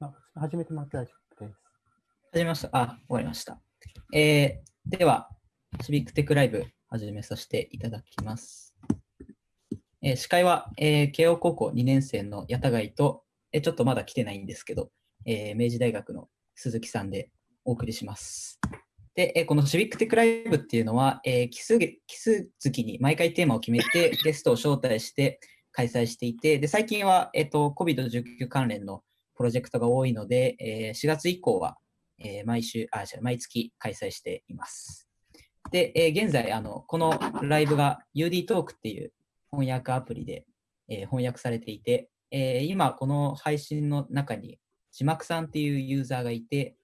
あ始めてもらって大丈夫です。始めました。あ、終わりました。えー、では、シビックテックライブ始めさせていただきます。えー司会は、えー慶応高校2年生の矢田貝と、えーちょっとまだ来てないんですけど、えー明治大学の鈴木さんでお送りします。で、えーこのシビックテックライブっていうのは、えー奇数奇数月に毎回テーマを決めて、ゲストを招待して開催していて、で最近は、えっと COVID-19 関連のプロジェクトが多いので、えー4月以降は、えー毎週、あ、違う毎月開催しています。で、えー現在、あの、このライブが UD トークっていう翻訳アプリで、えー翻訳されていて、えー今、この配信の中に字幕さんっていうユーザーがいて、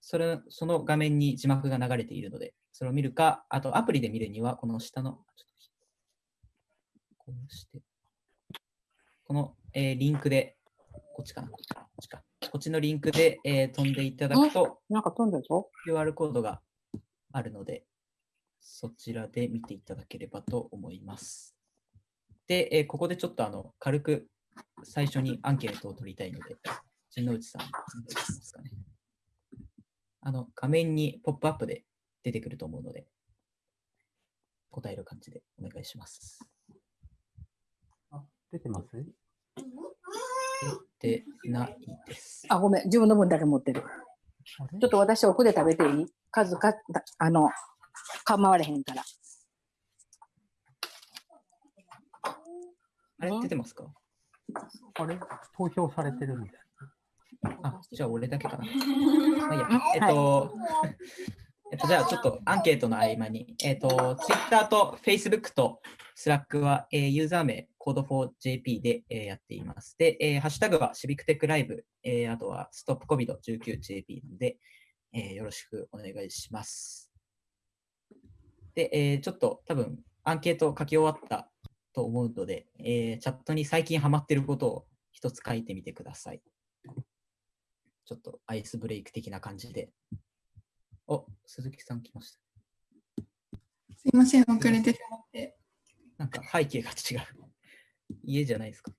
それ、その画面に字幕が流れているので、それを見るか、あとアプリで見るには、この下の、こうして、この、えーリンクで、こっちかな、こっちかな、こっちか。こっちのリンクで、えー飛んでいただくと、なんか飛んだぞ。QR コードがあるので、そちらで見ていただければと思います。で、えーここでちょっとあの軽く最初にアンケートを取りたいので、陣内さん、お願いしますかね。あの画面にポップアップで出てくると思うので、答える感じでお願いします。あ、出てます？出てないです。あ、ごめん。自分の分だけ持ってる。ちょっと私奥で食べていい？数か、だあの、構われへんから。あれ？出てますか？あれ？投票されてるんです。あ、じゃあ俺だけかな。まあいいやえっと、えっと、じゃあちょっとアンケートの合間に、えっと、Twitter と Facebook と Slack は、えーユーザー名 Code4JP で、えーやっています。で、えーハッシュタグは Civic Tech Live、えーあとは StopCovid19JP なので、えーよろしくお願いします。で、えーちょっと多分アンケート書き終わったと思うので、えーチャットに最近ハマってることを一つ書いてみてください。ちょっとアイスブレイク的な感じで。お、鈴木さん来ました。すいません、遅れてしまって。なんか背景が違う。家じゃないですか。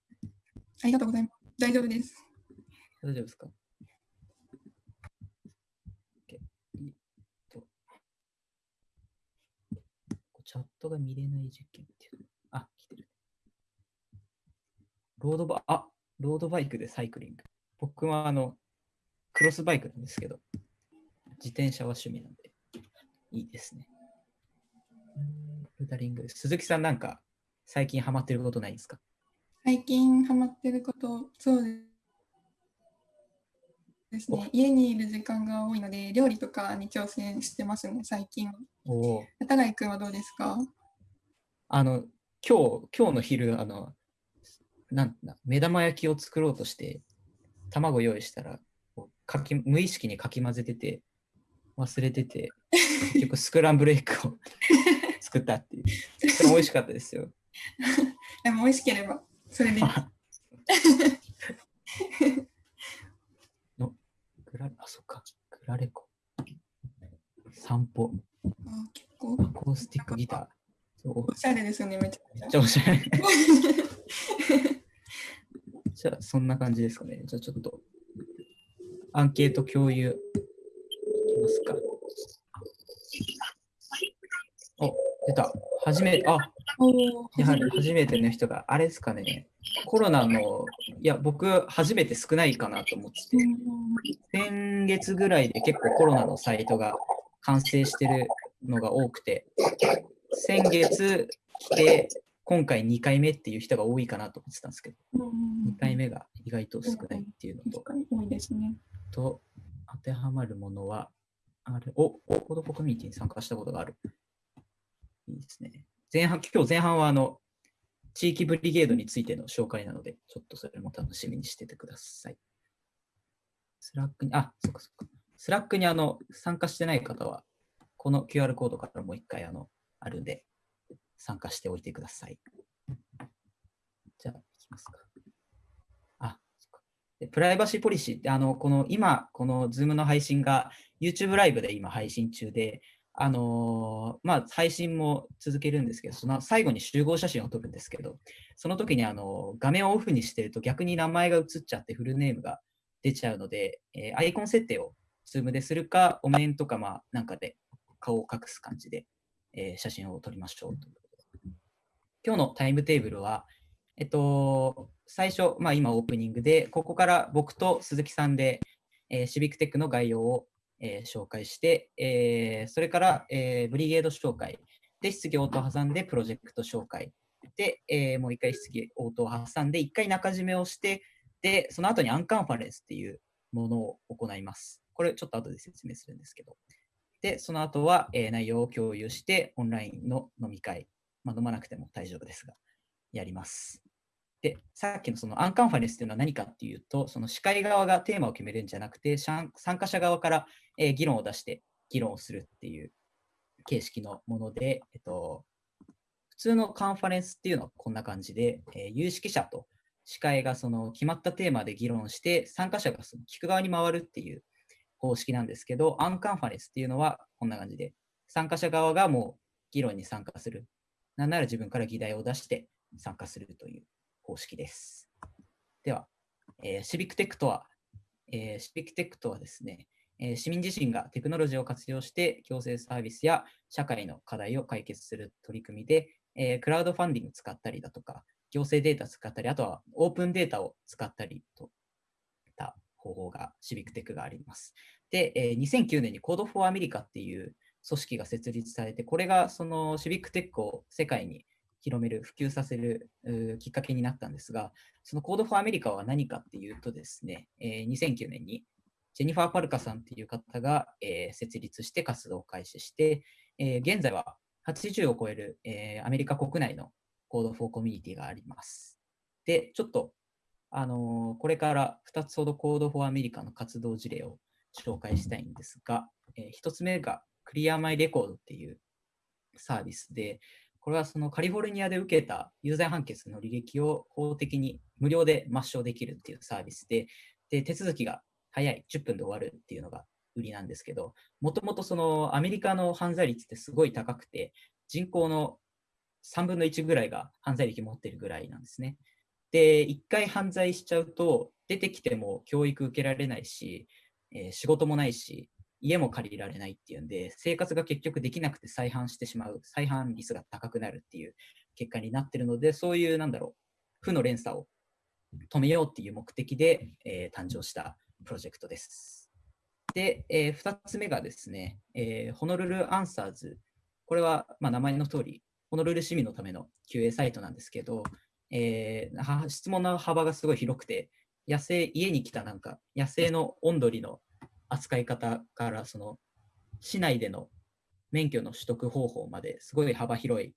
ありがとうございます。大丈夫です。大丈夫ですか ?OK えっとチャットが見れない実験っていうの。あ、来てる。ロードバ、あ、ロードバイクでサイクリング。僕はあの、クロスバイクなんですけど、自転車は趣味なんで、いいですね。ルダリング。鈴木さんなんか、最近ハマってることないですか？最近ハマってること、そうですね。家にいる時間が多いので、料理とかに挑戦してますね、最近。おお。片貝くんはどうですか？あの、今日、今日の昼、あの、なんだ、目玉焼きを作ろうとして、卵用意したら、かき無意識にかき混ぜてて、忘れてて、結局スクランブルエッグを 作ったっていう。それも美味しかったですよ。でも美味しければ、それで。のグラあ、そっか、グラレコ。散歩、あ結構アコースティックギター。そうおしゃれですよね、めちゃくちゃめっち。ゃ面白い。じゃあ、そんな感じですかね。じゃあ、ちょっと、アンケート共有ますか？お、出た。初めて、あ、やはり初めての人が、あれですかね。コロナの、いや、僕、初めて少ないかなと思ってて、先月ぐらいで結構コロナのサイトが完成してるのが多くて、先月来て、今回2回目っていう人が多いかなと思ってたんですけど、うん2回目が意外と少ないっていうのと。と当てはまるものは、あれ、お、コードコミュニティに参加したことがある。いいですね。前半、今日前半はあの、地域 Brigade についての紹介なので、ちょっとそれも楽しみにしててください。 Slack に、あ、そっかそっか。 Slack にあの、参加してない方は、この QR コードからもう一回あの、あるんで、参加しておいてください。じゃあ、いきますか。あ、そっか。でプライバシーポリシーって、あの、この今、この Zoom の配信が YouTube ライブで今配信中で、あのーまあ、配信も続けるんですけど、その最後に集合写真を撮るんですけど、その時にあの画面をオフにしてると逆に名前が映っちゃってフルネームが出ちゃうので、えーアイコン設定を Zoom でするか、お面とかまあなんかで顔を隠す感じで、えー写真を撮りましょう。今日のタイムテーブルは、えっと、最初、まあ、今オープニングで、ここから僕と鈴木さんで、えーシビックテックの概要を、えー紹介して、えーそれから、えーブリゲード紹介で質疑応答を挟んでプロジェクト紹介で、えもう一回質疑応答を挟んで一回中締めをしてでその後にアンカンファレンスっていうものを行います。これちょっと後で説明するんですけど。でその後は、え内容を共有してオンラインの飲み会、まあ、飲まなくても大丈夫ですがやります。で、さっきのそのアンカンファレンスというのは何かっていうと、その司会側がテーマを決めるんじゃなくて、参加者側から、えー議論を出して議論をするっていう形式のもので、えっと、普通のカンファレンスっていうのはこんな感じで、えー有識者と司会がその決まったテーマで議論して、参加者がその聞く側に回るっていう方式なんですけど、アンカンファレンスっていうのはこんな感じで、参加者側がもう議論に参加する。なんなら自分から議題を出して参加するという方式です。では、えーシビックテックとは、えーシビックテックとはですね、えー市民自身がテクノロジーを活用して行政サービスや社会の課題を解決する取り組みで、えークラウドファンディング使ったりだとか、行政データ使ったり、あとはオープンデータを使ったりといった方法がシビックテックがあります。で、えー2009年に Code for America っていう組織が設立されて、これがそのシビックテックを世界に広める、普及させるきっかけになったんですが、その Code for America は何かっていうとですね、えー2009年にジェニファー・パルカさんっていう方が、えー設立して活動を開始して、えー現在は80を超える、えーアメリカ国内の Code for Community があります。で、ちょっと、あのこれから2つほど Code for America の活動事例を紹介したいんですが、え1つ目が Clear My Record っていうサービスで、これはそのカリフォルニアで受けた有罪判決の履歴を法的に無料で抹消できるっていうサービスで、で手続きが早い、10分で終わるっていうのが売りなんですけど、もともとそのアメリカの犯罪率ってすごい高くて、人口の3分の1ぐらいが犯罪歴持ってるぐらいなんですね。で、一回犯罪しちゃうと、出てきても教育受けられないし、えー仕事もないし、家も借りられないっていうんで、生活が結局できなくて再犯してしまう、再犯率が高くなるっていう結果になってるので、そういう、なんだろう、負の連鎖を止めようっていう目的で、えー誕生したプロジェクトです。で、え2つ目がですね、えーホノルルアンサーズ。これは、まあ、名前の通り、ホノルル市民のための QA サイトなんですけど、えーは質問の幅がすごい広くて、野生、家に来たなんか、野生のオンドリの扱い方から、その、市内での免許の取得方法まですごい幅広い、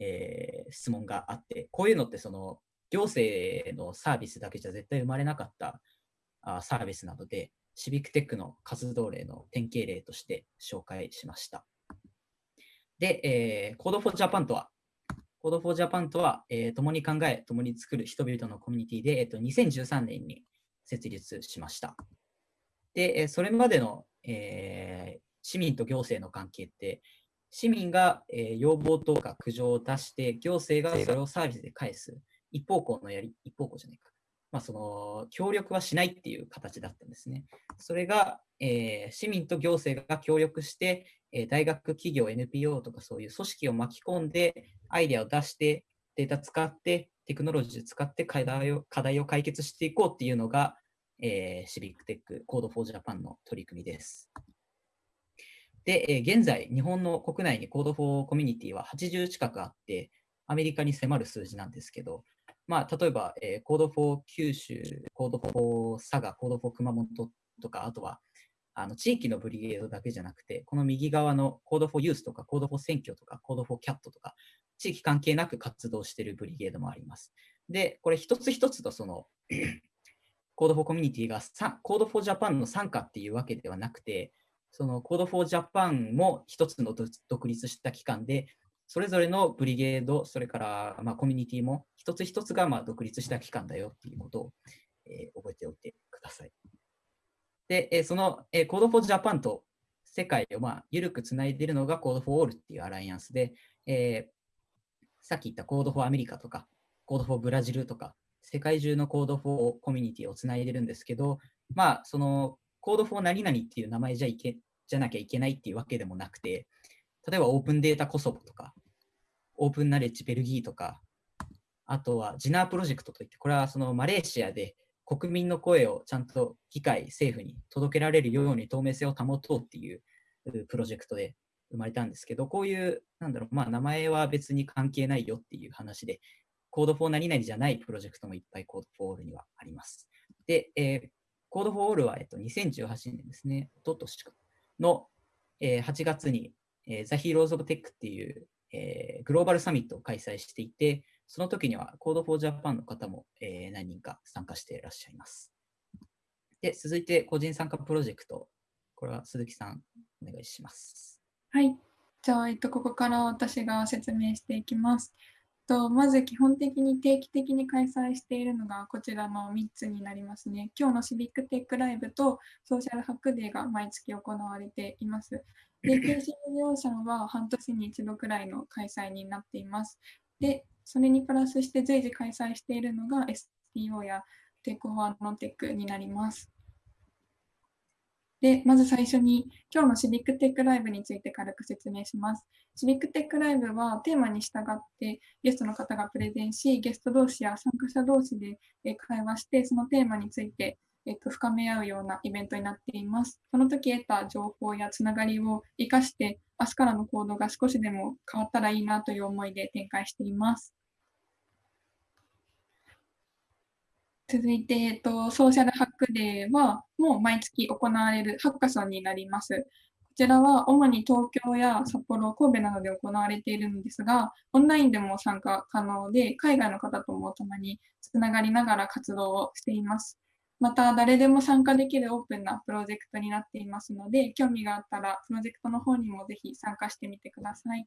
えー質問があって、こういうのってその行政のサービスだけじゃ絶対生まれなかったあサービスなので、シビックテックの活動例の典型例として紹介しました。で、えー、Code for Japan とは、Code for Japan とは、えー共に考え、共に作る人々のコミュニティで、えっと2013年に設立しました。で、えーそれまでの、えー市民と行政の関係って、市民が、えー要望とか苦情を出して、行政がそれをサービスで返す。一方向のやり、一方向じゃないか。まあ、その、協力はしないっていう形だったんですね。それが、えー市民と行政が協力して、えー大学、企業、NPO とかそういう組織を巻き込んで、アイデアを出して、データ使って、テクノロジー使って課題を課題を解決していこうっていうのが、えーシビックテック、Code for Japan の取り組みです。で、えー現在、日本の国内に Code for Community は80近くあって、アメリカに迫る数字なんですけど、まあ、例えば、えー、Code for 九州、Code for 佐賀、Code for 熊本とか、あとは、あの地域のブリゲードだけじゃなくて、この右側の Code for Youth とか、Code for 選挙とか、Code for Cat とか、地域関係なく活動しているブリゲードもあります。で、これ一つ一つとその、Code for Community がさ Code for Japan の参加っていうわけではなくて、その Code for Japan も一つの独立した機関で、それぞれのブリゲード、それからまあコミュニティも一つ一つがまあ独立した機関だよっていうことを、えー覚えておいてください。で、えーその、えー、Code for Japan と世界をまあ緩くつないでいるのが Code for All っていうアライアンスで、えーさっき言った Code for アメリカとか、Code for ブラジルとか、世界中の Code for コミュニティをつないでるんですけど、まあ、その Code for 何々っていう名前じゃいけじゃなきゃいけないっていうわけでもなくて、例えばオープンデータコソボとか、オープンナレッジベルギーとか、あとはジナープロジェクトといって、これはそのマレーシアで国民の声をちゃんと議会、政府に届けられるように透明性を保とうっていうプロジェクトで生まれたんですけど、こういう、なんだろう、まあ名前は別に関係ないよっていう話で、Code for 何々じゃないプロジェクトもいっぱい Code for All にはあります。で、えー、Code for All は、えっと、2018年ですね、おととしの、えー8月に、えー、The Heroes of Tech っていう、えーグローバルサミットを開催していて、その時には Code for Japan の方も、えー何人か参加していらっしゃいます。で、続いて個人参加プロジェクト。これは鈴木さん、お願いします。はい。じゃあ、えっと、ここから私が説明していきます。とまず基本的に定期的に開催しているのがこちらの3つになりますね。今日のシビックテックライブとSocial Hack Day が毎月行われています。で、経済事業者は半年に一度くらいの開催になっています。で、それにプラスして随時開催しているのが STO や Tech for Non-Tech になります。で、まず最初に今日の Civic Tech Live について軽く説明します。 Civic Tech Live はテーマに従ってゲストの方がプレゼンし、ゲスト同士や参加者同士で会話して、そのテーマについてえっと深め合うようなイベントになっています。その時得た情報やつながりを生かして、明日からの行動が少しでも変わったらいいなという思いで展開しています。続いて、えっと、ソーシャルハックデーは、もう毎月行われるハッカソンになります。こちらは主に東京や札幌、神戸などで行われているのですが、オンラインでも参加可能で、海外の方ともたまにつながりながら活動をしています。また、誰でも参加できるオープンなプロジェクトになっていますので、興味があったら、プロジェクトの方にもぜひ参加してみてください。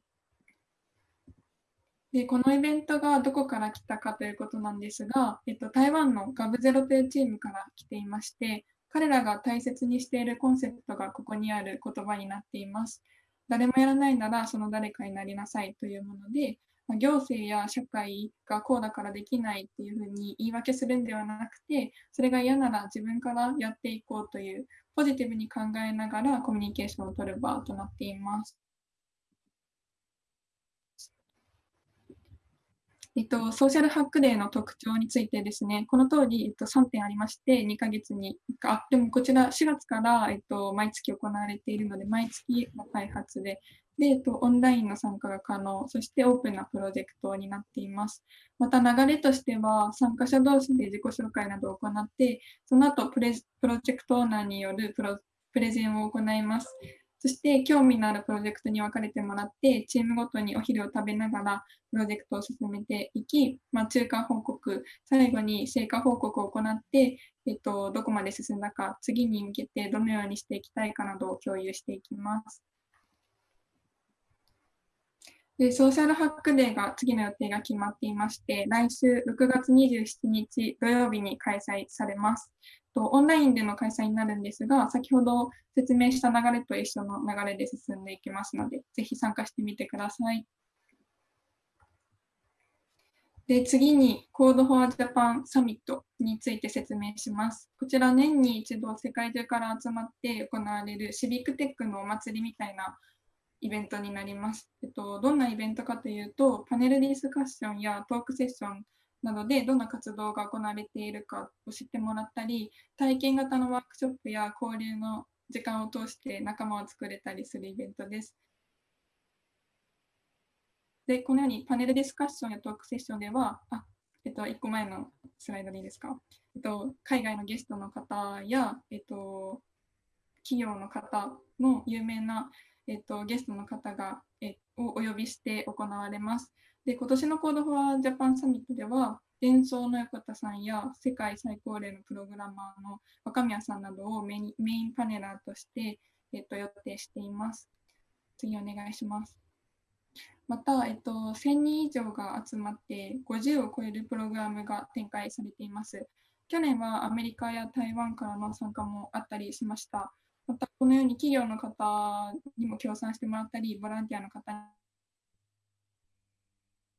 で、このイベントがどこから来たかということなんですが、えっと、台湾のガブゼロというチームから来ていまして、彼らが大切にしているコンセプトがここにある言葉になっています。誰もやらないならその誰かになりなさいというもので、ま行政や社会がこうだからできないっていうふうに言い訳するんではなくて、それが嫌なら自分からやっていこうというポジティブに考えながらコミュニケーションを取る場となっています。えっと、ソーシャルハックデーの特徴についてですね、この通り、えっと、3点ありまして、2ヶ月に1回、あ、でもこちら4月から、えっと、毎月行われているので、毎月の開発で、で、えっと、オンラインの参加が可能、そしてオープンなプロジェクトになっています。また流れとしては、参加者同士で自己紹介などを行って、その後プレ、プロジェクトオーナーによるプロプレゼンを行います。そして、興味のあるプロジェクトに分かれてもらって、チームごとにお昼を食べながら、プロジェクトを進めていき、まあ、中間報告、最後に成果報告を行って、えっと、どこまで進んだか、次に向けてどのようにしていきたいかなどを共有していきます。で、ソーシャルハックデーが次の予定が決まっていまして、来週6月27日土曜日に開催されます。オンラインでの開催になるんですが、先ほど説明した流れと一緒の流れで進んでいきますので、ぜひ参加してみてください。で、次に Code for Japan サミットについて説明します。こちら年に一度世界中から集まって行われるシビックテックのお祭りみたいなイベントになります。えっと、どんなイベントかというと、パネルディスカッションやトークセッションなどでどんな活動が行われているかを知ってもらったり、体験型のワークショップや交流の時間を通して仲間を作れたりするイベントです。で、このようにパネルディスカッションやトークセッションでは、あ、えっと、1個前のスライドでいいですか？えっと、海外のゲストの方や、えっと、企業の方の有名な、えっと、ゲストの方が、えをお呼びして行われます。で、今年の Code for Japan サミットでは、伝送の横田さんや世界最高齢のプログラマーの若宮さんなどをメインメインパネラーとして、えっと、予定しています。次お願いします。また、えっと、1000人以上が集まって50を超えるプログラムが展開されています。去年はアメリカや台湾からの参加もあったりしました。また、このように企業の方にも協賛してもらったり、ボランティアの方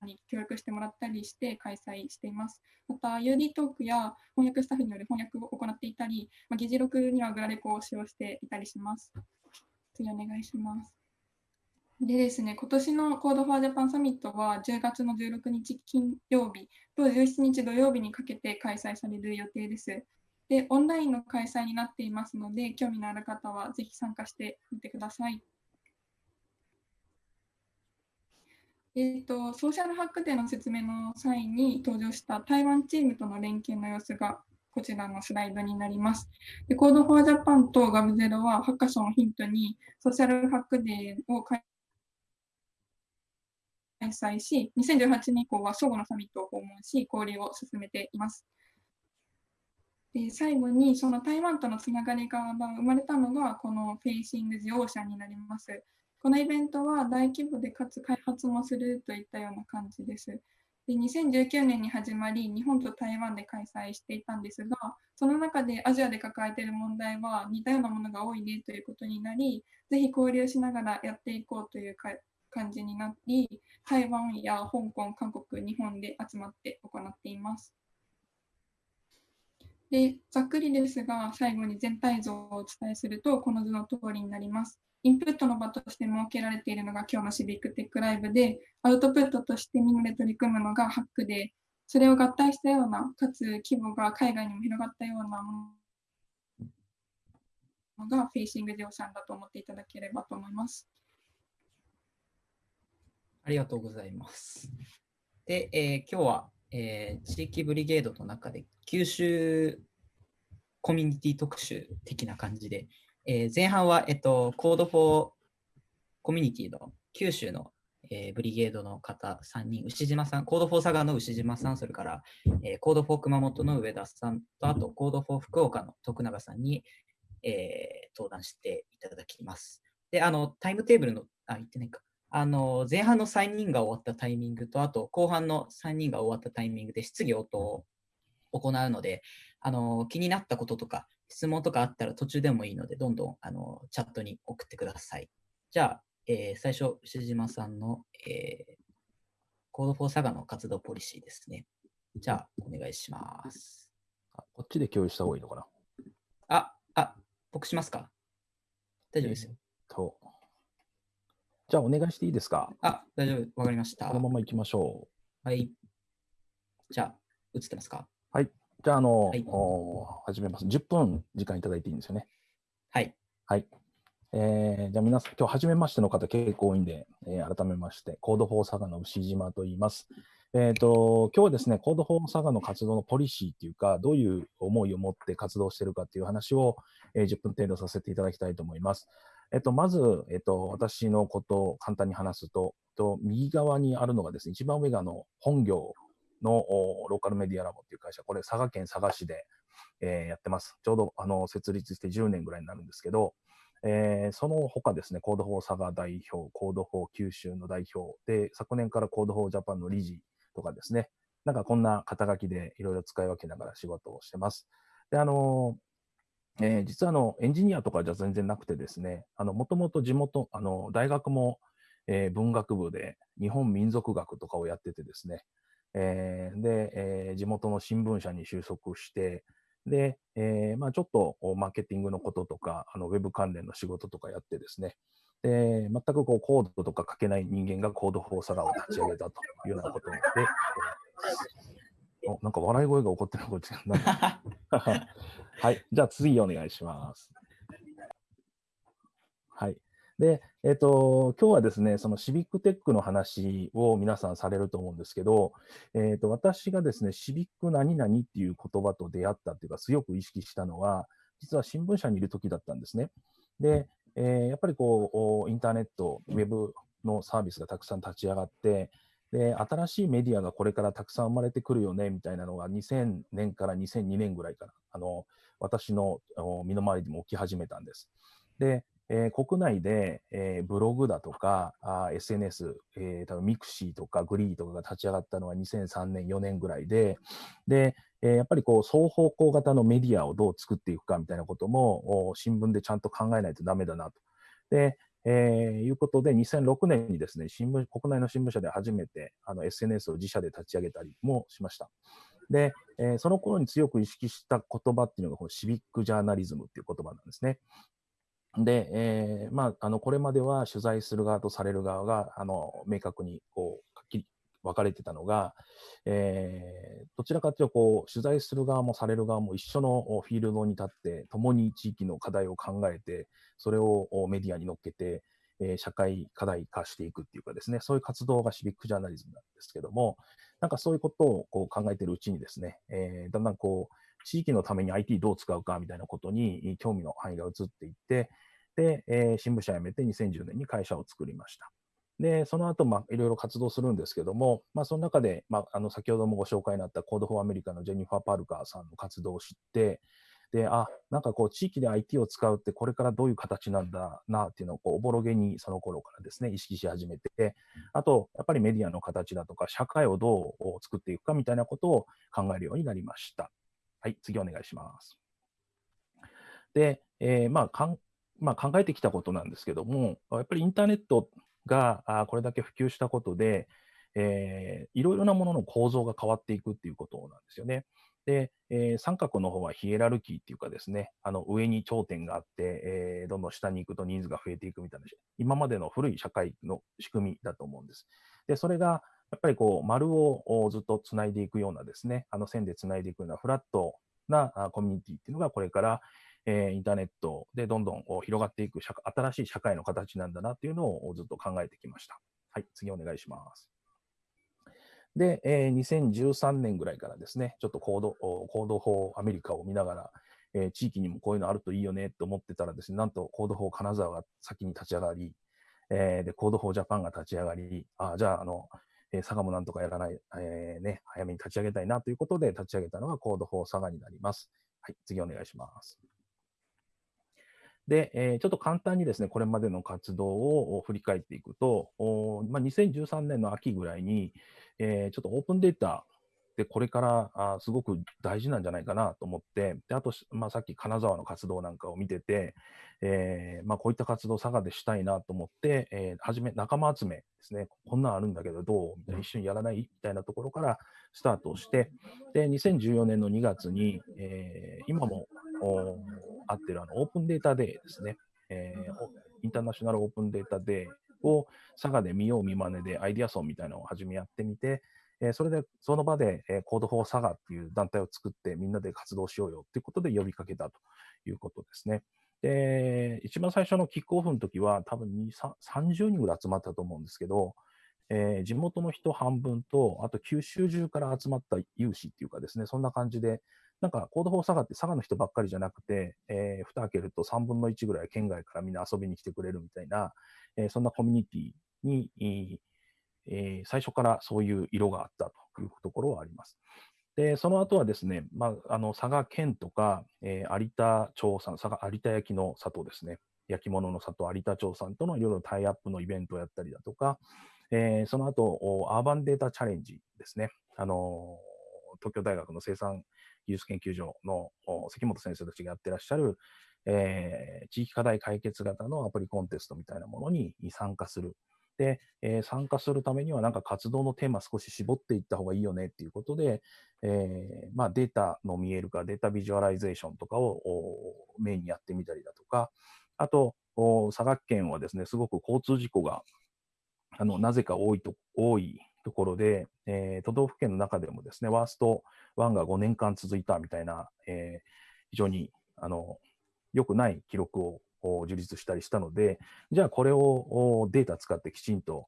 に協力してもらったりして開催しています。また、UD トークや翻訳スタッフによる翻訳を行っていたり、まあ、議事録にはグラレコを使用していたりします。次お願いします。でですね、今年の Code for Japan サミットは10月の16日金曜日と17日土曜日にかけて開催される予定です。で、オンラインの開催になっていますので、興味のある方はぜひ参加してみてください。えーと、ソーシャルハックデーの説明の際に登場した台湾チームとの連携の様子がこちらのスライドになります。で Code for Japan と GAV0 はハッカソンをヒントにソーシャルハックデーを開催し、2018年以降は相互のサミットを訪問し、交流を進めています。で最後に、その台湾とのつながりが生まれたのが、このフェイシング・ジ・オーシャンになります。このイベントは大規模でかつ開発もするといったような感じです。で2019年に始まり、日本と台湾で開催していたんですが、その中でアジアで抱えている問題は似たようなものが多いねということになり、ぜひ交流しながらやっていこうというか感じになり、台湾や香港、韓国、日本で集まって行っています。でざっくりですが、最後に全体像をお伝えすると、この図の通りになります。インプットの場として設けられているのが今日のシビックテックライブで、アウトプットとしてみんなで取り組むのがハックで、それを合体したような、かつ規模が海外にも広がったようなものが Facing the Ocean だと思っていただければと思います。ありがとうございます。で、えー今日は、えー地域 Brigade の中で九州コミュニティ特集的な感じで、えー前半は、えっと、 Code for コミュニティの九州の、えーブリゲードの方3人、牛島さん、 Code for 佐賀の牛島さん、それから、えー Code for 熊本の上田さんと、あと Code for 福岡の徳永さんに、えー登壇していただきます。で、あの、タイムテーブルの、あ、言ってないか。あの、前半の3人が終わったタイミングと、あと後半の3人が終わったタイミングで質疑応答を行うので、あの、気になったこととか、質問とかあったら途中でもいいので、どんどんあのチャットに送ってください。じゃあ、えー最初、牛島さんの、えー、 Code for 佐賀の活動ポリシーですね。じゃあ、お願いします。あこっちで共有した方がいいのかな？あ、あ、僕しますか？大丈夫ですよ。と。じゃあお願いしていいですか？あ、大丈夫。わかりました。このまま行きましょはい。じゃあ、映ってますか？う。じゃあ、あの、はいお始めます。10分時間いただいていいんですよね？はい。はい。えーじゃあ皆さん、今日初めましての方結構多いんで、えー改めまして、 Code for 佐賀の牛島と言います。えっ、と、今日はですね、 Code for 佐賀の活動のポリシーっていうか、どういう思いを持って活動しているかっていう話を、えー10分程度させていただきたいと思います。えっと、まず、えっと、私のことを簡単に話すと、えっと右側にあるのがですね、一番上があの本業のおローカルメディアラボっていう会社、これ佐賀県佐賀市で、えーやってます。ちょうどあの設立して10年ぐらいになるんですけど、えーその他ですね、 Code for 佐賀代表、 Code for 九州の代表で、昨年から Code for Japan の理事とかですね、なんかこんな肩書きでいろいろ使い分けながら仕事をしてます。で、あのえー実はあのエンジニアとかじゃ全然なくてですね、もともと地元、あの大学も、えー文学部で日本民俗学とかをやっててですね、えーで、えー地元の新聞社に就職して、で、えーまあ、ちょっとマーケティングのこととか、あのウェブ関連の仕事とかやってですね、で全くこうコードとか書けない人間がコードフォーサガを立ち上げたというようなことで、おなんか笑い声が起こってるのこっちなんだ はい。じゃあ次お願いします。はい。で、えっ、と、今日はですね、そのシビックテックの話を皆さんされると思うんですけど、えっ、と、私がですね、シビック何々っていう言葉と出会ったっていうか、強く意識したのは、実は新聞社にいる時だったんですね。で、えーやっぱりこう、おインターネット、ウェブのサービスがたくさん立ち上がって、で、新しいメディアがこれからたくさん生まれてくるよね、みたいなのが2000年から2002年ぐらいから、あの、私の身の回りでも起き始めたんです。で、えー国内で、えーブログだとか、SNS、えー、多分 mixi とか GREE とかが立ち上がったのは2003年、4年ぐらいで、で、えーやっぱりこう双方向型のメディアをどう作っていくかみたいなことも新聞でちゃんと考えないとダメだなと。で、えーいうことで、2006年にですね、新聞、国内の新聞社で初めてあの SNS を自社で立ち上げたりもしました。で、えーその頃に強く意識した言葉っていうのが、このシビックジャーナリズムっていう言葉なんですね。で、えーまあ、あのこれまでは取材する側とされる側があの明確にこう分かれてたのが、えーどちらかというとこう取材する側もされる側も一緒のフィールドに立って共に地域の課題を考えてそれをメディアに乗っけて、えー社会課題化していくっていうかですねそういう活動がシビックジャーナリズムなんですけどもなんかそういうことをこう考えてるうちにですね、えーだんだんこう地域のために IT どう使うかみたいなことに興味の範囲が移っていって、で、えー新聞社辞めて2010年に会社を作りました。で、その後、まあ、いろいろ活動するんですけども、まあ、その中で、まあ、あの、先ほどもご紹介になった Code for America のジェニファー・パルカさんの活動を知って、で、あ、なんかこう、地域で IT を使うって、これからどういう形なんだなっていうのを、こう、おぼろげにその頃からですね、意識し始めて、あと、やっぱりメディアの形だとか、社会をどう作っていくかみたいなことを考えるようになりました。はい、次お願いします。で、えーまあかんまあ、考えてきたことなんですけども、やっぱりインターネットがこれだけ普及したことで、えーいろいろなものの構造が変わっていくっていうことなんですよね。で、えー三角の方はヒエラルキーっていうかですね、あの上に頂点があって、えーどんどん下に行くと人数が増えていくみたいな、今までの古い社会の仕組みだと思うんです。で、それがやっぱりこう丸をずっとつないでいくようなですね、あの線でつないでいくようなフラットなコミュニティっていうのがこれから、えーインターネットでどんどん広がっていく社新しい社会の形なんだなっていうのをずっと考えてきました。はい、次お願いします。で、えー2013年ぐらいからですね、ちょっとコード、おコード法アメリカを見ながら、えー地域にもこういうのあるといいよねと思ってたらですね、なんとコード法金沢が先に立ち上がり、えーで、コード法ジャパンが立ち上がり、あじゃあ、あの、えー佐賀もなんとかやらない、えーね、早めに立ち上げたいなということで立ち上げたのがコード法佐賀になります。はい、次お願いします。で、えーちょっと簡単にですね、これまでの活動をお振り返っていくと、おまあ、2013年の秋ぐらいに、えーちょっとオープンデータでこれからあすごく大事なんじゃないかなと思って、であと、しまあ、さっき金沢の活動なんかを見てて、えーまあ、こういった活動を佐賀でしたいなと思って、えー、初め仲間集めですね、こんなんあるんだけどどう？みたいな、一緒にやらない？みたいなところからスタートをして、で、2014年の2月に、えー今もおあってるあのオープンデータデーですね、えーインターナショナルオープンデータデーを佐賀で見よう見まねでアイディアソンみたいなのを初めやってみて、えーそれでその場で、えー、 Code for 佐賀っていう団体を作ってみんなで活動しようよっていうことで呼びかけたということですね。で、一番最初のキックオフの時は多分30人ぐらい集まったと思うんですけど、えー地元の人半分と、あと九州中から集まった有志っていうかですね、そんな感じで、なんか Code for 佐賀って佐賀の人ばっかりじゃなくて、えー蓋開けると3分の1ぐらい県外からみんな遊びに来てくれるみたいな、えーそんなコミュニティに、えー最初からそういう色があったというところはあります。で、その後はですね、まあ、あの佐賀県とか、えー有田町さん、佐賀有田焼の里ですね、焼き物の里有田町さんとのいろいろタイアップのイベントをやったりだとか、えーその後、おアーバンデータチャレンジですね、あの東京大学の生産技術研究所の関本先生たちがやってらっしゃる、えー地域課題解決型のアプリコンテストみたいなものに参加する。で、えー参加するためには、なんか活動のテーマ少し絞っていった方がいいよねっていうことで、えーまあ、データの見える化、データビジュアライゼーションとかをメインにやってみたりだとか、あと、佐賀県はですね、すごく交通事故があのなぜか多いと多いところで、えー都道府県の中でもですね、ワースト1が5年間続いたみたいな、えー非常にあの良くない記録を樹立したりしたので、じゃあこれをデータ使ってきちんと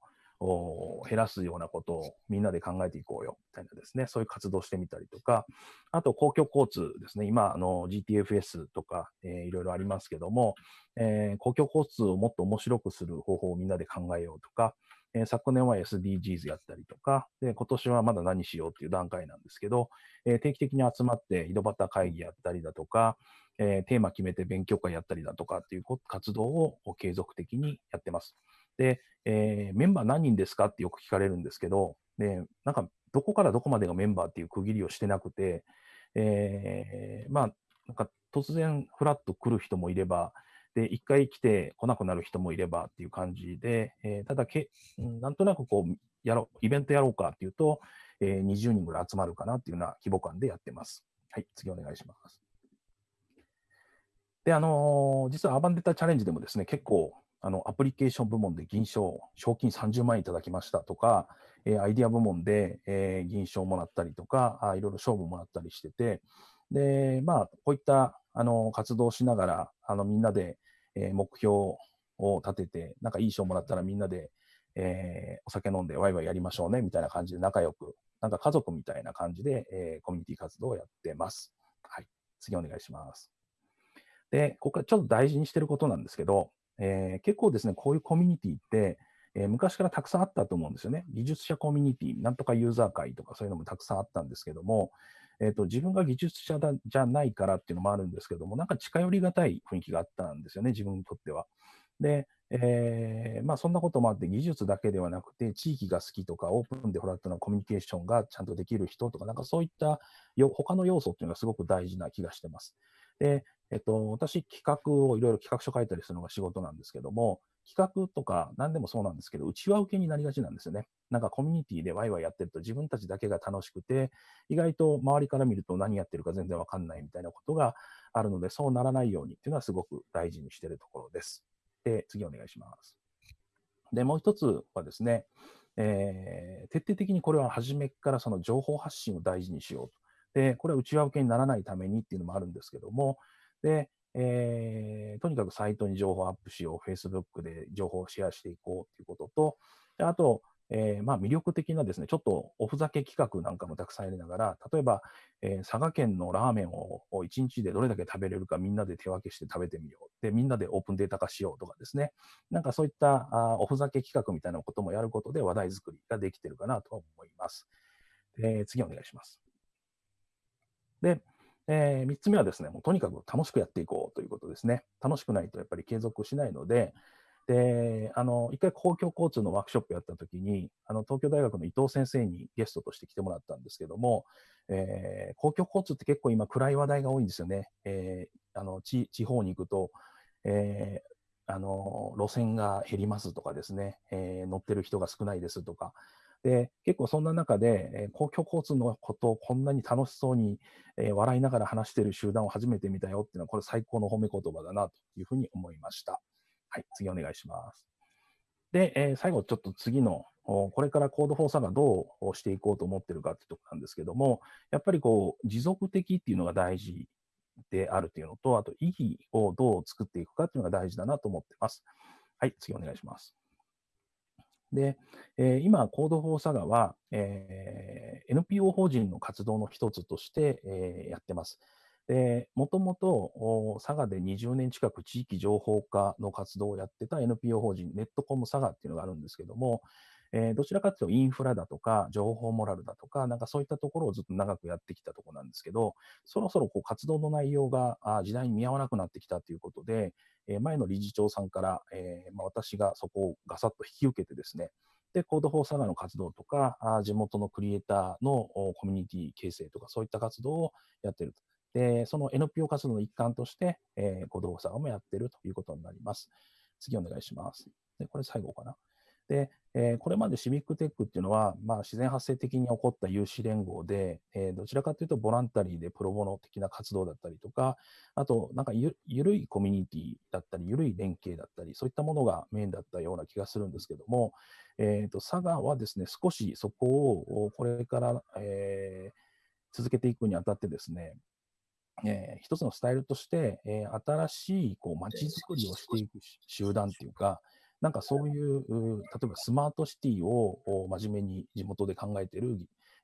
減らすようなことをみんなで考えていこうよみたいなですね、そういう活動してみたりとか、あと公共交通ですね、今、あの GTFS とか、えーいろいろありますけども、えー公共交通をもっと面白くする方法をみんなで考えようとか、えー昨年は SDGs やったりとか、で今年はまだ何しようっていう段階なんですけど、えー定期的に集まって井戸端会議やったりだとか、えーテーマ決めて勉強会やったりだとかっていう活動を継続的にやってます。で、えーメンバー何人ですかってよく聞かれるんですけど、でなんかどこからどこまでがメンバーっていう区切りをしてなくて、えーまあ、なんか突然フラッと来る人もいれば、で、一回来て来なくなる人もいればっていう感じで、えーただけ、なんとなくこう、やろう、イベントやろうかっていうと、えー20人ぐらい集まるかなっていうような規模感でやってます。はい、次お願いします。で、あのー実はアバンデータチャレンジでもですね、結構、あの、アプリケーション部門で銀賞、賞金30万円いただきましたとか、えーアイディア部門で、えー銀賞もらったりとか、あいろいろ賞ももらったりしてて、で、まあ、こういった、あの、活動しながら、あの、みんなで、えー目標を立てて、なんかいい賞もらったらみんなで、えーお酒飲んでワイワイやりましょうね、みたいな感じで仲良く、なんか家族みたいな感じで、えーコミュニティ活動をやってます。はい。次お願いします。で、ここからちょっと大事にしてることなんですけど、えー結構ですね、こういうコミュニティって、えー昔からたくさんあったと思うんですよね。技術者コミュニティ、なんとかユーザー会とかそういうのもたくさんあったんですけども、えーと自分が技術者だじゃないからっていうのもあるんですけども、なんか近寄りがたい雰囲気があったんですよね、自分にとっては。で、えーまあ、そんなこともあって、技術だけではなくて、地域が好きとか、オープンでフラットなコミュニケーションがちゃんとできる人とか、なんかそういったよ他の要素っていうのがすごく大事な気がしてます。で、えっと、私、企画をいろいろ企画書書いたりするのが仕事なんですけども、企画とか何でもそうなんですけど、内輪受けになりがちなんですよね。なんかコミュニティでワイワイやってると自分たちだけが楽しくて、意外と周りから見ると何やってるか全然わかんないみたいなことがあるので、そうならないようにっていうのはすごく大事にしてるところです。で、次お願いします。で、もう一つはですね、えー徹底的にこれは初めからその情報発信を大事にしようと。で、これは内輪受けにならないためにっていうのもあるんですけども、で、えーとにかくサイトに情報アップしよう、Facebook で情報をシェアしていこうということと、であと、えーまあ、魅力的なですね、ちょっとおふざけ企画なんかもたくさんやりながら、例えば、えー佐賀県のラーメンを1日でどれだけ食べれるかみんなで手分けして食べてみよう。で、みんなでオープンデータ化しようとかですね。なんかそういったあおふざけ企画みたいなこともやることで話題作りができてるかなと思います。で次お願いします。で、え3つ目はですね、もうとにかく楽しくやっていこうということですね。楽しくないとやっぱり継続しないので、で、あの、一回公共交通のワークショップやったときに、あの、東京大学の伊藤先生にゲストとして来てもらったんですけども、えー公共交通って結構今暗い話題が多いんですよね。えーあの地方に行くと、えーあの路線が減りますとかですね、え乗ってる人が少ないですとか、で結構そんな中で、えー公共交通のことをこんなに楽しそうに、えー笑いながら話している集団を初めて見たよっていうのは、これ最高の褒め言葉だなというふうに思いました。はい、次お願いします。で、えー最後ちょっと次の、これからコードフォーサがどうしていこうと思ってるかっていうところなんですけども、やっぱりこう持続的っていうのが大事であるというのと、あと意義をどう作っていくかっていうのが大事だなと思ってます。はい、次お願いします。で、えー今、コードフォーサガは、えー NPO 法人の活動の一つとして、えーやってます。で、もともとお佐賀で20年近く地域情報化の活動をやってた NPO 法人、ネットコム佐賀っていうのがあるんですけども、えーどちらかというとインフラだとか、情報モラルだとか、なんかそういったところをずっと長くやってきたところなんですけど、そろそろこう活動の内容があ時代に見合わなくなってきたということで、えー前の理事長さんから、えーまあ、私がそこをガサッと引き受けてですね、で、 Code for Saga の活動とか、あ地元のクリエイターのコミュニティ形成とか、そういった活動をやってると。で、その NPO 活動の一環として、えー、 Code for Saga もやってるということになります。次お願いします。で、これ最後かな。で、えーこれまでシビックテックっていうのは、まあ、自然発生的に起こった有志連合で、えーどちらかというとボランタリーでプロボノ的な活動だったりとか、あと、なんかゆるいコミュニティだったり、ゆるい連携だったり、そういったものがメインだったような気がするんですけども、えー、と佐賀はですね、少しそこをこれから、えー続けていくにあたってですね、えー一つのスタイルとして、えー新しいこう街づくりをしていく集団っていうか、なんかそういう、例えばスマートシティを真面目に地元で考えている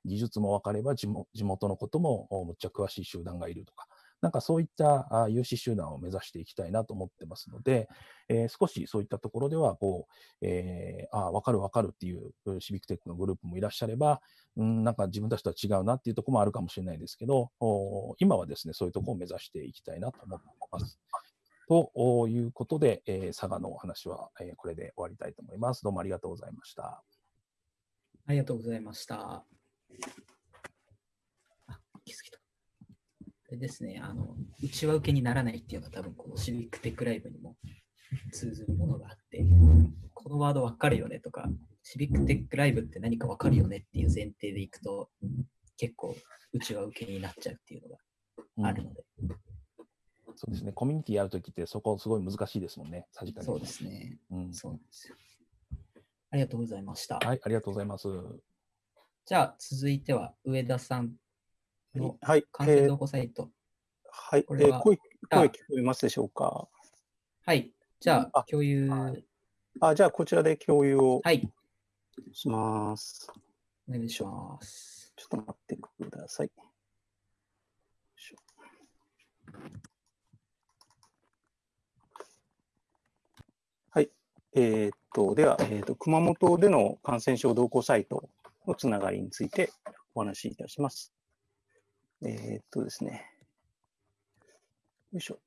技術も分かれば地元のこともむっちゃ詳しい集団がいるとか、なんかそういった有志集団を目指していきたいなと思ってますので、えー少しそういったところではこう、えーあ分かる分かるっていうシビックテックのグループもいらっしゃれば、うん、なんか自分たちとは違うなっていうところもあるかもしれないですけど、今はですね、そういうところを目指していきたいなと思ってます。とおいうことで、えー佐賀のお話は、えーこれで終わりたいと思います。どうもありがとうございました。ありがとうございました。あ、気づいた。れですね、あの、内輪受けにならないっていうのは多分このシビックテックライブにも通ずるものがあって、このワードわかるよねとか、シビックテックライブって何かわかるよねっていう前提でいくと、結構内輪受けになっちゃうっていうのがあるので、そうですね。コミュニティやるときってそこすごい難しいですもんね。さじ加減そうですね。うん。そうなんですよ。ありがとうございました。はい、ありがとうございます。じゃあ続いては上田さんのはい、完成えー動画サイト。はい、これはえー声、あ声聞こえますでしょうか？はい。じゃああ共有、ははいあ、じゃあこちらで共有をい、します。お願いします。ちょっと待ってください。よいしょはい。えーっと、では、えーっと、熊本での感染症動向サイトのつながりについてお話しいたします。えーっとですね。よいしょ。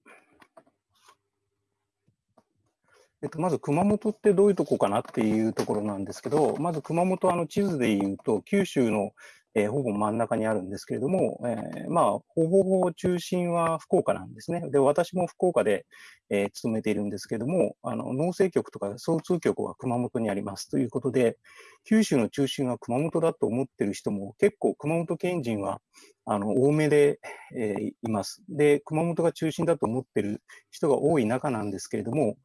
えっと、まず熊本ってどういうとこかなっていうところなんですけど、まず熊本、あの地図で言うと、九州の、えーほぼ真ん中にあるんですけれども、えーまあ、ほぼほぼ中心は福岡なんですね。で、私も福岡で、えー勤めているんですけれども、あの農政局とか総通局は熊本にありますということで、九州の中心は熊本だと思ってる人も結構熊本県人はあの多めで、えーいます。で、熊本が中心だと思ってる人が多い中なんですけれども、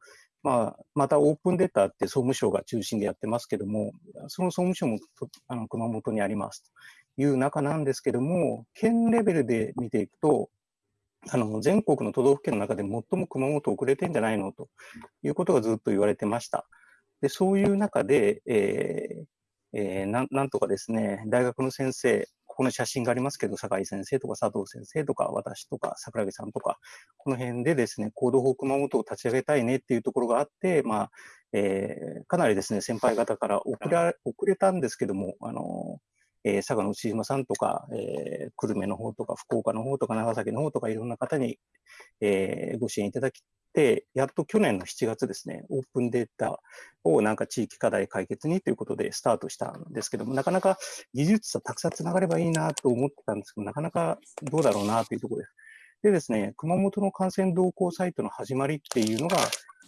まあ、またオープンデータって総務省が中心でやってますけども、その総務省もあの熊本にありますという中なんですけども、県レベルで見ていくと、あの全国の都道府県の中で最も熊本遅れてんじゃないのということがずっと言われてました。でそういう中で、えーえーななんとかですね、大学の先生、ここの写真がありますけど、酒井先生とか佐藤先生とか、私とか桜木さんとか、この辺でですね、行動法熊本を立ち上げたいねっていうところがあって、まあ、えーかなりですね、先輩方から遅れ遅れたんですけども、あのえー佐賀の内島さんとか、えー久留米の方とか、福岡の方とか、長崎の方とか、いろんな方に、えーご支援いただきて、やっと去年の7月ですね、オープンデータをなんか地域課題解決にということでスタートしたんですけども、なかなか技術者たくさんつながればいいなと思ってたんですけど、なかなかどうだろうなというところです。でですね、熊本の感染動向サイトの始まりっていうのが、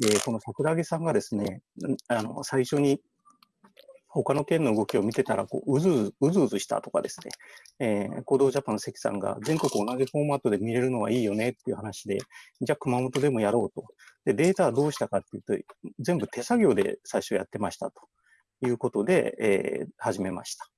えーこの桜木さんがですね、あの最初に他の県の動きを見てたらこう、うずうずうずうずしたとかですね、えー、行動ジャパンの関さんが全国同じフォーマットで見れるのはいいよねっていう話で、じゃあ熊本でもやろうと。で、データはどうしたかっていうと、全部手作業で最初やってましたということで、えー始めました。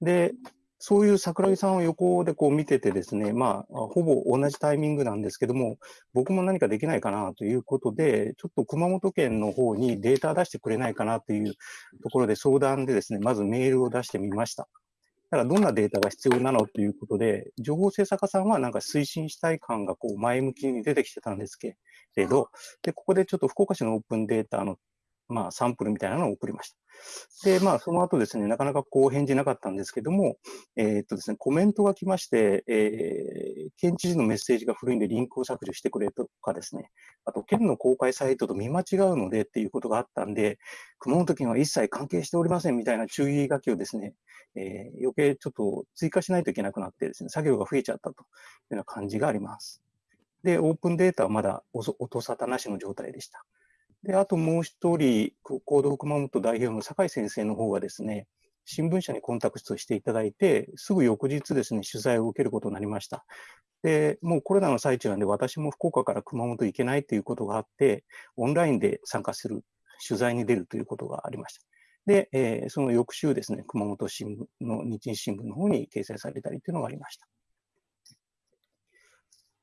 で、そういう桜木さんを横でこう見ててですね、まあ、ほぼ同じタイミングなんですけども、僕も何かできないかなということで、ちょっと熊本県の方にデータ出してくれないかなというところで相談でですね、まずメールを出してみました。ただどんなデータが必要なのということで、情報制作家さんはなんか推進したい感がこう前向きに出てきてたんですけれど、で、ここでちょっと福岡市のオープンデータのまあ、サンプルみたいなのを送りました。で、まあ、その後ですね、なかなかこう返事なかったんですけども、えーっとですね、コメントが来まして、えー県知事のメッセージが古いんでリンクを削除してくれとかですね、あと県の公開サイトと見間違うのでっていうことがあったんで、熊本県は一切関係しておりませんみたいな注意書きをですね、えー余計ちょっと追加しないといけなくなってですね、作業が増えちゃったというような感じがあります。で、オープンデータはまだ音音沙汰なしの状態でした。で、あともう一人、行動熊本代表の酒井先生の方がですね、新聞社にコンタクトしていただいて、すぐ翌日ですね、取材を受けることになりました。で、もうコロナの最中なんで、私も福岡から熊本行けないということがあって、オンラインで参加する、取材に出るということがありました。で、えーその翌週ですね、熊本新聞の日日新聞の方に掲載されたりというのがありました。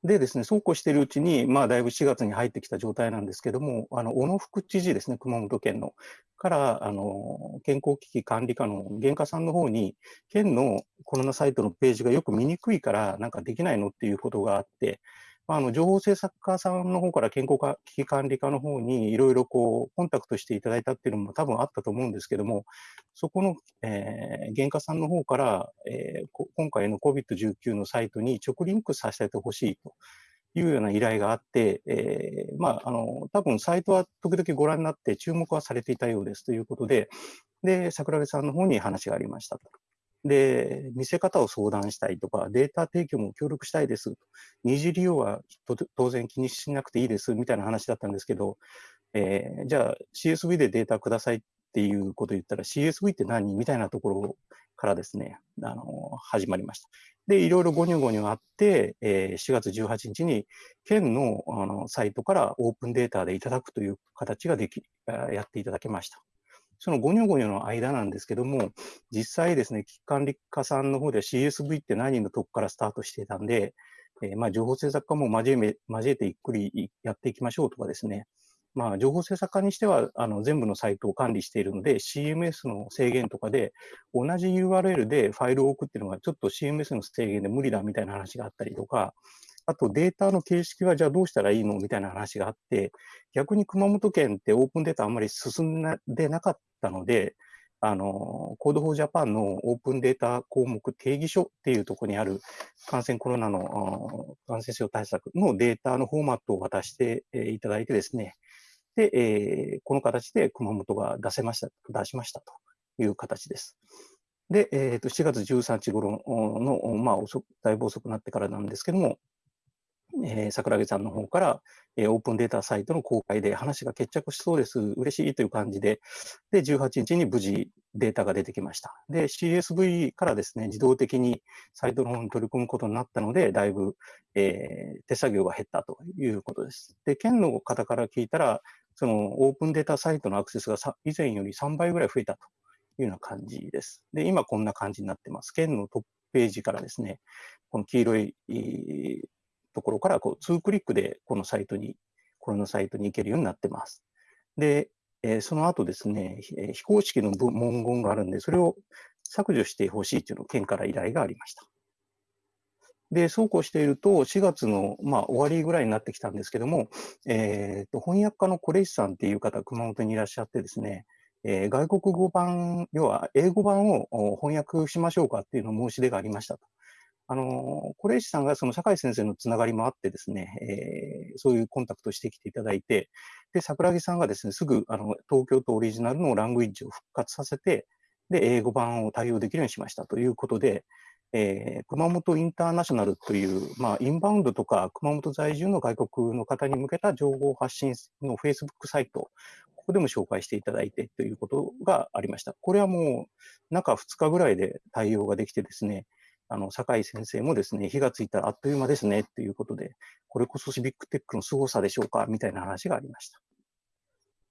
でですね、そうこうしているうちに、まあ、だいぶ4月に入ってきた状態なんですけども、あの小野副知事ですね、熊本県の、からあの健康危機管理課の原価さんの方に、県のコロナサイトのページがよく見にくいから、なんかできないのっていうことがあって、まあ、あの情報制作家さんの方から健康危機管理課の方にいろいろこうコンタクトしていただいたっていうのも多分あったと思うんですけども、そこの、えー原価さんの方から、えー今回の COVID-19 のサイトに直リンクさせてほしいというような依頼があって、えーまあ、あの多分サイトは時々ご覧になって注目はされていたようですということで、で桜木さんの方に話がありましたと。で、見せ方を相談したいとか、データ提供も協力したいです。二次利用は当然気にしなくていいですみたいな話だったんですけど、えーじゃあ CSV でデータくださいっていうことを言ったら CSV って何みたいなところからですね、あの始まりました。で、いろいろゴニョゴニョあって、えー4月18日に県のあのサイトからオープンデータでいただくという形ができ、やっていただけました。そのゴニョゴニョの間なんですけども、実際ですね、危機管理課さんの方では CSV って何のとこからスタートしてたんで、えーまあ、情報政策課も交え交えてゆっくりやっていきましょうとかですね、まあ、情報政策課にしてはあの全部のサイトを管理しているので、CMS の制限とかで、同じ URL でファイルを置くっていうのが、ちょっと CMS の制限で無理だみたいな話があったりとか、あとデータの形式はじゃあどうしたらいいの？みたいな話があって、逆に熊本県ってオープンデータあんまり進んでなかったので、あの、 Code for Japan のオープンデータ項目定義書っていうところにある感染コロナの感染症対策のデータのフォーマットを渡していただいてですね、で、えーこの形で熊本が出せました、出しましたという形です。で、えーと4月13日頃の、まあ遅く、だいぶ遅くなってからなんですけども、えー桜木さんの方から、えーオープンデータサイトの公開で話が決着しそうです、嬉しいという感じで、で、18日に無事データが出てきました。で、CSV からですね、自動的にサイトの方に取り込むことになったので、だいぶ、えー手作業が減ったということです。で、県の方から聞いたら、そのオープンデータサイトのアクセスが以前より3倍ぐらい増えたというような感じです。で、今こんな感じになってます。県のトップページからですね、この黄色いところからこう2クリックでこのサイトに、これのサイトに行けるようになってます。で、えーその後ですね、えー非公式の文言があるんで、それを削除してほしいというのを県から依頼がありました。で、そうこうしていると、4月の、まあ、終わりぐらいになってきたんですけども、えーと翻訳家のコレイシさんっていう方、熊本にいらっしゃってですね、えー外国語版、要は英語版を翻訳しましょうかっていうのを申し出がありましたと。あの、コレイシさんがその酒井先生のつながりもあってですね、えーそういうコンタクトしてきていただいて、で、桜木さんがですね、すぐあの東京都オリジナルのラングイッジを復活させて、で、英語版を対応できるようにしましたということで、えー熊本インターナショナルという、まあ、インバウンドとか熊本在住の外国の方に向けた情報発信の Facebook サイト、ここでも紹介していただいてということがありました。これはもう中2日ぐらいで対応ができてですね、あの、酒井先生もですね、火がついたらあっという間ですね、ということで、これこそシビックテックの凄さでしょうか、みたいな話がありました。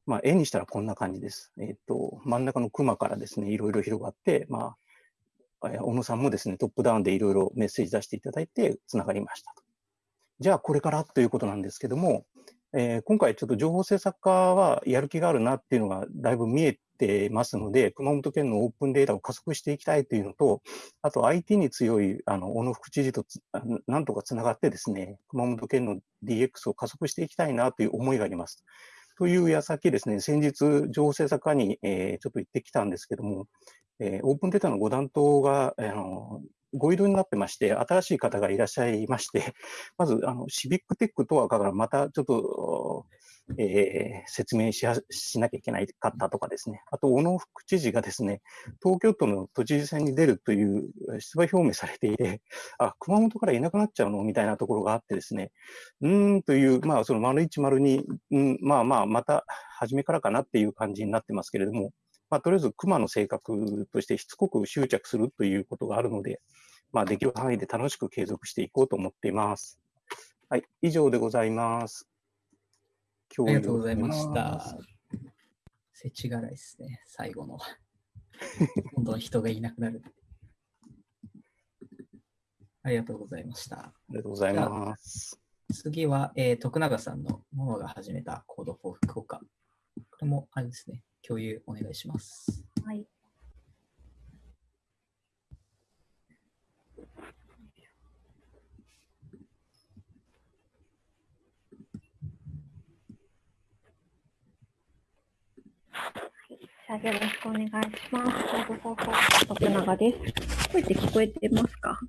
まあ、絵にしたらこんな感じです。えっ、と、真ん中の熊からですね、いろいろ広がって、まあ、小野さんもですね、トップダウンでいろいろメッセージ出していただいて、つながりました。じゃあ、これからということなんですけども、えー今回ちょっと情報政策課はやる気があるなっていうのがだいぶ見えてますので、熊本県のオープンデータを加速していきたいというのと、あと IT に強いあの小野副知事となんとかつながってですね、熊本県の DX を加速していきたいなという思いがあります。という矢先ですね、先日、情報政策課に、えーちょっと行ってきたんですけども、えーオープンデータのご担当が、あのご異動になってまして、新しい方がいらっしゃいまして、まず、あのシビックテックとはからまたちょっと、えー説明しはしなきゃいけないかったとかですね、あと、小野副知事がですね、東京都の都知事選に出るという出馬表明されていて、あ、熊本からいなくなっちゃうの？みたいなところがあってですね、うーんという、まあ、その丸一丸に、うん、まあまあ、また初めからかなっていう感じになってますけれども、まあ、とりあえず熊の性格としてしつこく執着するということがあるので、まあ、できる範囲で楽しく継続していこうと思っています。はい、以上でございます。ありがとうございました。せちがらいですね、最後の。どんどん人がいなくなる。ありがとうございました。ありがとうございます。次は、えー徳永さんのものが始めた Code for 福岡。これもあれですね、共有お願いします。はい。じゃあよろしくお願いします。徳永です。声って聞こえてますか？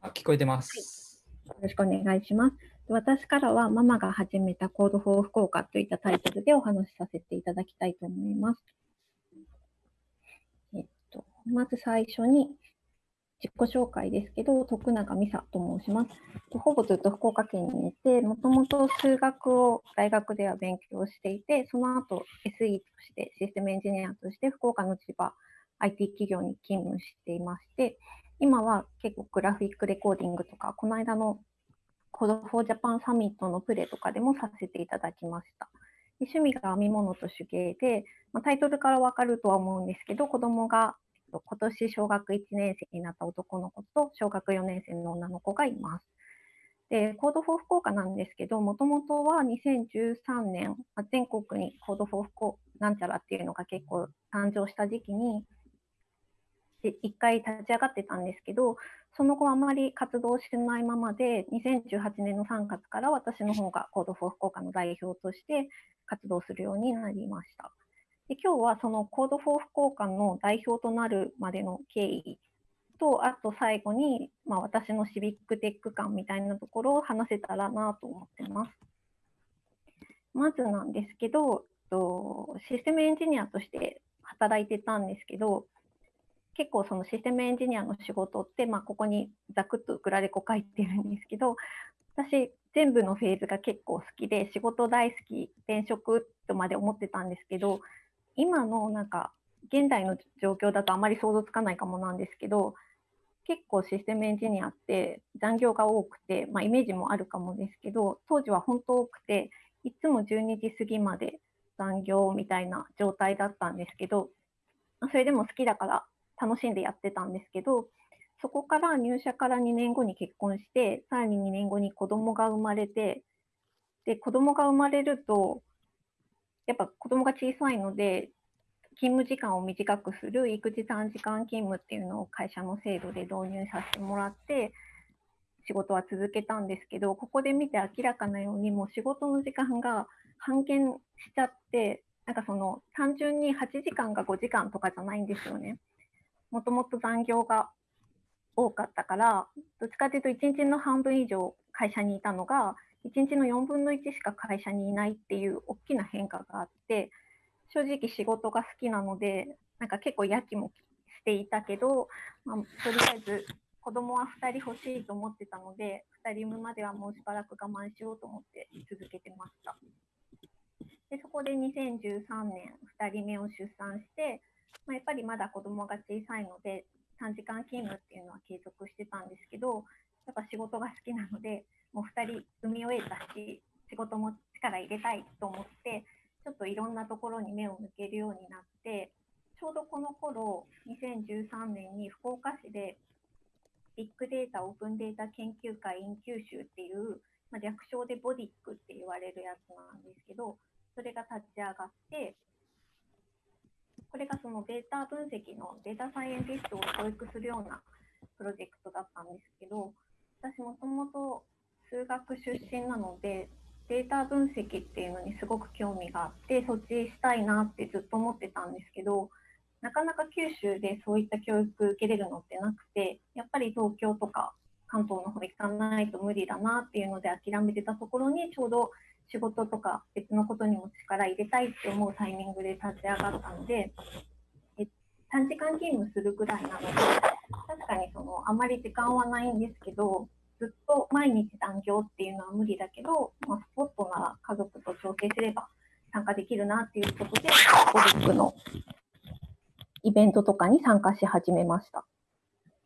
あ、聞こえてます。よろしくお願いします。私からはママが始めた Code for 福岡といったタイトルでお話しさせていただきたいと思います。えっと、まず最初に、自己紹介ですけど、徳永美沙と申します。ほぼずっと福岡県にいて、もともと数学を大学では勉強していて、その後 SE としてシステムエンジニアとして福岡の千葉 IT 企業に勤務していまして、今は結構グラフィックレコーディングとか、この間の Code for Japan サミットのプレとかでもさせていただきました。趣味が編み物と手芸で、まあ、タイトルからわかるとは思うんですけど、子供がと今年小学1年生になった男の子と小学4年生の女の子がいます。で、 Code for 福岡なんですけど、もともとは2013年、全国に Code for 福岡なんちゃらっていうのが結構誕生した時期に、で一回立ち上がってたんですけど、その後あまり活動してないままで、2018年の3月から私の方が Code for 福岡の代表として活動するようになりました。で今日はその Code for 福岡の代表となるまでの経緯と、あと最後に、まあ、私のシビックテック観みたいなところを話せたらなと思ってます。まずなんですけど、とシステムエンジニアとして働いてたんですけど、結構そのシステムエンジニアの仕事って、まあ、ここにざくっとグラレコ書いてるんですけど、私、全部のフェーズが結構好きで、仕事大好き、転職とまで思ってたんですけど、今のなんか、現代の状況だとあまり想像つかないかもなんですけど、結構システムエンジニアって残業が多くて、まあ、イメージもあるかもですけど、当時は本当多くて、いつも12時過ぎまで残業みたいな状態だったんですけど、それでも好きだから楽しんでやってたんですけど、そこから入社から2年後に結婚して、さらに2年後に子供が生まれて、で、子供が生まれると、やっぱ子供が小さいので、勤務時間を短くする育児短時間勤務っていうのを会社の制度で導入させてもらって、仕事は続けたんですけど、ここで見て明らかなように、もう仕事の時間が半減しちゃって、なんかその単純に8時間が5時間とかじゃないんですよね。もともと残業が多かったから、どっちかというと1日の半分以上会社にいたのが、1日の4分の1しか会社にいないっていう大きな変化があって、正直仕事が好きなので、なんか結構やきもきしていたけど、まあ、とりあえず子供は2人欲しいと思ってたので、2人産むまではもうしばらく我慢しようと思って続けてました。でそこで2013年、2人目を出産して、まあ、やっぱりまだ子供が小さいので、短時間勤務っていうのは継続してたんですけど、やっぱ仕事が好きなので、もう2人産み終えたし、仕事も力入れたいと思って、ちょっといろんなところに目を向けるようになって、ちょうどこの頃、2013年に福岡市で、ビッグデータオープンデータ研究会 in 九州っていう、まあ、略称でボディックって言われるやつなんですけど、それが立ち上がって、これがそのデータ分析のデータサイエンティストを教育するようなプロジェクトだったんですけど、私もともと数学出身なので、データ分析っていうのにすごく興味があって、そっちしたいなってずっと思ってたんですけど、なかなか九州でそういった教育受けれるのってなくて、やっぱり東京とか関東の方行かないと無理だなっていうので諦めてたところに、ちょうど仕事とか別のことにも力入れたいって思うタイミングで立ち上がったので、短時間勤務するぐらいなので、確かにそのあまり時間はないんですけど、ずっと毎日残業っていうのは無理だけど、まあ、スポットなら家族と調整すれば参加できるなっていうことで、ゴルフのイベントとかに参加し始めました。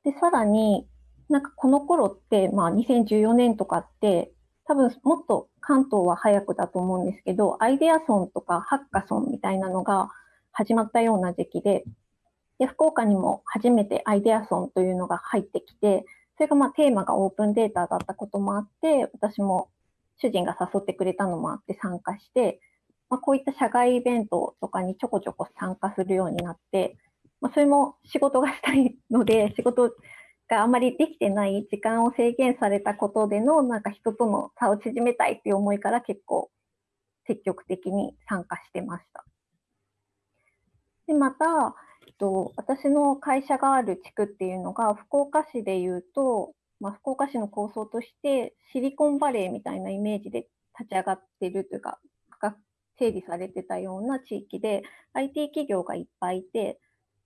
で、さらに、なんかこの頃って、まあ2014年とかって、多分もっと関東は早くだと思うんですけど、アイデアソンとかハッカソンみたいなのが始まったような時期で、で、福岡にも初めてアイデアソンというのが入ってきて、それがまあテーマがオープンデータだったこともあって、私も主人が誘ってくれたのもあって参加して、まあ、こういった社外イベントとかにちょこちょこ参加するようになって、まあ、それも仕事がしたいので、仕事があまりできてない時間を制限されたことでの、なんか人との差を縮めたいっていう思いから結構積極的に参加してました。で、また、えっと、私の会社がある地区っていうのが、福岡市でいうと、まあ、福岡市の構想として、シリコンバレーみたいなイメージで立ち上がってるというか、整理されてたような地域で、IT 企業がいっぱいいて、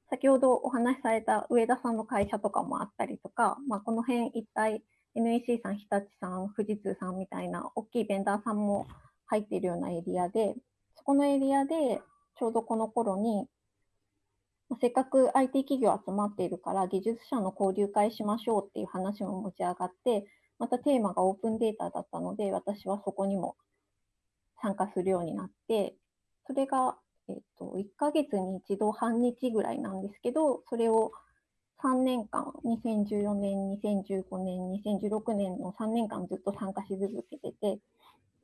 先ほどお話しされた上田さんの会社とかもあったりとか、まあ、この辺一帯 NEC さん、日立さん、富士通さんみたいな大きいベンダーさんも入っているようなエリアで、そこのエリアでちょうどこの頃に、せっかく IT 企業集まっているから技術者の交流会しましょうっていう話も持ち上がって、またテーマがオープンデータだったので、私はそこにも参加するようになって、それが、えっと、1ヶ月に一度半日ぐらいなんですけど、それを3年間、2014年、2015年、2016年の3年間ずっと参加し続けてて、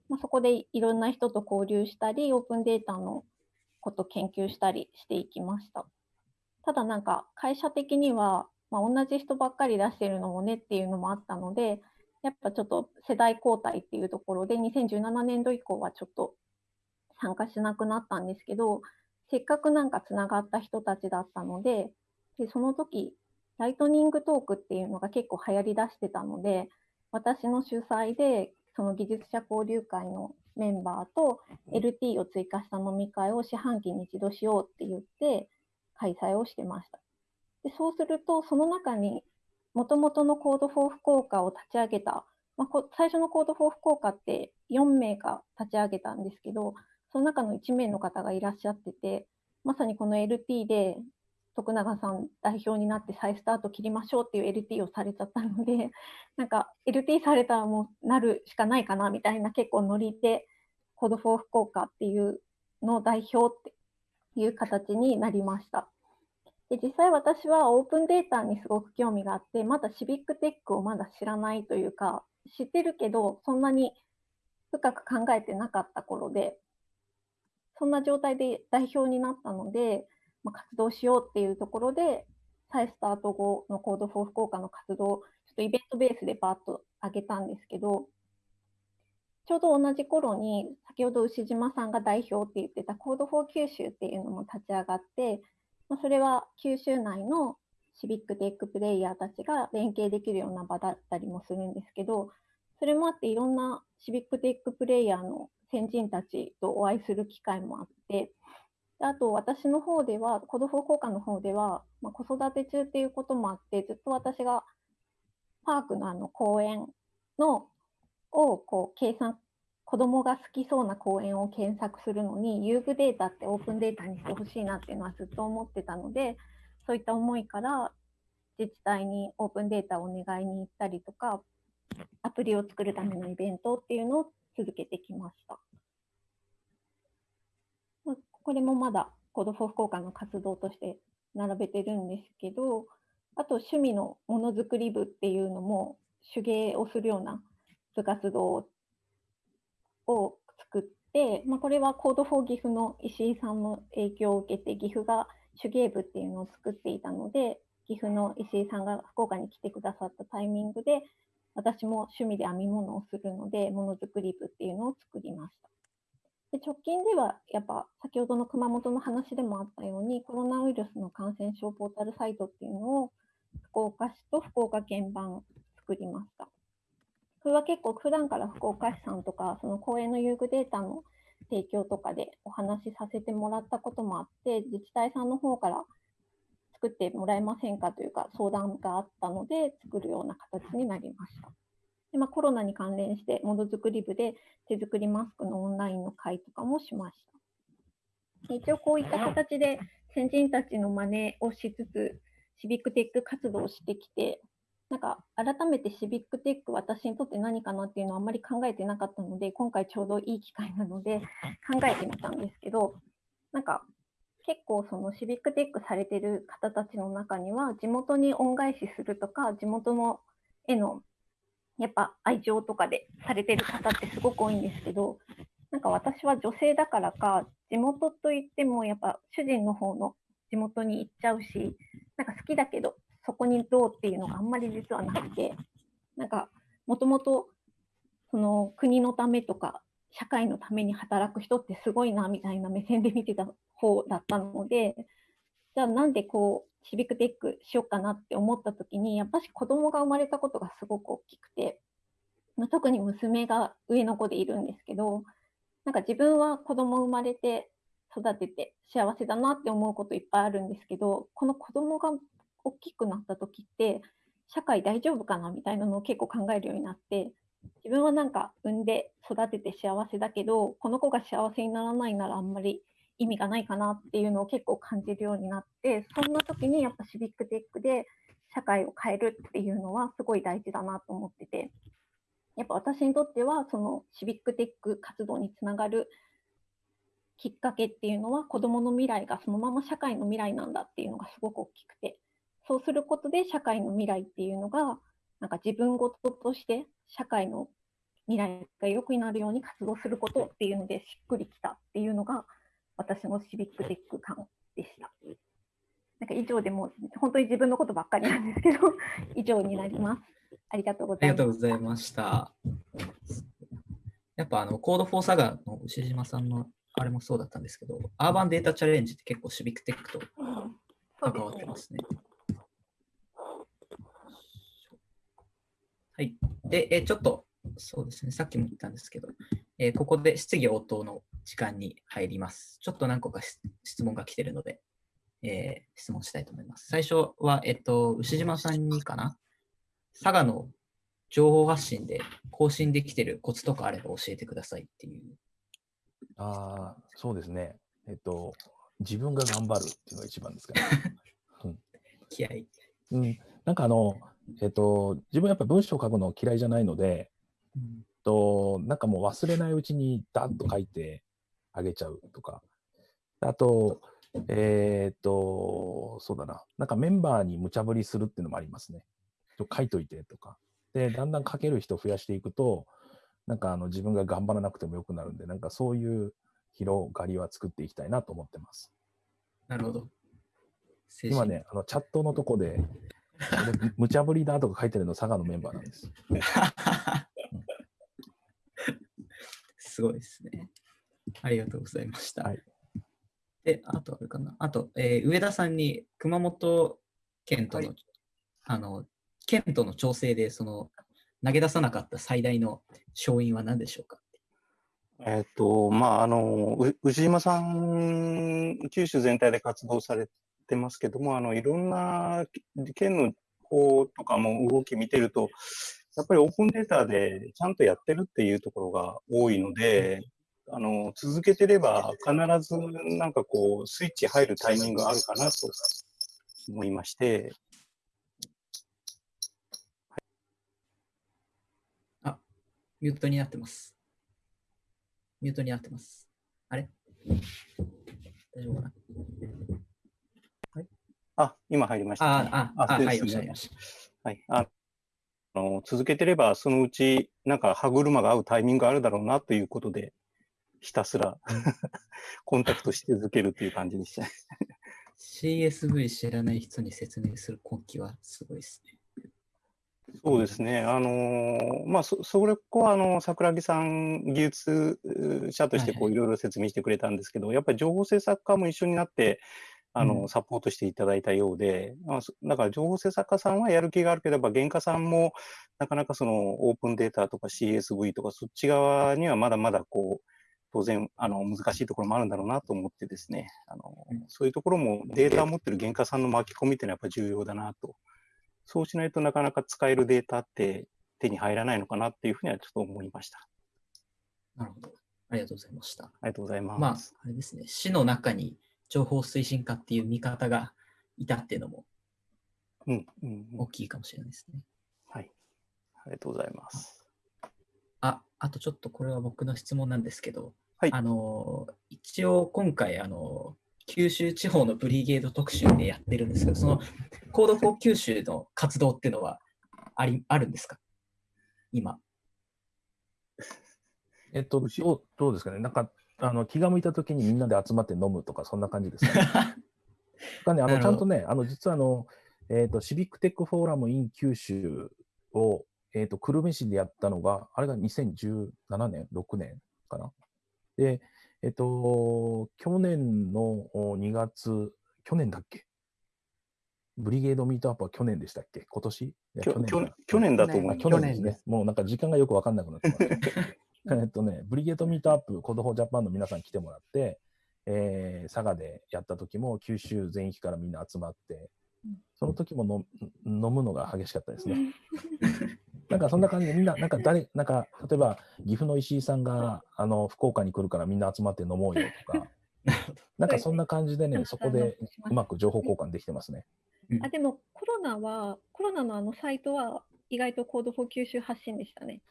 まあ、そこでいろんな人と交流したり、オープンデータのこと研究したりしていきました。ただなんか会社的には、まあ、同じ人ばっかり出してるのもねっていうのもあったので、やっぱちょっと世代交代っていうところで、2017年度以降はちょっと参加しなくなったんですけど、せっかくなんかつながった人たちだったので、でその時ライトニングトークっていうのが結構流行りだしてたので、私の主催で、その技術者交流会のメンバーと LT を追加した飲み会を四半期に一度しようって言って開催をしてました。でそうすると、その中にもともとの Code for 福岡を立ち上げた、まあ、こ最初の Code for 福岡って4名が立ち上げたんですけど、その中の1名の方がいらっしゃってて、まさにこの LT で徳永さん代表になって再スタート切りましょうっていう LT をされちゃったので、なんか LT されたらもうなるしかないかなみたいな結構ノリで、Code for 福岡っていうのを代表っていう形になりました。で実際私はオープンデータにすごく興味があって、まだシビックテックをまだ知らないというか、知ってるけど、そんなに深く考えてなかった頃で、そんな状態で代表になったので、まあ、活動しようっていうところで、再スタート後の Code for 福岡の活動ちょっとイベントベースでバーッと上げたんですけど、ちょうど同じ頃に、先ほど牛島さんが代表って言ってた Code for 九州っていうのも立ち上がって、まあ、それは九州内のシビックテックプレイヤーたちが連携できるような場だったりもするんですけど、それもあっていろんなシビックテックプレイヤーの先人たちとお会いする機会もあって、あと私の方では、コードフォー効果の方では、まあ、子育て中っていうこともあって、ずっと私がパークのあの公園のをこう計算、子供が好きそうな公園を検索するのに、遊具データってオープンデータにしてほしいなっていうのはずっと思ってたので、そういった思いから自治体にオープンデータをお願いに行ったりとか、アプリを作るためのイベントっていうのを続けてきました。まあこれもまだ Code for 福岡の活動として並べてるんですけど、あと趣味のものづくり部っていうのも手芸をするような部活動を作って、まあ、これは Code for 岐阜の石井さんの影響を受けて岐阜が手芸部っていうのを作っていたので、岐阜の石井さんが福岡に来てくださったタイミングで、私も趣味で編み物をするので、ものづくり部っていうのを作りました。で直近では、やっぱ先ほどの熊本の話でもあったように、コロナウイルスの感染症ポータルサイトっていうのを、福岡市と福岡県版作りました。これは結構普段から福岡市さんとか、その公園の遊具データの提供とかでお話しさせてもらったこともあって、自治体さんの方から作ってもらえませんかというか相談があったので、作るような形になりました。でまあ、コロナに関連して、ものづくり部で手作りマスクのオンラインの会とかもしました。一応こういった形で先人たちの真似をしつつ、シビックテック活動をしてきて、なんか改めてシビックテック私にとって何かなっていうのはあんまり考えてなかったので、今回ちょうどいい機会なので考えてみたんですけど、なんか結構そのシビックテックされてる方たちの中には、地元に恩返しするとか、地元のへのやっぱ愛情とかでされてる方ってすごく多いんですけど、なんか私は女性だからか、地元といってもやっぱ主人の方の地元に行っちゃうし、なんか好きだけど、そこにどうっていうのがあんまり実はなくて、なんかもともとその国のためとか社会のために働く人ってすごいなみたいな目線で見てた方だったので、じゃあなんでこうシビックテックしようかなって思った時に、やっぱし子供が生まれたことがすごく大きくて、ま特に娘が上の子でいるんですけど、なんか自分は子供生まれて育てて幸せだなって思うこといっぱいあるんですけど、この子供が大きくなった時って、社会大丈夫かなみたいなのを結構考えるようになって、自分はなんか産んで育てて幸せだけど、この子が幸せにならないならあんまり意味がないかなっていうのを結構感じるようになって、そんな時にやっぱシビックテックで社会を変えるっていうのはすごい大事だなと思ってて、やっぱ私にとってはそのシビックテック活動につながるきっかけっていうのは子どもの未来がそのまま社会の未来なんだっていうのがすごく大きくてそうすることで社会の未来っていうのがなんか自分事として社会の未来が良くなるように活動することっていうのでしっくりきたっていうのが私のシビックテック感でした。なんか以上でもう本当に自分のことばっかりなんですけど 以上になります。ありがとうございます。とうございました。やっぱあの、コードフォーサガの牛島さんのあれもそうだったんですけど、アーバンデータチャレンジって結構シビックテックと関わってですねますはい。で、えちょっと、そうですね、さっきも言ったんですけど、えーここで質疑応答の時間に入ります。ちょっと何個かし質問が来てるので、えー質問したいと思います。最初は、えっと、牛島さんにかな？佐賀の情報発信で更新できてるコツとかあれば教えてくださいっていう。ああ、そうですね。えっと、自分が頑張るっていうのが一番ですかね。気合。うん、なんかあの、えっと、自分やっぱ文章を書くの嫌いじゃないので、うんとなんかもう忘れないうちにダッと書いてあげちゃうとか、あと、えーっと、そうだな、なんかメンバーに無茶ぶりするっていうのもありますね。ちょ書いといてとか。で、だんだん書ける人増やしていくと、なんかあの自分が頑張らなくてもよくなるんで、なんかそういう広がりは作っていきたいなと思ってます。なるほど。今ね、あのチャットのとこで、俺 無茶ぶりだとか書いてるの佐賀のメンバーなんです。すごいですね。ありがとうございました。はいで、あとあるかな？あと、えー上田さんに熊本県との、はいあの、県との調整で、その、投げ出さなかった最大の勝因は何でしょうか？えっと、まあ、あの、う牛島さん、九州全体で活動されてますけども、あの、いろんな県の方とかも動き見てると、やっぱりオープンデータでちゃんとやってるっていうところが多いので、あの、続けてれば必ずなんかこう、スイッチ入るタイミングがあるかなと思いまして、あミュートになってます。ミュートになってます。あれ？大丈夫かな？あ、今入りました、ああ、あ、あ、はい、おっしゃいました。はい。ああの続けてれば、そのうち、なんか歯車が合うタイミングがあるだろうなということで、ひたすら コンタクトし続けるという感じでした。CSV 知らない人に説明する根気はすごいですね。そうですね。あのーまあ、そ、それこは、あの、桜木さん、技術者として、こう、はいいろいろ説明してくれたんですけど、やっぱり情報制作家も一緒になって、あの、うんサポートしていただいたようで、まあ、そだから情報制作家さんはやる気があるければ、原価さんも、なかなかその、オープンデータとか CSV とか、そっち側にはまだまだ、こう、当然、あの、難しいところもあるんだろうなと思ってですね、あのうん、そういうところもデータを持ってる原価さんの巻き込みっていうのはやっぱり重要だなと。そうしないとなかなか使えるデータって手に入らないのかなっていうふうにはちょっと思いました。なるほど。ありがとうございました。ありがとうございます。まあ、あれですね、市の中に情報推進課っていう見方がいたっていうのもうん、うん、うん大きいかもしれないですね。はい。ありがとうございます。あ、あとちょっとこれは僕の質問なんですけど、はいあの、一応今回、あの、九州地方のブリゲード特集でやってるんですけど、その Code for 九州の活動っていうのはありあるんですか？今。えっと、どうどうですかね、なんかあの気が向いたときにみんなで集まって飲むとか、そんな感じですかね。がね、あのちゃんとね、あの実はあの、えっとシビックテックフォーラム in 九州を、えっと久留米市でやったのが、あれが2017年、6年かな。で、えっと、去年の2月、去年だっけ？ブリゲードミートアップは去年でしたっけ？今年？去去年か去年だと思いあます。去年ですね。もうなんか時間がよくわかんなくなってます。えっとね、ブリゲードミートアップ、 Code for Japan の皆さん来てもらって、えー佐賀でやった時も九州全域からみんな集まってうん、その時もの飲むのが激しかったですね。なんかそんな感じでみんな、なんか誰、なんか例えば岐阜の石井さんがあの福岡に来るからみんな集まって飲もうよとか、なんかそんな感じでね、そこでうまく情報交換できてますね。あでもコロナは、コロナのあのサイトは意外と Code for 九州発信でしたね。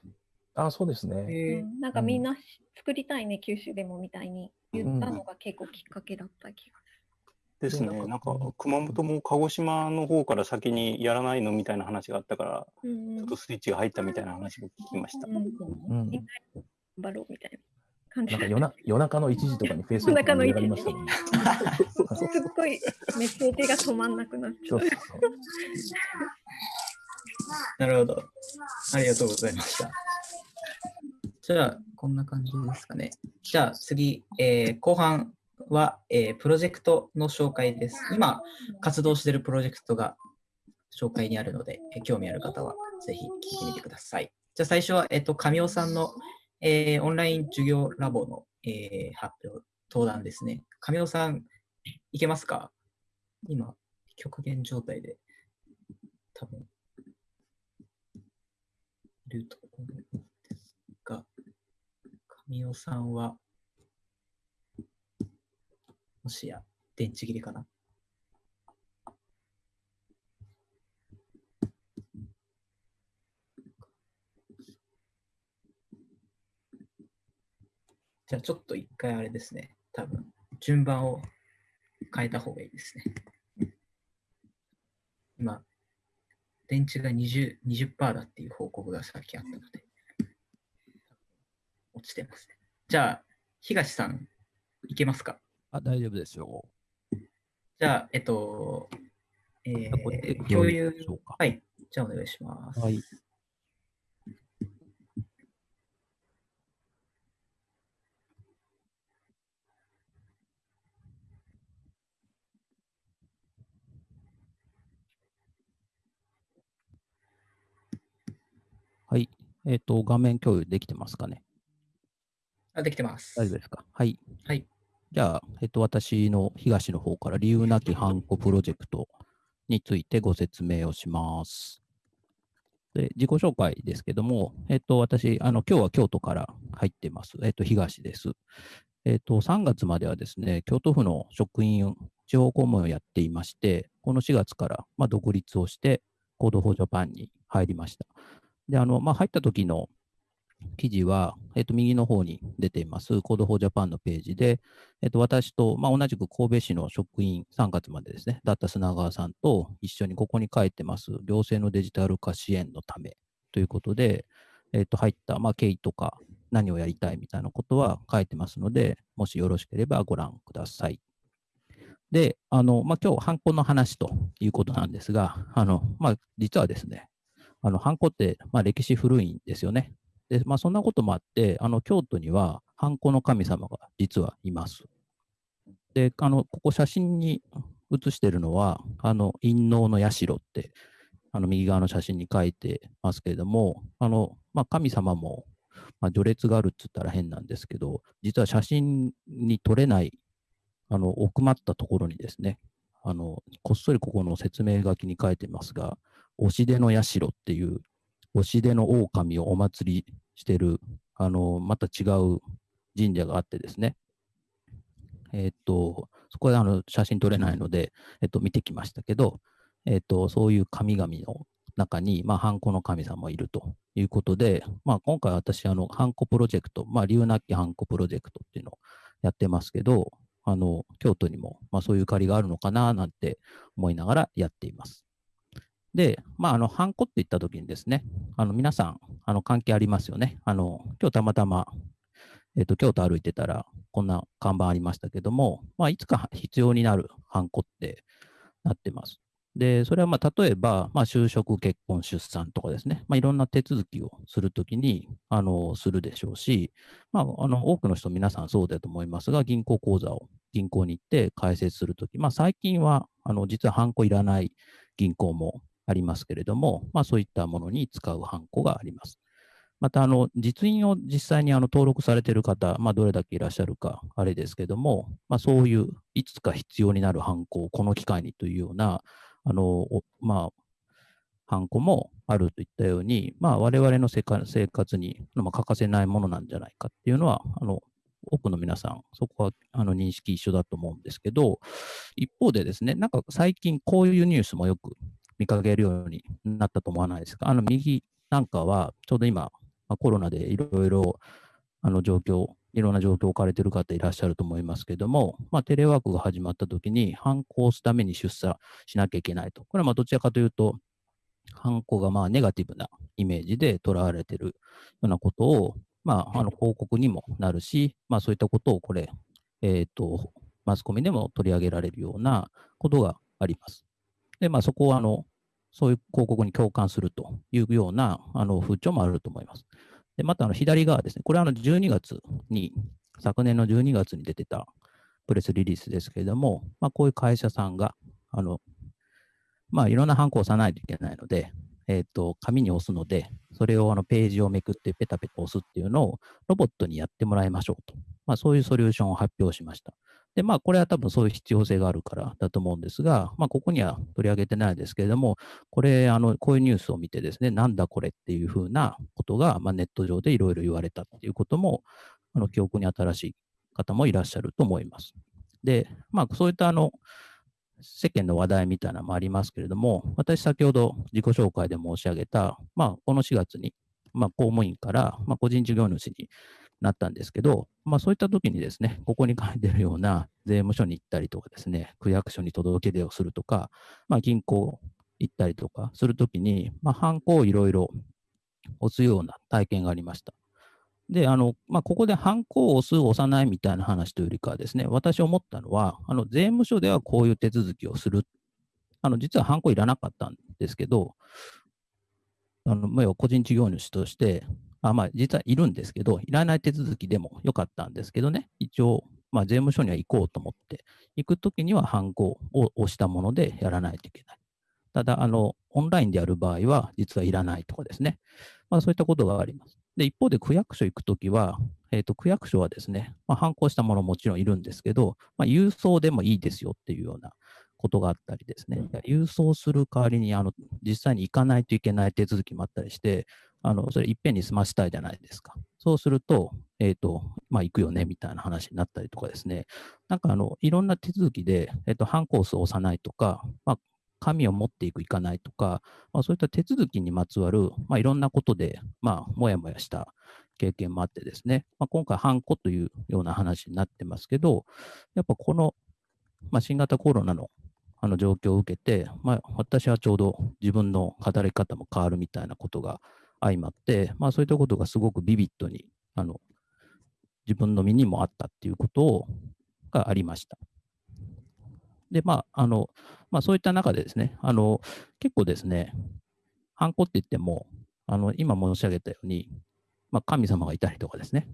あそうですね。うん、なんかみんなし作りたいね、九州でもみたいに言ったのが結構きっかけだった気がですね。でなんか、熊本も鹿児島の方から先にやらないのみたいな話があったから。うんちょっとスイッチが入ったみたいな話も聞きました。うんうん、頑張ろうみたいな感じなんか夜な夜中の1時とかにフェイスブック夜中の1に上がりましたもんね。すっごいメッセージが止まんなくなっちゃそうう。そうそうなるほど。ありがとうございました。じゃあ、こんな感じですかね。じゃあ次、えー後半は、えープロジェクトの紹介です。今、活動しているプロジェクトが紹介にあるので、えー興味ある方はぜひ聞いてみてください。じゃあ最初は、えっ、と、神尾さんの、えオンライン授業ラボの、え発表、登壇ですね。神尾さん、いけますか？今、極限状態で、多分、いると思うんですが、神尾さんは、もしや、電池切れかな？じゃあちょっと一回あれですね。多分、順番を変えた方がいいですね。今、電池が 20%, 20だっていう報告がさっきあったので、落ちてますね。じゃあ、東さん、いけますか？あ、大丈夫ですよ。じゃあ、えっと、えー、共有。はい。じゃあ、お願いします。はい。はい。えっ、と、画面共有できてますかね？あ、できてます。大丈夫ですか？はい。はい。じゃあ、えっ、と、私の東の方から理由なきハンコプロジェクトについてご説明をします。で、自己紹介ですけども、えっ、と、私、あの、今日は京都から入ってます。えっ、と、東です。えっ、と、3月まではですね、京都府の職員、地方公務員をやっていまして、この4月から、まあ、独立をして、Code for Japan に入りました。で、あの、まあ、入った時の記事は、えっと、右の方に出ています、 Code for Japan のページで、えっと、私と、まあ、同じく神戸市の職員、3月までですね、だった砂川さんと一緒にここに書いてます、行政のデジタル化支援のためということで、えっと、入った、まあ、経緯とか、何をやりたいみたいなことは書いてますので、もしよろしければご覧ください。で、あの、まあ、今日、ハンコの話ということなんですが、あの、まあ、実はですね、あの、ハンコって、まあ、歴史古いんですよね。で、まあ、そんなこともあって、あの、京都には、ハンコの神様が実はいます。で、あの、ここ写真に写してるのは、あの、陰能の社って、あの、右側の写真に書いてますけれども、あの、まあ、神様も、まあ、序列があるって言ったら変なんですけど、実は写真に撮れない、あの、奥まったところにですね、あの、こっそりここの説明書きに書いてますが、押し出の社っていう、押し出の狼をお祭りしてる、あの、また違う神社があってですね。えーと、そこであの写真撮れないので、えっと、見てきましたけど、えっと、そういう神々の中に、まあ、ハンコの神様もいるということで、まあ、今回私、あの、ハンコプロジェクト、まあ、理由なきハンコプロジェクトっていうのをやってますけど、あの、京都にも、まあ、そういうゆかりがあるのかな、なんて思いながらやっています。で、まあ、あの、ハンコって言ったときにですね、あの、皆さん、あの、関係ありますよね。あの、今日たまたま、えっと、京都歩いてたら、こんな看板ありましたけども、まあ、いつか必要になるハンコってなってます。で、それはまあ、例えば、まあ、就職、結婚、出産とかですね、まあ、いろんな手続きをするときに、あの、するでしょうし、まあ、あの、多くの人、皆さんそうだと思いますが、銀行口座を銀行に行って開設するとき、まあ、最近は、あの、実はハンコいらない銀行もありますけれども、まあ、そういったものに使うハンコがあります。また、あの、実印を実際にあの登録されている方、まあ、どれだけいらっしゃるか、あれですけども、まあ、そういう、いつか必要になるハンコをこの機会にというような、あの、まあ、ハンコもあるといったように、まあ、我々の生活生活に、まあ、欠かせないものなんじゃないかっていうのは、あの、多くの皆さん、そこはあの認識一緒だと思うんですけど、一方でですね、なんか最近こういうニュースもよく見かけるようになったと思わないですか？あの右なんかは、ちょうど今、まあコロナでいろいろあの状況、いろんな状況を置かれている方いらっしゃると思いますけども、まあ、テレワークが始まったときに、反抗すために出社しなきゃいけないと。これはまあどちらかというと、犯行がまあネガティブなイメージで捉われているようなことを、まあ、あの広告にもなるし、まあ、そういったことをこれ、えっ、と、マスコミでも取り上げられるようなことがあります。で、まあ、そこは、あの、そういう広告に共感するというようなあの風潮もあると思います。で、また、あの、左側ですね。これはあの12月に、昨年の12月に出てたプレスリリースですけれども、まあ、こういう会社さんが、あの、まあ、いろんなハンコを押さないといけないので、えっ、と、紙に押すので、それをあのページをめくってペタペタ押すっていうのをロボットにやってもらいましょうと。まあ、そういうソリューションを発表しました。で、まあ、これは多分そういう必要性があるからだと思うんですが、まあ、ここには取り上げてないですけれども、これ、あの、こういうニュースを見てですね、なんだこれっていうふうなことが、まあ、ネット上でいろいろ言われたっていうことも、あの、記憶に新しい方もいらっしゃると思います。で、まあ、そういったあの、世間の話題みたいなのもありますけれども、私先ほど自己紹介で申し上げた、まあ、この4月に、まあ、公務員から、まあ、個人事業主になったんですけど、まあ、そういった時にですね、ここに書いてるような税務署に行ったりとかですね、区役所に届け出をするとか、まあ、銀行行ったりとかするときに、まあ、ハンコをいろいろ押すような体験がありました。で、あの、まあ、ここでハンコを押す、押さないみたいな話というよりかはですね、私思ったのは、あの、税務署ではこういう手続きをする。あの、実はハンコいらなかったんですけど、あの、まあ要は個人事業主として、あまあ、実はいるんですけど、いらない手続きでもよかったんですけどね、一応、まあ、税務署には行こうと思って、行くときにはハンコを押したものでやらないといけない。ただ、あの、オンラインでやる場合は、実はいらないとかですね。まあ、そういったことがあります。で、一方で区役所行くときは、えっ、と、区役所はですね、まあ、反抗したものもちろんいるんですけど、まあ、郵送でもいいですよっていうようなことがあったりですね、郵送する代わりに、あの、実際に行かないといけない手続きもあったりして、あの、それいっぺんに済ましたいじゃないですか。そうすると、えっ、と、まあ、行くよね、みたいな話になったりとかですね、なんかあの、いろんな手続きで、えっ、と、ハンコースを押さないとか、まあ、紙を持っていく、いかないとか、まあ、そういった手続きにまつわる、まあ、いろんなことで、まあ、もやもやした経験もあってですね、まあ、今回、ハンコというような話になってますけど、やっぱこの、まあ、新型コロナのあの状況を受けて、まあ、私はちょうど自分の働き方も変わるみたいなことが相まって、まあ、そういったことがすごくビビッドにあの自分の身にもあったっていうことをがありました。で、まあ、あの、まあ、そういった中でですね、あの、結構ですね、ハンコって言っても、あの、今申し上げたように、まあ、神様がいたりとかですね、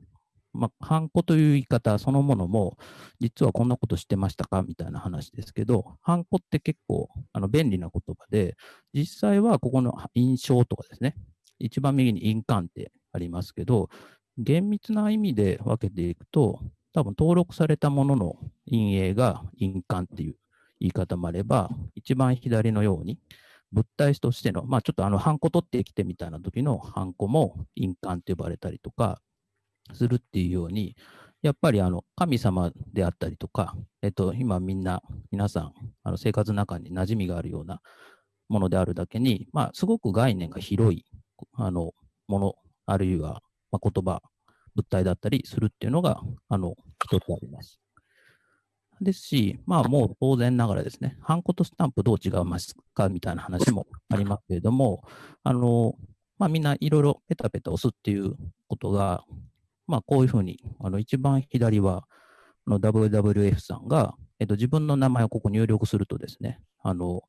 まあ、ハンコという言い方そのものも、実はこんなことしてましたか？みたいな話ですけど、ハンコって結構あの便利な言葉で、実際はここの印象とかですね、一番右に印鑑ってありますけど、厳密な意味で分けていくと、多分登録されたものの陰影が印鑑っていう言い方もあれば、一番左のように、物体としての、まあちょっとあの、ハンコ取ってきてみたいな時のハンコも印鑑って呼ばれたりとかするっていうように、やっぱりあの、神様であったりとか、えっと、今みんな、皆さん、あの生活の中に馴染みがあるようなものであるだけに、まあすごく概念が広い、あの、もの、あるいは、まあ、言葉、物体だったりするっていうのが、あの、一つあります。ですし、まあもう当然ながらですね、ハンコとスタンプどう違いますかみたいな話もありますけれども、あの、まあみんないろいろペタペタ押すっていうことが、まあこういうふうに、あの一番左は、WWF さんが、えっと、自分の名前をここ入力するとですね、あの、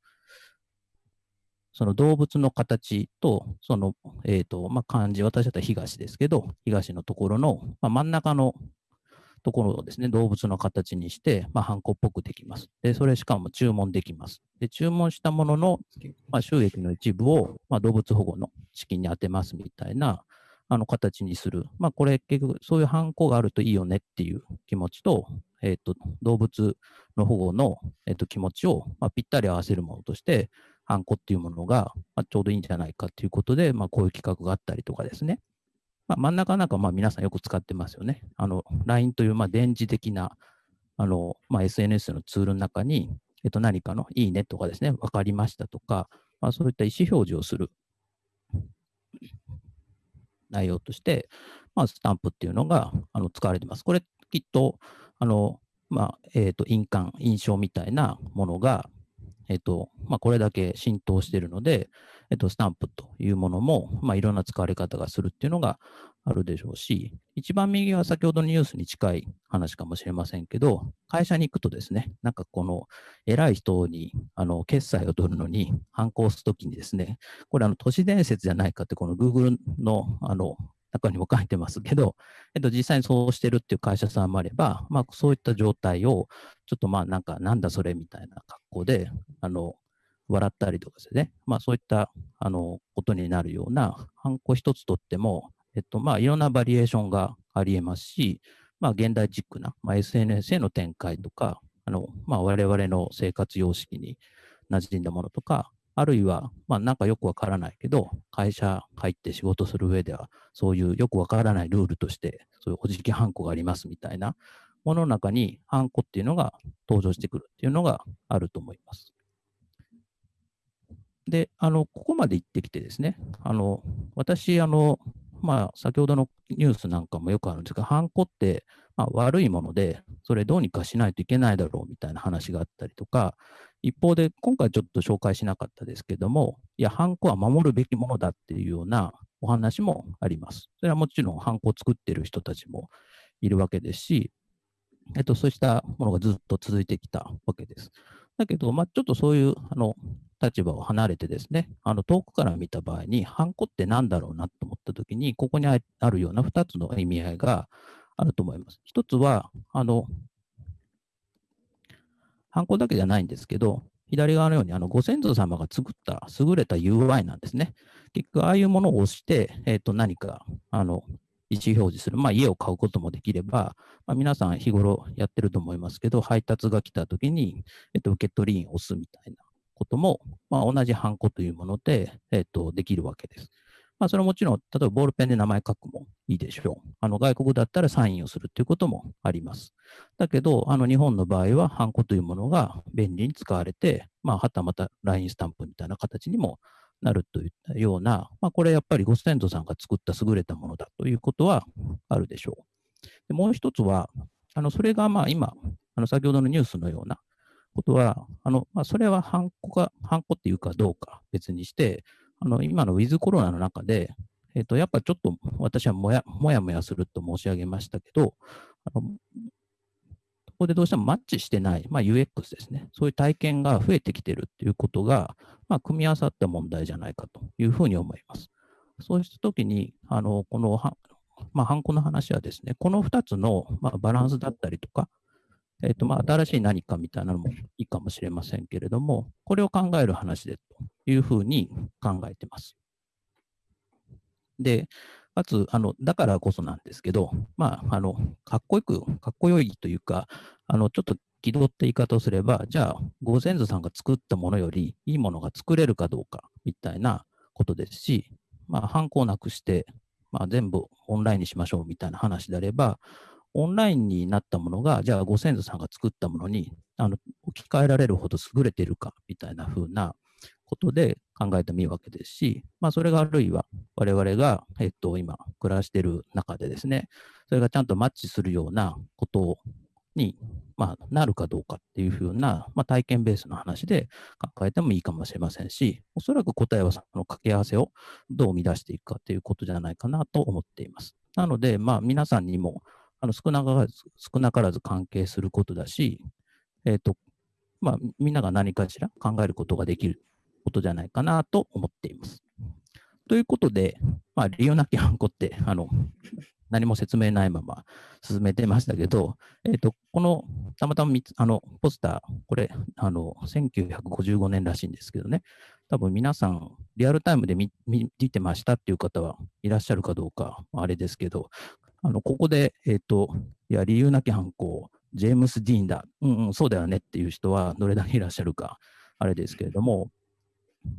その動物の形と、その、えっ、と、まあ、漢字、私だったら東ですけど、東のところの、まあ、真ん中のところをですね、動物の形にして、まあ、ハンコっぽくできます。で、それしかも注文できます。で、注文したものの、まあ、収益の一部を、まあ、動物保護の資金に充てますみたいな、あの形にする。まあ、これ結局そういうハンコがあるといいよねっていう気持ちと、えっ、と、動物の保護の、えっと気持ちを、まあ、ぴったり合わせるものとして、ハンコっていうものが、まあ、ちょうどいいんじゃないかということで、まあ、こういう企画があったりとかですね。まあ、真ん中なんかまあ皆さんよく使ってますよね。LINE というまあ電磁的なあの、まあ、SNS のツールの中に、えっと、何かのいいねとかですね、分かりましたとか、まあ、そういった意思表示をする内容として、まあ、スタンプっていうのがあの使われてます。これ、きっと、あの、まあ、えっ、と、印鑑、印象みたいなものが、えっ、と、まあ、これだけ浸透しているので、えっ、と、スタンプというものも、まあ、いろんな使われ方がするっていうのがあるでしょうし、一番右は先ほどのニュースに近い話かもしれませんけど、会社に行くとですね、なんかこの偉い人にあの決済を取るのに、反抗するときにですね、これあの都市伝説じゃないかって、この Google のあの中にも書いてますけど、えっと、実際にそうしてるっていう会社さんもあれば、まあ、そういった状態を、ちょっとまあ、なんか、なんだそれみたいな格好で、あの、笑ったりとかですね、まあ、そういった、あの、ことになるような、ハンコ一つとっても、えっと、まあ、いろんなバリエーションがあり得ますし、まあ、現代チックな、まあ、SNS への展開とか、あの、まあ、我々の生活様式に馴染んだものとか、あるいは、まあ、なんかよくわからないけど、会社入って仕事する上では、そういうよくわからないルールとして、そういうおじきハンコがありますみたいなものの中に、ハンコっていうのが登場してくるっていうのがあると思います。で、あの、ここまで行ってきてですね、あの、私、あの、まあ、先ほどのニュースなんかもよくあるんですが、ハンコって、まあ、悪いもので、それどうにかしないといけないだろうみたいな話があったりとか、一方で、今回ちょっと紹介しなかったですけども、いや、ハンコは守るべきものだっていうようなお話もあります。それはもちろん、ハンコを作ってる人たちもいるわけですし、えっと、そうしたものがずっと続いてきたわけです。だけど、まあ、ちょっとそういうあの立場を離れてですね、あの遠くから見た場合に、ハンコって何だろうなと思ったときに、ここにあるような2つの意味合いがあると思います。一つは、あの、ハンコだけじゃないんですけど、左側のようにあのご先祖様が作った優れた UI なんですね。結局、ああいうものを押して、えっ、と、何か、あの、意思表示する、まあ、家を買うこともできれば、まあ、皆さん日頃やってると思いますけど、配達が来たときに、えっ、と、受け取り印を押すみたいなことも、まあ、同じハンコというもので、えっ、と、できるわけです。まあ、それはもちろん、例えばボールペンで名前書くもいいでしょう。あの外国だったらサインをするということもあります。だけど、あの日本の場合は、ハンコというものが便利に使われて、まあ、はたまた LINE スタンプみたいな形にもなるといったような、まあ、これやっぱりご先祖さんが作った優れたものだということはあるでしょう。でもう一つは、あのそれがまあ今、あの先ほどのニュースのようなことは、あのまあ、それはハンコが、ハンコっていうかどうか別にして、あの今のウィズコロナの中で、えっ、と、やっぱちょっと私はもやもやもやすると申し上げましたけど、あのここでどうしてもマッチしてない、まあ、UX ですね。そういう体験が増えてきているということが、まあ、組み合わさった問題じゃないかというふうに思います。そうしたときに、あの、この、まあ、ハンコの話はですね、この2つの、まあ、バランスだったりとか、えっ、と、まあ、新しい何かみたいなのもいいかもしれませんけれども、これを考える話でというふうに考えてます。で、かつ、あの、だからこそなんですけど、まあ、あの、かっこよく、かっこよいというか、あの、ちょっと気取った言い方をすれば、じゃあ、ご先祖さんが作ったものよりいいものが作れるかどうか、みたいなことですし、まあ、ハンコをなくして、まあ、全部オンラインにしましょうみたいな話であれば、オンラインになったものが、じゃあご先祖さんが作ったものにあの置き換えられるほど優れているかみたいな風なことで考えてもいいわけですし、まあ、それがあるいは我々が、えっと、今暮らしている中でですね、それがちゃんとマッチするようなことに、まあ、なるかどうかっていうふうな、まあ、体験ベースの話で考えてもいいかもしれませんし、おそらく答えはその掛け合わせをどう生み出していくかということじゃないかなと思っています。なので、まあ、皆さんにもあの少なからず少なからず関係することだし、えっ、と、まあ、みんなが何かしら考えることができることじゃないかなと思っています。ということで、まあ、理由なきハンコって、あの、何も説明ないまま進めてましたけど、えっ、と、この、たまたまあの、ポスター、これ、あの、1955年らしいんですけどね、多分皆さん、リアルタイムで見てましたっていう方はいらっしゃるかどうか、あれですけど、あのここで、えっ、と、いや、理由なき犯行、ジェームス・ディーンだ、うんうん、そうだよねっていう人はどれだけいらっしゃるか、あれですけれども、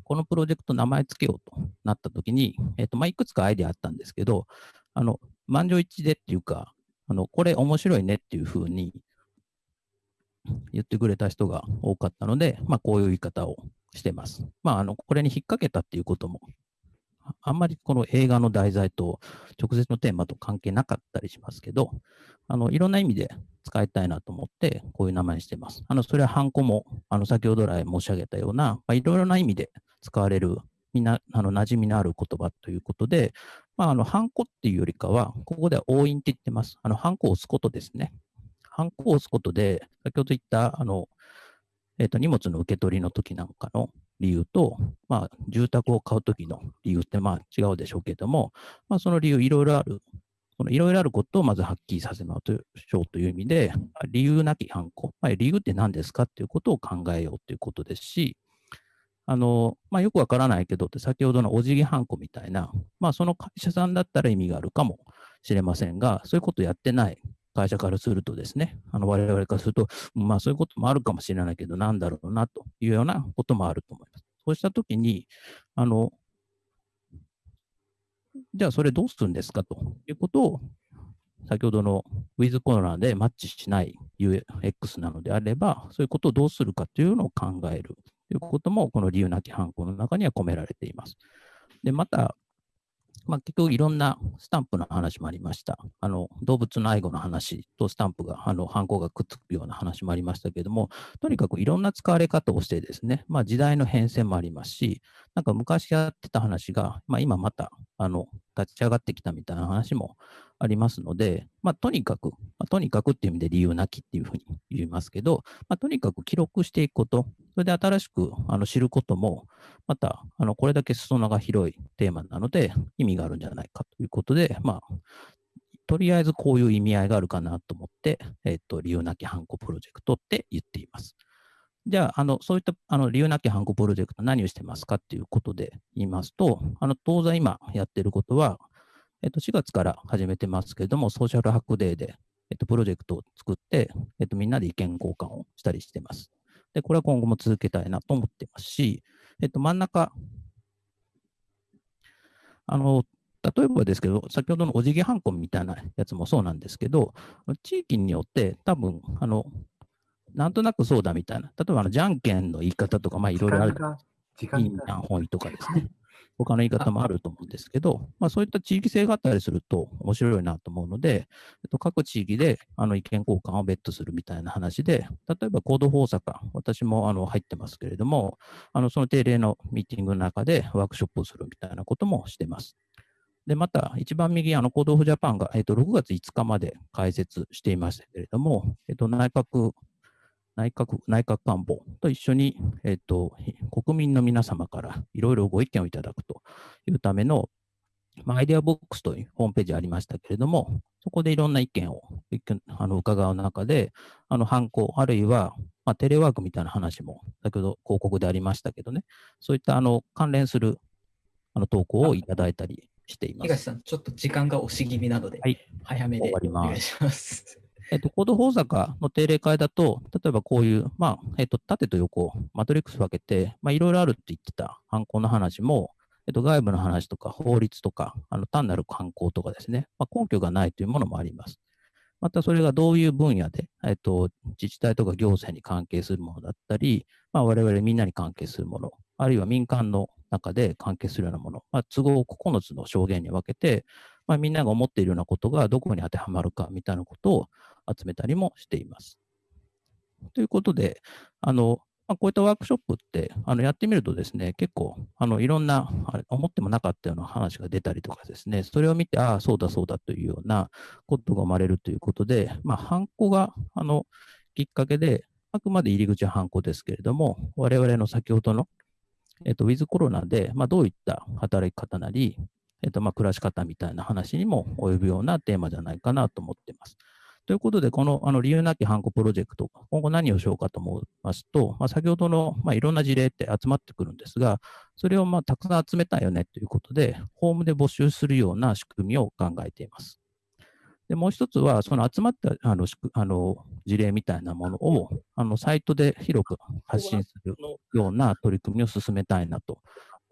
このプロジェクト名前つけようとなったときに、えっ、と、まあ、いくつかアイデアあったんですけど、あの、満場一致でっていうか、あの、これ面白いねっていうふうに言ってくれた人が多かったので、まあ、こういう言い方をしてます。まあ、あの、これに引っ掛けたっていうことも、あんまりこの映画の題材と直接のテーマと関係なかったりしますけど、あの、いろんな意味で使いたいなと思って、こういう名前にしています。あの、それはハンコも、あの、先ほど来申し上げたような、まあ、いろいろな意味で使われる、みんな、あの、馴染みのある言葉ということで、まあ、あの、ハンコっていうよりかは、ここでは押印って言ってます。あの、ハンコを押すことですね。ハンコを押すことで、先ほど言った、あの、えっ、と、荷物の受け取りの時なんかの理由と、まあ、住宅を買う時の理由って、まあ、違うでしょうけども、まあ、その理由いろいろある。そのいろいろあることをまずはっきりさせましょうという意味で、理由なきハンコ。まあ、理由って何ですかっていうことを考えようということですし、あの、まあ、よくわからないけどって、先ほどのお辞儀ハンコみたいな、まあ、その会社さんだったら意味があるかもしれませんが、そういうことやってない会社からするとですね、あの我々からすると、まあそういうこともあるかもしれないけど、なんだろうなというようなこともあると思います。そうしたときに、あの、じゃあそれどうするんですかということを、先ほどのウィズコロナでマッチしない UX なのであれば、そういうことをどうするかというのを考えるということも、この理由なき犯行の中には込められています。で、また、まあ、結局いろんなスタンプの話もありました。あの動物の愛護の話とスタンプが、あの犯行がくっつくような話もありましたけれども、とにかくいろんな使われ方をしてですね、まあ、時代の変遷もありますし、なんか昔やってた話が、まあ、今またあの立ち上がってきたみたいな話もありますので、まあ、とにかく、まあ、とにかくっていう意味で理由なきっていうふうに言いますけど、まあ、とにかく記録していくこと、それで新しくあの知ることも、またあのこれだけ裾野が広いテーマなので意味があるんじゃないかということで、まあ、とりあえずこういう意味合いがあるかなと思って、えっと、理由なきハンコプロジェクトって言っています。じゃあ、あのそういったあの理由なきハンコプロジェクト何をしてますかっていうことで言いますと、あの当座今やってることは、えっと、4月から始めてますけれども、ソーシャルハックデーで、えっと、プロジェクトを作って、えっと、みんなで意見交換をしたりしてます。で、これは今後も続けたいなと思ってますし、えっと、真ん中、あの、例えばですけど、先ほどのお辞儀ハンコみたいなやつもそうなんですけど、地域によって多分、あの、なんとなくそうだみたいな、例えばあのじゃんけんの言い方とか、まあいろいろある。時いいな本意とかですね。他の言い方もあると思うんですけど、まあ、そういった地域性があったりすると面白いなと思うので、えっと、各地域であの意見交換を別途するみたいな話で、例えばコードフォー阪、私もあの入ってますけれども、あのその定例のミーティングの中でワークショップをするみたいなこともしてます。で、また、一番右、あの、 Code for Japan が、えっと、6月5日まで開設していましたけれども、えっと、内閣、内閣、内閣官房と一緒に、えっと、国民の皆様からいろいろご意見をいただくというための、まあ、アイデアボックスというホームページありましたけれども、そこでいろんな意見をあの伺う中で、あの、犯行、あるいは、まあ、テレワークみたいな話も、先ほど広告でありましたけどね、そういったあの関連するあの投稿をいただいたりしています。東さん、ちょっと時間が押し気味なので、はい、早めでお願いします。えっと、コード法坂の定例会だと、例えばこういう、まあ、えっと、縦と横、マトリックス分けて、まあ、いろいろあるって言ってた犯行の話も、えっと、外部の話とか法律とか、あの単なる犯行とかですね、まあ、根拠がないというものもあります。またそれがどういう分野で、えっと、自治体とか行政に関係するものだったり、まあ、我々みんなに関係するもの、あるいは民間の中で関係するようなもの、まあ、都合9つの証言に分けて、まあ、みんなが思っているようなことがどこに当てはまるかみたいなことを集めたりもしています。ということで、あのまあ、こういったワークショップってあのやってみるとですね、結構あのいろんな思ってもなかったような話が出たりとかですね、それを見て、ああ、そうだそうだというようなことが生まれるということで、まあ、ハンコがあのきっかけで、あくまで入り口はハンコですけれども、我々の先ほどの、えっと、ウィズコロナで、まあ、どういった働き方なり、えっと、まあ暮らし方みたいな話にも及ぶようなテーマじゃないかなと思っています。ということで、このあの理由なきハンコプロジェクト、今後何をしようかと思いますと、まあ、先ほどの、まあ、いろんな事例って集まってくるんですが、それをまあたくさん集めたいよねということで、フォームで募集するような仕組みを考えています。でもう一つは、その集まったあのあの事例みたいなものをあのサイトで広く発信するような取り組みを進めたいなと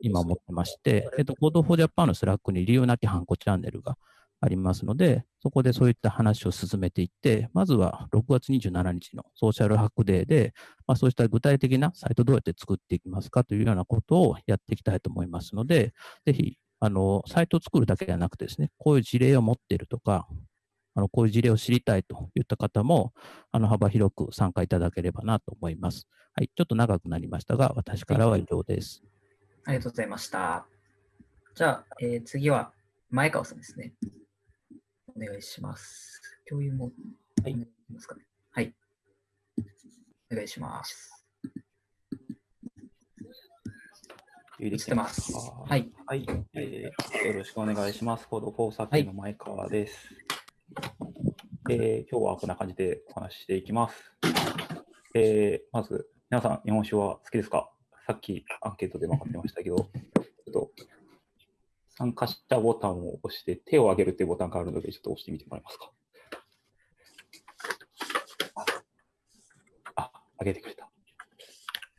今思ってまして、えっと、Code for Japan の Slack に理由なきハンコチャンネルがありますので、そこでそういった話を進めていって、まずは6月27日のソーシャルハックデーで、まあ、そうした具体的なサイトどうやって作っていきますかというようなことをやっていきたいと思いますので、ぜひ、あの、サイトを作るだけではなくてですね、こういう事例を持っているとか、あの、こういう事例を知りたいといった方も、あの、幅広く参加いただければなと思います。はい、ちょっと長くなりましたが、私からは以上です。ありがとうございました。じゃあ、えー次は前川さんですね。お願いします。共有も、はい、ますかね。はい。お願いします。有映ってます。ははい。はい、えーよろしくお願いします。コードフォーサーキの前川です。えー今日はこんな感じでお話ししていきます。えーまず、皆さん、日本酒は好きですか？さっきアンケートで分かってましたけど、ちょっと参加したボタンを押して、手を挙げるっていうボタンがあるので、ちょっと押してみてもらえますか？あ、挙げてくれた。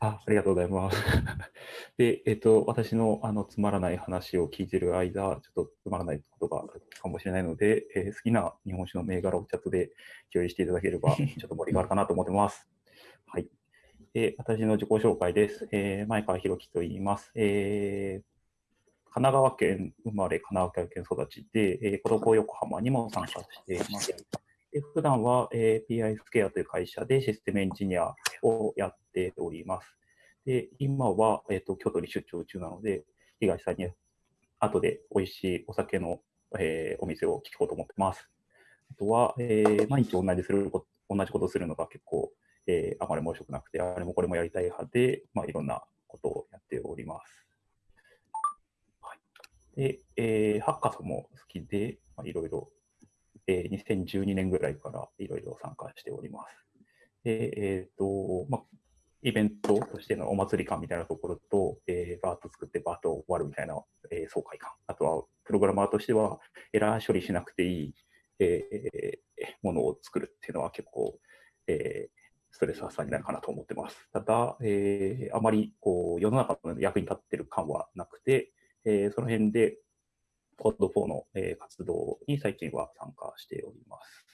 あ、ありがとうございます。で、えっ、と、私のあのつまらない話を聞いてる間、ちょっとつまらないことがあるかもしれないので、えー好きな日本酒の銘柄をチャットで共有していただければ、ちょっと盛り上がるかなと思ってます。はい。で、私の自己紹介です。えー前川博樹と言います。えー神奈川県生まれ、神奈川県育ちで、えー、コロコ横浜にも参加しています。で普段は、えー PI スケアという会社でシステムエンジニアをやっております。で、今は、えー、と京都に出張中なので、東さんに後で美味しいお酒の、えーお店を聞こうと思ってます。あとは、えー毎日同じするこ同じことするのが結構、えーあまり面白くなくて、あれもこれもやりたい派で、まあ、いろんなことをやっております。はい、で、えーハッカソンも好きで、まあ、いろいろ、えー2012年ぐらいからいろいろ参加しております。で、えっ、と、まあ、イベントとしてのお祭り感みたいなところと、えーバーッと作ってバーッと終わるみたいな、えー爽快感。あとは、プログラマーとしては、エラー処理しなくていい、えーものを作るっていうのは結構、えーストレス発散になるかなと思ってます。ただ、えーあまりこう世の中の役に立ってる感はなくて、えーその辺で Code4 の、えー活動に最近は参加しております。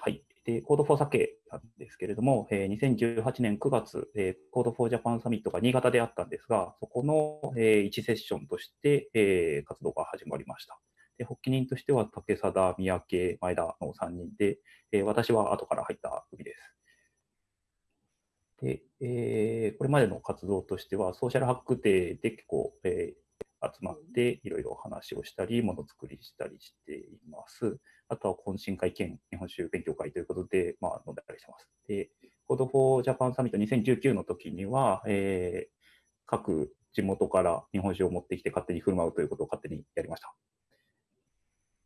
はい。で、Code4 酒なんですけれども、えー2018年9月、えー、Code4 Japan サミットが新潟であったんですが、そこの、え1セッションとして、えー活動が始まりました。で発起人としては竹貞、三宅、前田の3人で、えー私は後から入った組です。で、えーこれまでの活動としては、ソーシャルハックデーで結構、えー集まっていろいろ話をしたり、ものづくりしたりしています。あとは懇親会兼日本酒勉強会ということで、まあ、飲んだりしてます。で、Code for Japan サミット2019の時には、えー各地元から日本酒を持ってきて勝手に振る舞うということを勝手にやりました。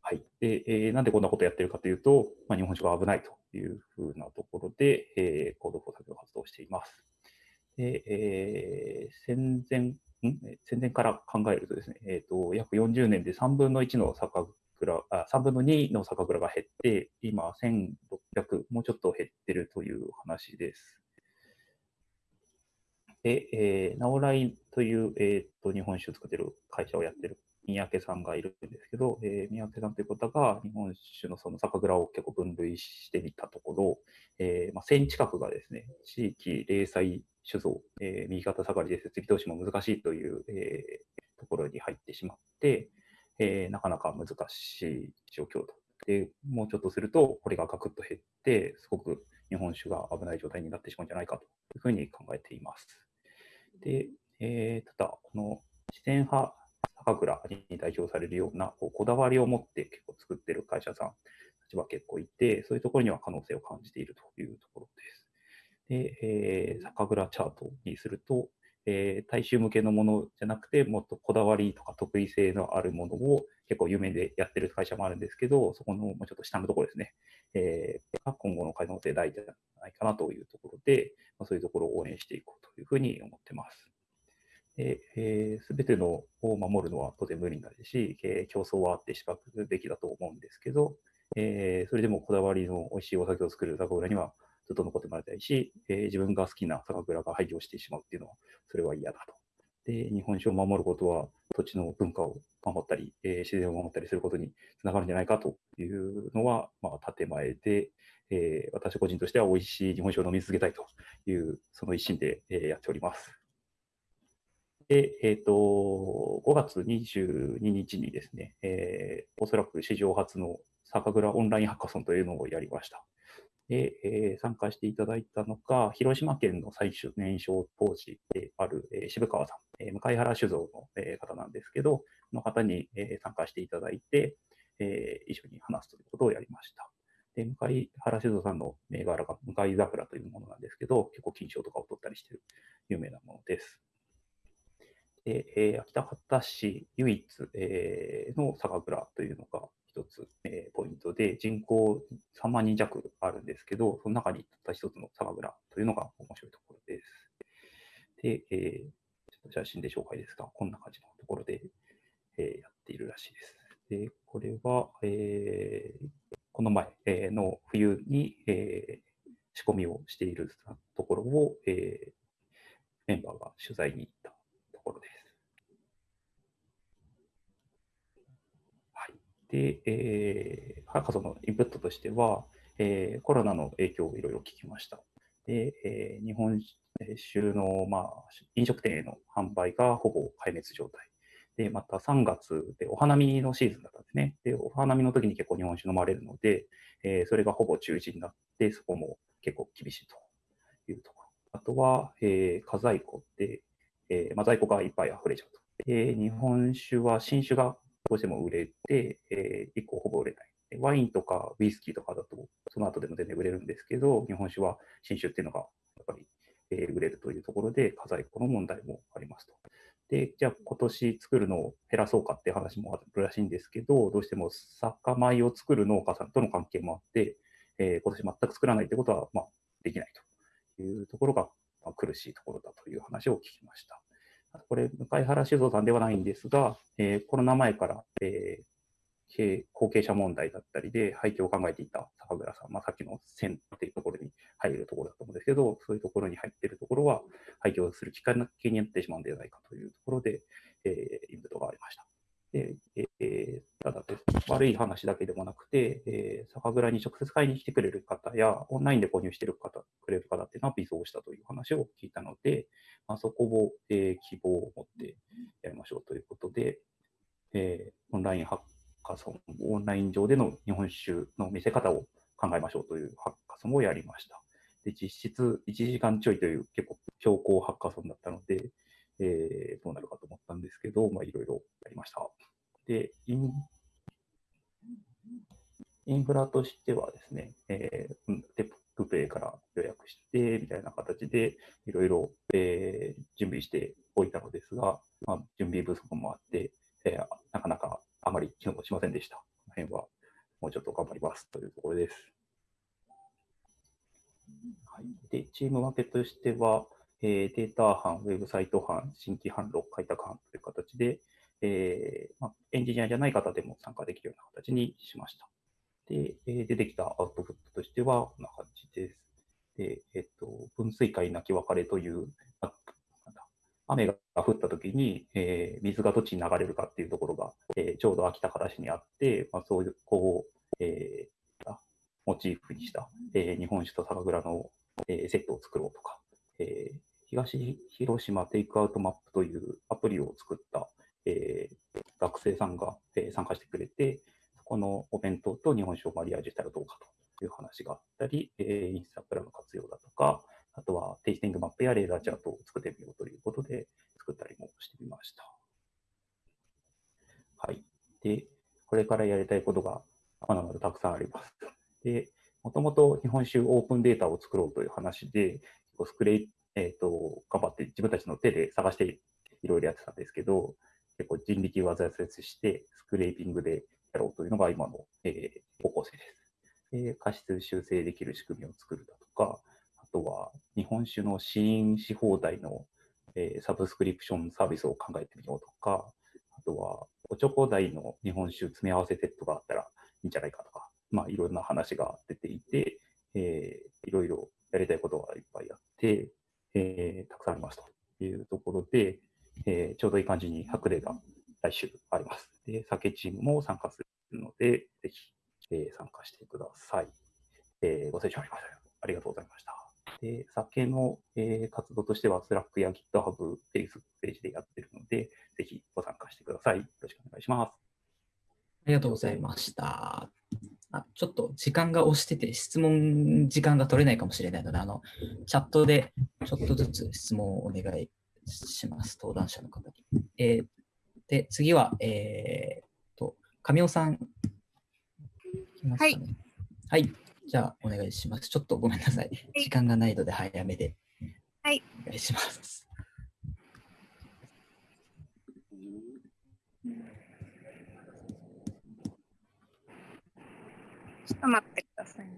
はい。で、えーなんでこんなことやってるかというと、まあ、日本酒が危ないというふうなところで、えー、Code for 作業活動しています。で、えー戦前、ん？戦前から考えるとですね、えーと、約40年で3分の1の酒蔵、あ3分の2の酒蔵が減って、今1600、もうちょっと減ってるという話です。で、えー、ナオラインという、えー、と日本酒を作ってる会社をやってる三宅さんがいるんですけど、えー、三宅さんという方が日本酒のその酒蔵を結構分類してみたところ、えーまあ、1000近くがですね、地域零細酒造、えー右肩下がりで設備投資も難しいという、えところに入ってしまって、えなかなか難しい状況と。で、もうちょっとすると、これがガクッと減って、すごく日本酒が危ない状態になってしまうんじゃないかというふうに考えています。で、えただ、この自然派酒蔵に代表されるようなこうこだわりを持って結構作ってる会社さんたちは結構いて、そういうところには可能性を感じているというところです。で、えー酒蔵チャートにすると、えー大衆向けのものじゃなくて、もっとこだわりとか得意性のあるものを結構有名でやってる会社もあるんですけど、そこのもうちょっと下のところですね。えー今後の可能性大じゃないかなというところで、まあ、そういうところを応援していこうというふうに思ってます。す、えー、べ、てのを守るのは当然無理だし、えー、競争はあってしかるべきだと思うんですけど、えー、それでもこだわりの美味しいお酒を作る酒蔵にはずっと残ってもらいたいし、えー、自分が好きな酒蔵が廃業してしまうっていうのは、それは嫌だと。で、日本酒を守ることは土地の文化を守ったり、えー、自然を守ったりすることにつながるんじゃないかというのは、まあ、建前で、えー、私個人としては美味しい日本酒を飲み続けたいという、その一心で、えー、やっております。で、えっ、ー、と、5月22日にですね、えー、おそらく史上初の酒蔵オンラインハッカソンというのをやりました。で、えー、参加していただいたのが、広島県の最終年少当時である、えー、渋川さん、えー、向原酒造の、えー、方なんですけど、の方に、えー、参加していただいて、えー、一緒に話すということをやりました。で、向原酒造さんの銘柄が向井桜というものなんですけど、結構金賞とかを取ったりしている有名なものです。で、えー、秋田畑市唯一、えー、の酒蔵というのが一つ、えー、ポイントで、人口3万人弱あるんですけど、その中にたった一つの酒蔵というのが面白いところです。で、えー、ちょっと写真で紹介ですが、こんな感じのところで、えー、やっているらしいです。で、これは、えー、この前、え、の冬に、えー、仕込みをしているところを、えー、メンバーが取材に行ったころです。はいで、えー、博士のインプットとしては、えー、コロナの影響をいろいろ聞きました。で、えー、日本酒の、まあ、飲食店への販売がほぼ壊滅状態。で、また3月でお花見のシーズンだったんですね。で、お花見の時に結構日本酒飲まれるので、えー、それがほぼ中止になって、そこも結構厳しいというところ。あとは、えー、家在庫で、えーまあ、在庫がいっぱい溢れちゃうと。えー、日本酒は新酒がどうしても売れて、えー、1個ほぼ売れない。ワインとかウイスキーとかだと、その後でも全然売れるんですけど、日本酒は新酒っていうのがやっぱり、えー、売れるというところで、家財庫の問題もありますと。で、じゃあ今年作るのを減らそうかって話もあるらしいんですけど、どうしても酒米を作る農家さんとの関係もあって、えー、今年全く作らないということは、まあ、できないというところが、まあ、苦しいところだという話を聞きました。これ、向原酒造さんではないんですが、えー、コロナ前から、えー、後継者問題だったりで廃墟を考えていた酒蔵さん、まあ、さっきの線っていうところに入るところだと思うんですけど、そういうところに入っているところは廃墟をするきっかけになってしまうんではないかというところで、えー、インプットがありました。でえー、ただです悪い話だけでもなくて、えー、酒蔵に直接買いに来てくれる方や、オンラインで購入してる方くれる方っていうのは微増したという話を聞いたので、まあ、そこを、えー、希望を持ってやりましょうということで、えー、オンラインハッカソン、オンライン上での日本酒の見せ方を考えましょうというハッカソンをやりました。で実質1時間ちょいという結構強行ハッカソンだったので、えー、どうなるかと思ったんですけど、まあ、いろいろやりました。で、インインフラとしてはですね、えー、テップペイから予約して、みたいな形で、いろいろ、えー、準備しておいたのですが、まあ、準備不足もあって、えー、なかなかあまり機能しませんでした。この辺はもうちょっと頑張りますというところです。はい、でチーム分けとしては、えー、データ班、ウェブサイト班、新規販路、開拓班という形で、えーまあ、エンジニアじゃない方でも参加できるような形にしました。で、えー、出てきたアウトプットとしては、こんな感じです。で、えっ、と、分水海泣き別れという、雨が降った時に、えー、水がどっちに流れるかっていうところが、えー、ちょうど秋田から市にあって、まあ、そういう、こう、えー、モチーフにした、えー、日本酒と酒蔵の、えー、セットを作ろうとか、えー、東広島テイクアウトマップというアプリを作った、えー、学生さんが、えー、参加してくれて、そこのお弁当と日本酒をマリアージュしたらどうかという話があったり、えー、インスタグラム活用だとか、あとはテイスティングマップやレーダーチャートを作ってみようということで作ったりもしてみました。はい。で、これからやりたいことがまだまだたくさんあります。で、もともと日本酒オープンデータを作ろうという話で、スクレイ、えっ、ー、と、頑張って自分たちの手で探していろいろやってたんですけど、結構人力技を駆使して、スクレイピングでやろうというのが今の、えー、方向性です。えー過失修正できる仕組みを作るだとか、あとは日本酒の試飲し放題の、えーサブスクリプションサービスを考えてみようとか、あとはおちょこ代の日本酒詰め合わせセットがあったらいいんじゃないかとか、まあいろんな話が出ていて、えーいろいろやりたいことがいっぱいあって、えーたくさんありますというところで、えーちょうどいい感じに白例が来週あります。で、酒チームも参加するので、ぜひ、えー参加してください。えーご清聴ありましたありがとうございました。で、酒の、えー活動としては、Slack や GitHub、Facebook ページでやってるので、ぜひご参加してください。よろしくお願いします。ありがとうございました。あちょっと時間が押してて、質問時間が取れないかもしれないので、あの、チャットでちょっとずつ質問をお願いします。登壇者の方に。えーで、次は、えー、と、神尾さん。いますかねはい。じゃあ、お願いします。ちょっとごめんなさい。時間がないので早めで。はい。お願いします。ちょっと待ってくださいね。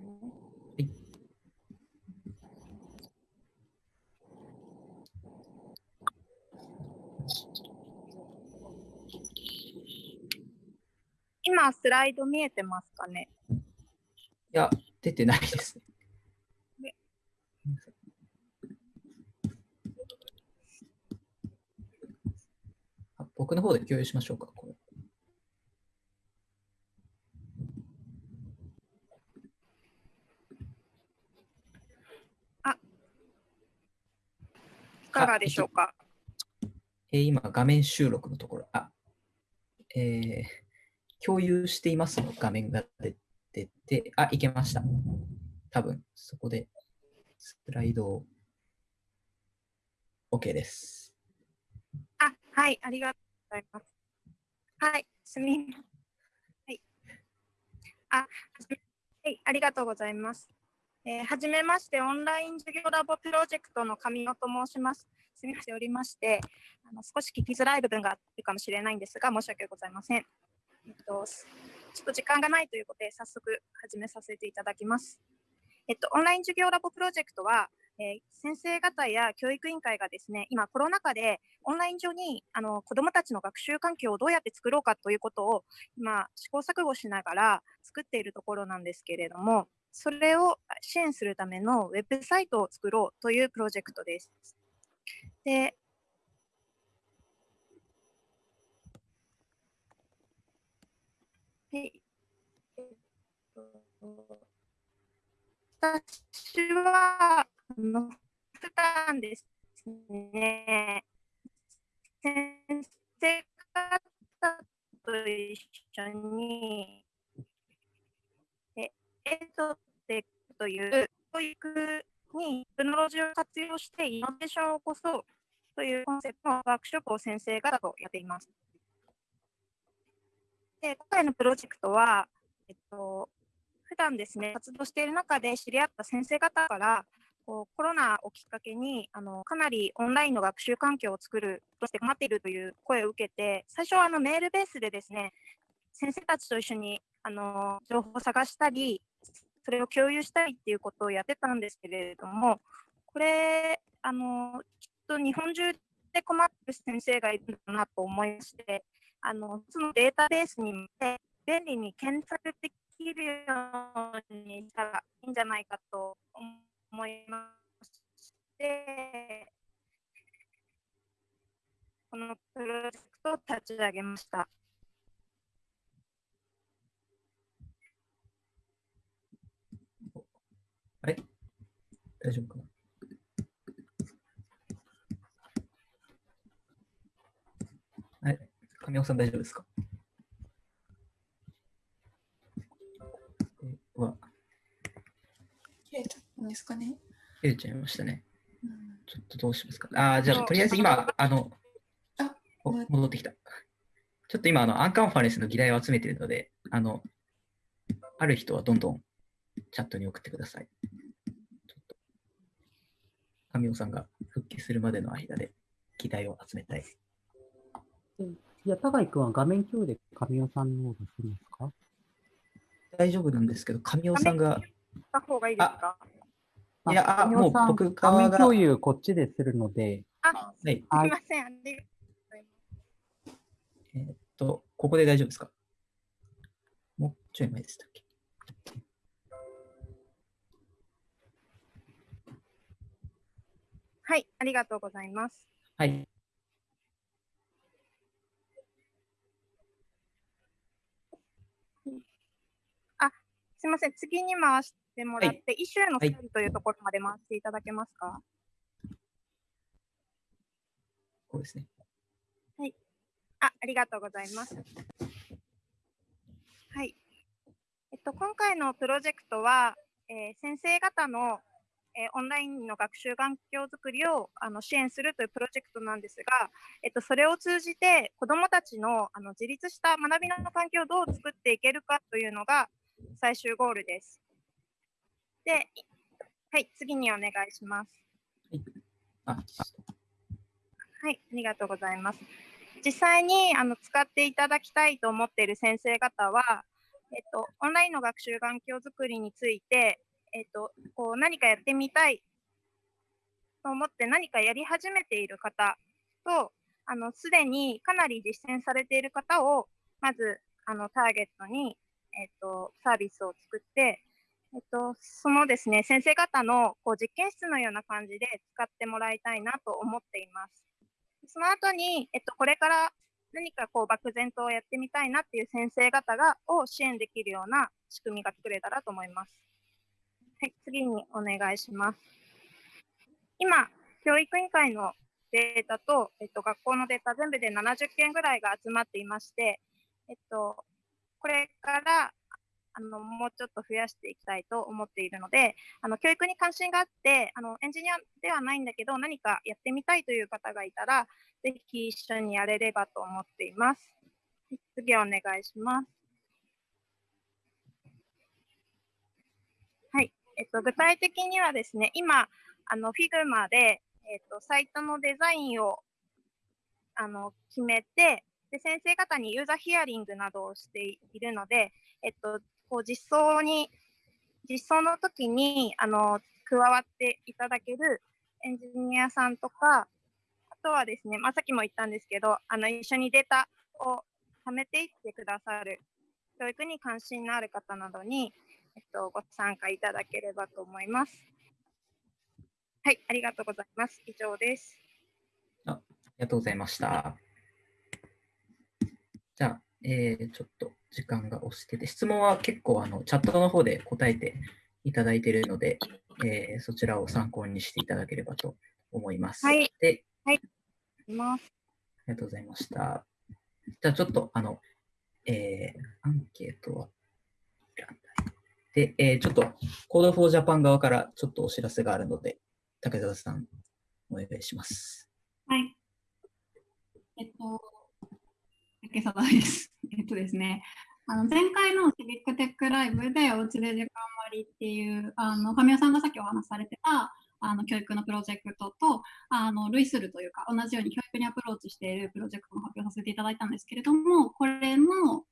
今、スライド見えてますかね？いや、出てないですね。僕の方で共有しましょうか。かがでしょうか？えー今、画面収録のところ、あ、えー共有していますの画面が出てて、あ、いけました。多分、そこで、スライドを、OK です。あ、はい、ありがとうございます。はい、すみまはい。あ、はじめはい、ありがとうございます。えーはじめまして、オンライン授業ラボプロジェクトの神尾と申します。すみません、おりまして、あの少し聞きづらい部分があるかもしれないんですが、申し訳ございません。えっと、ちょっと時間がないということで、早速始めさせていただきます。えっと、オンライン授業ラボプロジェクトは、えー先生方や教育委員会がですね、今コロナ禍でオンライン上にあの子どもたちの学習環境をどうやって作ろうかということを今試行錯誤しながら作っているところなんですけれども、それを支援するためのウェブサイトを作ろうというプロジェクトです。で、でえっと私は、あの、普段ですね、先生方と一緒に、えエドテックという教育にテクノロジーを活用してイノベーションを起こそうというコンセプトのワークショップを先生方とやっています。で今回のプロジェクトは、えっと、普段ですね、活動している中で知り合った先生方から、こうコロナをきっかけにあのかなりオンラインの学習環境を作るとして困っているという声を受けて、最初はあのメールベースでですね、先生たちと一緒にあの情報を探したり、それを共有したりっていうことをやってたんですけれども、これ、あのきっと日本中で困ってる先生がいるんだなと思いまして、あのそのデータベースに便利に検索できるようにしたらいいんじゃないかと思いまして、このプロジェクトを立ち上げました。あれ？大丈夫かな？はい。神尾さん大丈夫ですか？えうわ、切れちゃったんですかね？切れちゃいましたね。うんちょっとどうしますか？ああ、じゃあ、とりあえず今、あの、あお戻ってきた。ちょっと今、あの、アンカンファレンスの議題を集めているので、あの、ある人はどんどんチャットに送ってください。ちょっと、神尾さんが復帰するまでの間で議題を集めたい。いや、高井君は画面共有で神尾さんの方をするんですか？大丈夫なんですけど、神尾さんが、た方がいいですか？いや、あ、もう神尾さん僕側が、画面共有こっちでするので、あ、はい、すいません。ありがとうございます。えーっと、ここで大丈夫ですか？もうちょい前でしたっけ？はい、ありがとうございます。はい。あ、すみません。次に回してもらって、はいイシューのはい整理というところまで回していただけますか？こうですね。あ、ありがとうございます。はい。えっと、今回のプロジェクトは、えー先生方の、えーオンラインの学習環境づくりをあの支援するというプロジェクトなんですが、えっと、それを通じて子どもたちのあの自立した学びの環境をどう作っていけるかというのが最終ゴールです。で、はい、次にお願いします。あ、はい、ありがとうございます。実際にあの使っていただきたいと思っている先生方は、えっと、オンラインの学習環境づくりについて、えっと、こう何かやってみたいと思って何かやり始めている方と、あのすでにかなり実践されている方を、まずあのターゲットに、えっと、サービスを作って、えっと、そのですね、先生方のこう実験室のような感じで使ってもらいたいなと思っています。その後に、えっと、これから何かこう漠然とやってみたいなっていう先生方がを支援できるような仕組みが作れたらと思います。はい、次にお願いします。今、教育委員会のデータと、えっと、学校のデータ全部で70件ぐらいが集まっていまして、えっと、これからあのもうちょっと増やしていきたいと思っているので、あの教育に関心があってあの、エンジニアではないんだけど、何かやってみたいという方がいたら、ぜひ一緒にやれればと思っています。次お願いします。はい、えっと、具体的にはですね、今、あの Figma で、えっと、サイトのデザインをあの決めてで、先生方にユーザーヒアリングなどをしているので、えっと、こう実装に、実装の時にあの加わっていただけるエンジニアさんとか、あとはですね、まあ、さっきも言ったんですけど、あの一緒にデータを貯めていってくださる、教育に関心のある方などに、えっと、ご参加いただければと思います。はい、ありがとうございます。以上です。ありがとうございました。じゃあ、えーちょっと時間が押してて、質問は結構あのチャットの方で答えていただいているので、えーそちらを参考にしていただければと思います。はいで、はい、います。ありがとうございました。じゃあちょっとあの、えーアンケートは、で、えーちょっと Code for Japan 側からちょっとお知らせがあるので、竹澤さん、お願いします。はい。えっと、竹貞です。えっとですね、あの前回のシビックテックライブでおうちで時間割っていう、あの神尾さんがさっきお話しされてたあの教育のプロジェクトとあの類するというか、同じように教育にアプローチしているプロジェクトも発表させていただいたんですけれども、これの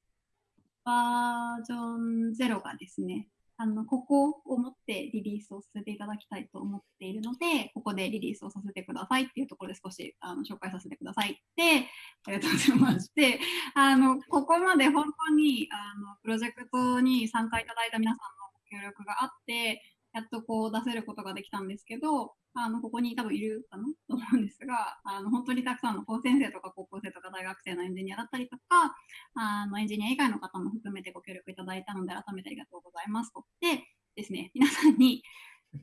バージョン0がですね、あのここを持ってリリースをさせていただきたいと思っているので、ここでリリースをさせてくださいっていうところで少しあの紹介させてくださいって、ありがとうございまして、あのここまで本当にあのプロジェクトに参加いただいた皆さんの協力があって、やっとこう出せることができたんですけど、あのここに多分いるかな？と思うんですが、あの本当にたくさんの高専生とか高校生とか大学生のエンジニアだったりとか、あのエンジニア以外の方も含めてご協力いただいたので、改めてありがとうございますと。でですね、皆さんに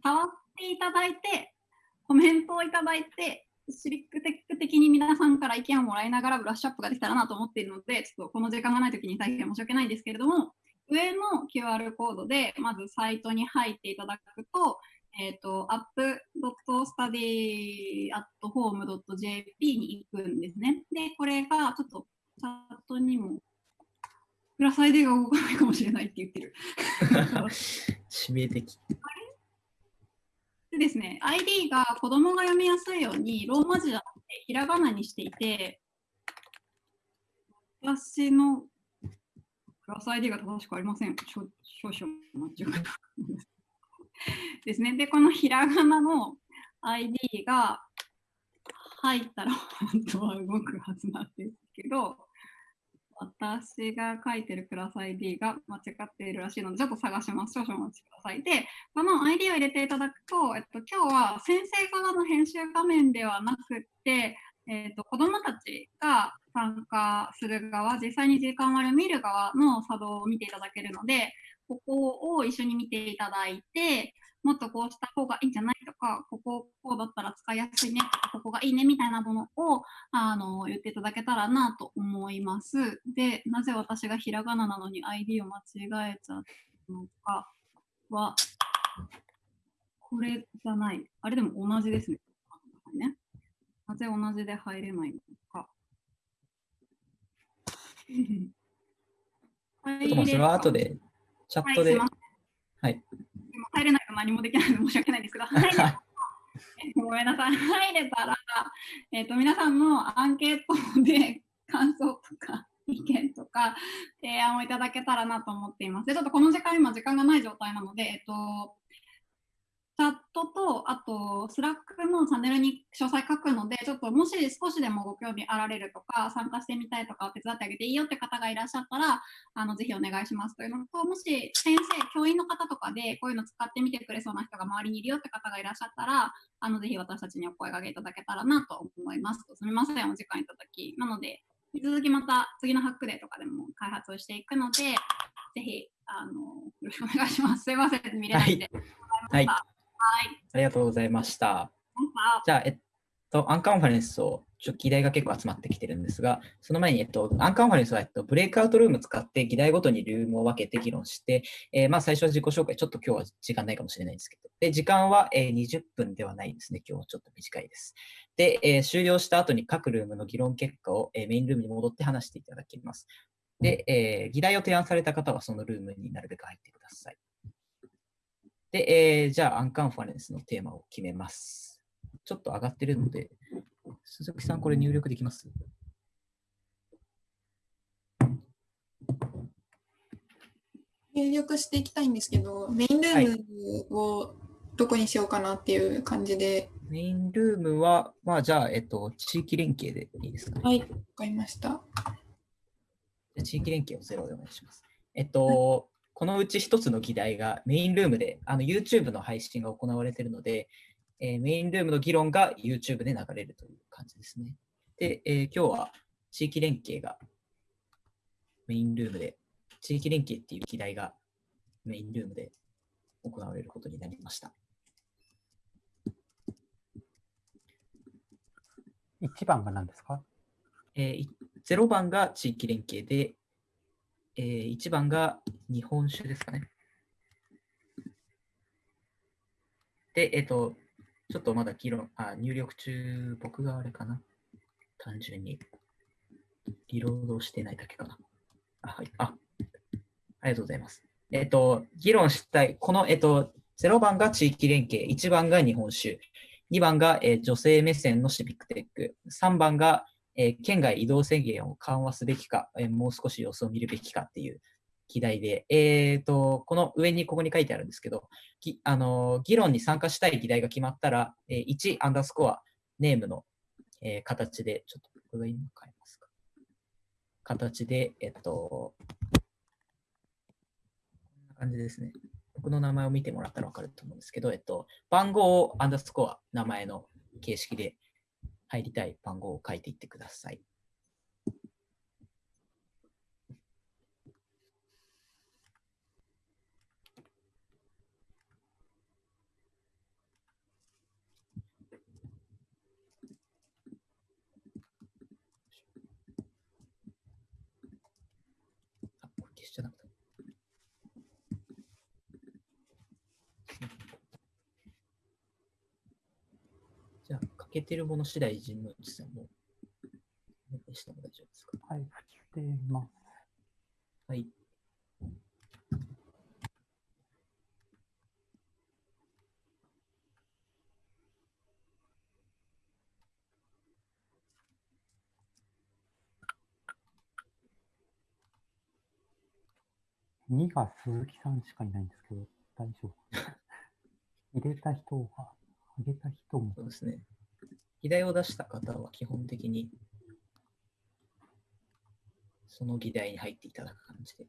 触っていただいて、コメントをいただいて、シビックテック的に皆さんから意見をもらいながらブラッシュアップができたらなと思っているので、ちょっとこの時間がないときに大変申し訳ないんですけれども、上の QR コードでまずサイトに入っていただくと、えっ、と、app.study.home.jp に行くんですね。で、これがちょっとチャットにも、プラス ID が動かないかもしれないって言ってる。致命的。でですね、ID が子供が読みやすいようにローマ字じゃなくてひらがなにしていて、私のクラス ID が正しくありません。少少々お待ちをですね。で、このひらがなの ID が入ったら本当は動くはずなんですけど、私が書いてるクラス ID が間違っているらしいので、ちょっと探します。少々お待ちください。で、この ID を入れていただくと、えっと、今日は先生側の編集画面ではなくて、えっと、子どもたちが参加する側、実際に時間割を見る側の作動を見ていただけるので、ここを一緒に見ていただいて、もっとこうした方がいいんじゃないとか、こここうだったら使いやすいねとか、ここがいいねみたいなものをあの言っていただけたらなと思います。で、なぜ私がひらがななのに ID を間違えちゃったのかは、これじゃない。あれでも同じですね。なぜ同じで入れないの。ちょっともうそれは後でチャットで、はいはい。今入れないと何もできないので申し訳ないんですけど、入れたらごめんなさい、入れたら、えっと皆さんのアンケートで感想とか意見とか提案をいただけたらなと思っています。で、ちょっとこの時間、今時間がない状態なので、えっと、チャットと、あと、 Slack のチャンネルに詳細書くので、ちょっともし少しでもご興味あられるとか、参加してみたいとか、手伝ってあげていいよって方がいらっしゃったら、あのぜひお願いしますというのと、もし先生、教員の方とかで、こういうの使ってみてくれそうな人が周りにいるよって方がいらっしゃったら、あのぜひ私たちにお声掛けいただけたらなと思います。すみません、お時間いただき。なので、引き続きまた次のハックデーとかでも開発をしていくので、ぜひあのよろしくお願いします。すいません、見れないで。はい。はい。ありがとうございました。じゃあ、えっと、アンカンファレンスを、ちょっと議題が結構集まってきてるんですが、その前に、えっと、アンカンファレンスは、えっと、ブレイクアウトルーム使って議題ごとにルームを分けて議論して、えーまあ、最初は自己紹介、ちょっと今日は時間ないかもしれないんですけど、で、時間は、えー20分ではないですね。今日はちょっと短いです。で、えー終了した後に各ルームの議論結果を、えーメインルームに戻って話していただきます。で、えー議題を提案された方はそのルームになるべく入ってください。で、えーじゃあ、アンカンファレンスのテーマを決めます。ちょっと上がってるので、鈴木さん、これ入力できます？入力していきたいんですけど、メインルームをどこにしようかなっていう感じで。メインルームは、まあ、じゃあ、えっと、地域連携でいいですかね？はい、わかりました。じゃあ地域連携をゼロでお願いします。えっと、このうち一つの議題がメインルームで、あの YouTube の配信が行われているので、えーメインルームの議論が YouTube で流れるという感じですね。で、えー今日は地域連携がメインルームで、地域連携っていう議題がメインルームで行われることになりました。1番が何ですか？えーい0番が地域連携で、えー1番が日本酒ですかね。で、えっ、と、ちょっとまだ議論、あ、入力中、僕があれかな。単純に、リロードしてないだけかな。あ、はい。あ、ありがとうございます。えっ、と、議論したい、この、えっ、と、0番が地域連携、1番が日本酒、2番が、えー女性目線のシビックテック、3番が、えー県外移動制限を緩和すべきか、えーもう少し様子を見るべきかっていう議題で、えー、とこの上にここに書いてあるんですけど、ぎあの議論に参加したい議題が決まったら、えー1アンダースコアネームの、えー形で、ちょっと僕が今変えますか。形で、えっと、こんな感じですね。僕の名前を見てもらったら分かると思うんですけど、えっと、番号をアンダースコア、名前の形式で入りたい番号を書いていってください。あ、これ消しちゃなかった。じゃあ、欠けてるもの次第、神宮寺さんも、大丈夫ですか？はい、振ってます。はい。2が鈴木さんしかいないんですけど、大丈夫。入れた人が、あげた人も。そうですね。議題を出した方は基本的に、その議題に入っていただく感じで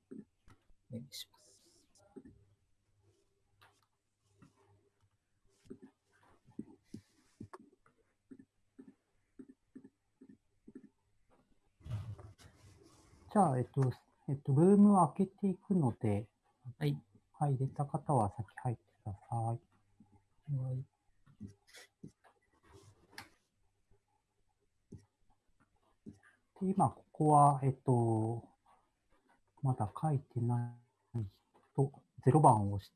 お願いします。じゃあ、えっと、えっと、ルームを開けていくので、はい。はい、入れた方は先入ってください。はい。で今、ここは、えっと、まだ書いてない人、0番を押し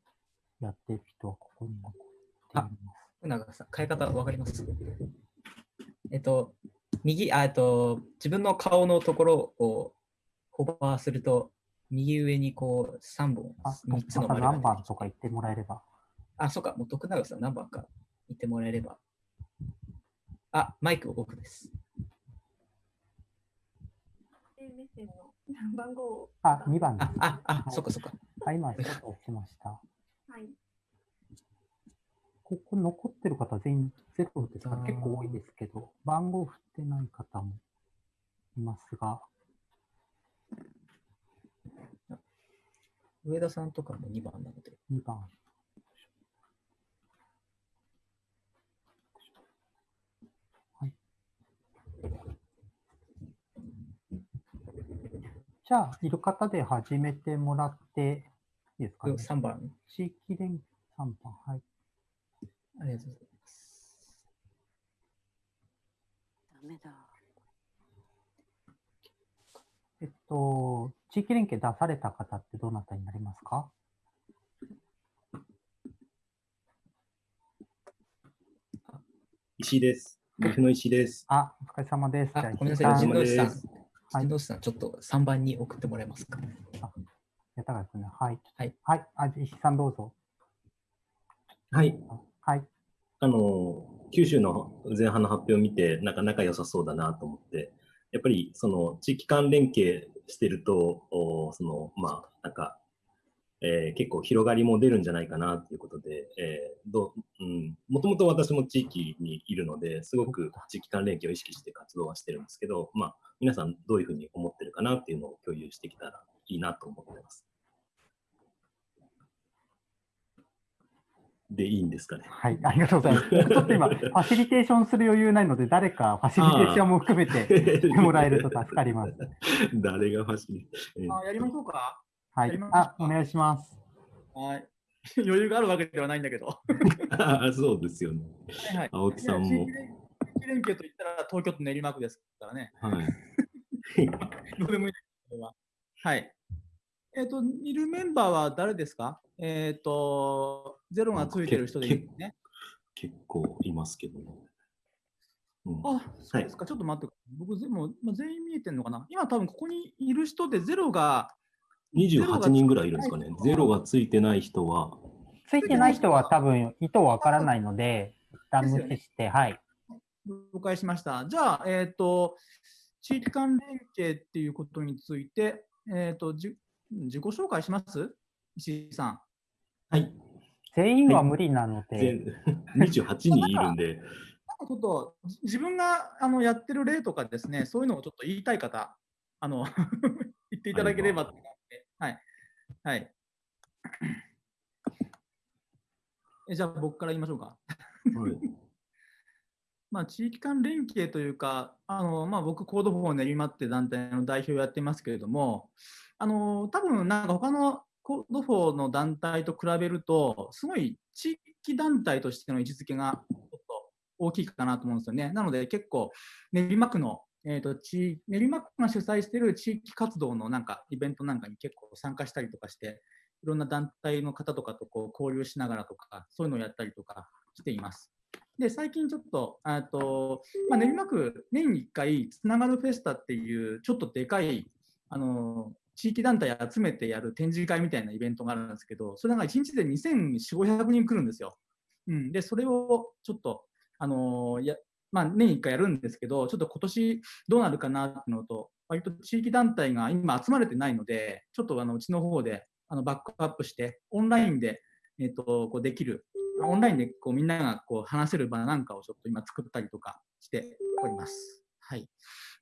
やってる人はここに残っています。福永さん、変え方わかります？えっと、右、あえっと、自分の顔のところをホバーすると、右上にこう3本、あ、3つの丸が何番とか言ってもらえれば。あ、そうか、もう徳永さん何番か言ってもらえれば。あ、マイクオフです。メッセージの番号をあ、2番です。あ、あ、そっかそっか。あ、今、ちょっと押しました。はい。ここ残ってる方全員ゼロですか？結構多いですけど、番号振ってない方もいますが、上田さんとかも2番なので。2番。じゃあ、いる方で始めてもらっていいですかね？3番。地域連3番。はい。ありがとうございます。ダメだ。えっと、地域連携出された方ってどなたになりますか？石井です。岐阜の石井です。あ、お疲れ様です。あじゃあ、ごめんなさい、石井さん。はい陣内さん、ちょっと3番に送ってもらえますか？やったかですね。はい。はい。はい。あ、石井さんどうぞ。はい。はい。あの、九州の前半の発表を見て、なかなか良さそうだなと思って、やっぱりその地域間連携してると、おその、まあ、なんか、えー結構広がりも出るんじゃないかなということで、えーどううん、もともと私も地域にいるので、すごく地域間連携を意識して活動はしてるんですけど、まあ、皆さんどういうふうに思ってるかなっていうのを共有してきたらいいなと思ってます。でいいんですかね。はい。ありがとうございます。ちょっと今、ファシリテーションする余裕ないので、誰かファシリテーションも含めてもらえると助かります。誰がファシリえーあやりましょうか。はいあ、お願いします。はい。余裕があるわけではないんだけど。あ そうですよね。はいはい青木さんも地域。連携といったら東京都練馬区ですからね。はい。どうでもいいははい。えっ、と、いるメンバーは誰ですか？えっ、と、ゼロがついてる人でいいですね。結構いますけどね。うんあ、そうですか。ちょっと待って。僕、でも、まあ、全員見えてるのかな今多分ここにいる人でゼロが、28人ぐらいいるんですかね。ゼロがついてない人は、ついてない人は多分意図わからないので、一旦無視して、はい。了解しました。じゃあ、えっ、と、地域間連携っていうことについて、えっ、と、じ自己紹介します？石井さん。はい。全員は無理なので、全 28人いるんで、ちょっとじ自分があのやってる例とかですね、そういうのをちょっと言いたい方、あの 言っていただければはい。はい。えじゃあ僕から言いましょうか。まあ、地域間連携というか、あのまあ、僕、 Code for 練馬って団体の代表をやってますけれども、あの多分なんか他の Code for の団体と比べると、すごい地域団体としての位置づけがちょっと大きいかなと思うんですよね。なので結構、練馬区の、えー、と地練馬区が主催している地域活動のなんかイベントなんかに結構参加したりとかして、いろんな団体の方とかとこう交流しながらとか、そういうのをやったりとかしています。で、最近ちょっと、あとまあ、練馬区、年に1回、つながるフェスタっていう、ちょっとでかい、あの地域団体集めてやる展示会みたいなイベントがあるんですけど、それが1日で2400、500人来るんですよ。うん、で、それをちょっと、あのやまあ、年1回やるんですけど、ちょっと今年どうなるかなっていうのと、割と地域団体が今集まれてないので、ちょっとあのうちの方であのバックアップして、オンラインで、えっとこうできる、オンラインでこうみんながこう話せる場なんかをちょっと今作ったりとかしております。はい。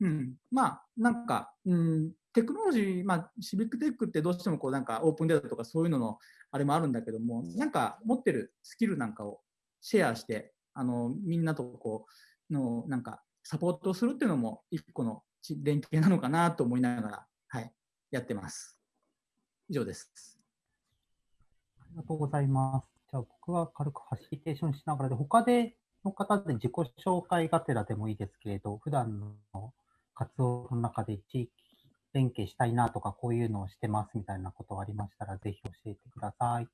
うん、まあ、なんか、うん、テクノロジー、まあ、シビックテックってどうしてもこうなんかオープンデータとかそういうののあれもあるんだけども、なんか持ってるスキルなんかをシェアして、あのみんなとこうのなんかサポートするっていうのも一個のち連携なのかなと思いながら、はい、やってます。以上です。ありがとうございます。じゃあ僕は軽くファシリテーションしながらで、他での方で自己紹介がてらでもいいですけれど、普段の活動の中で地域連携したいなとか、こういうのをしてますみたいなことがありましたら、ぜひ教えてくださ。い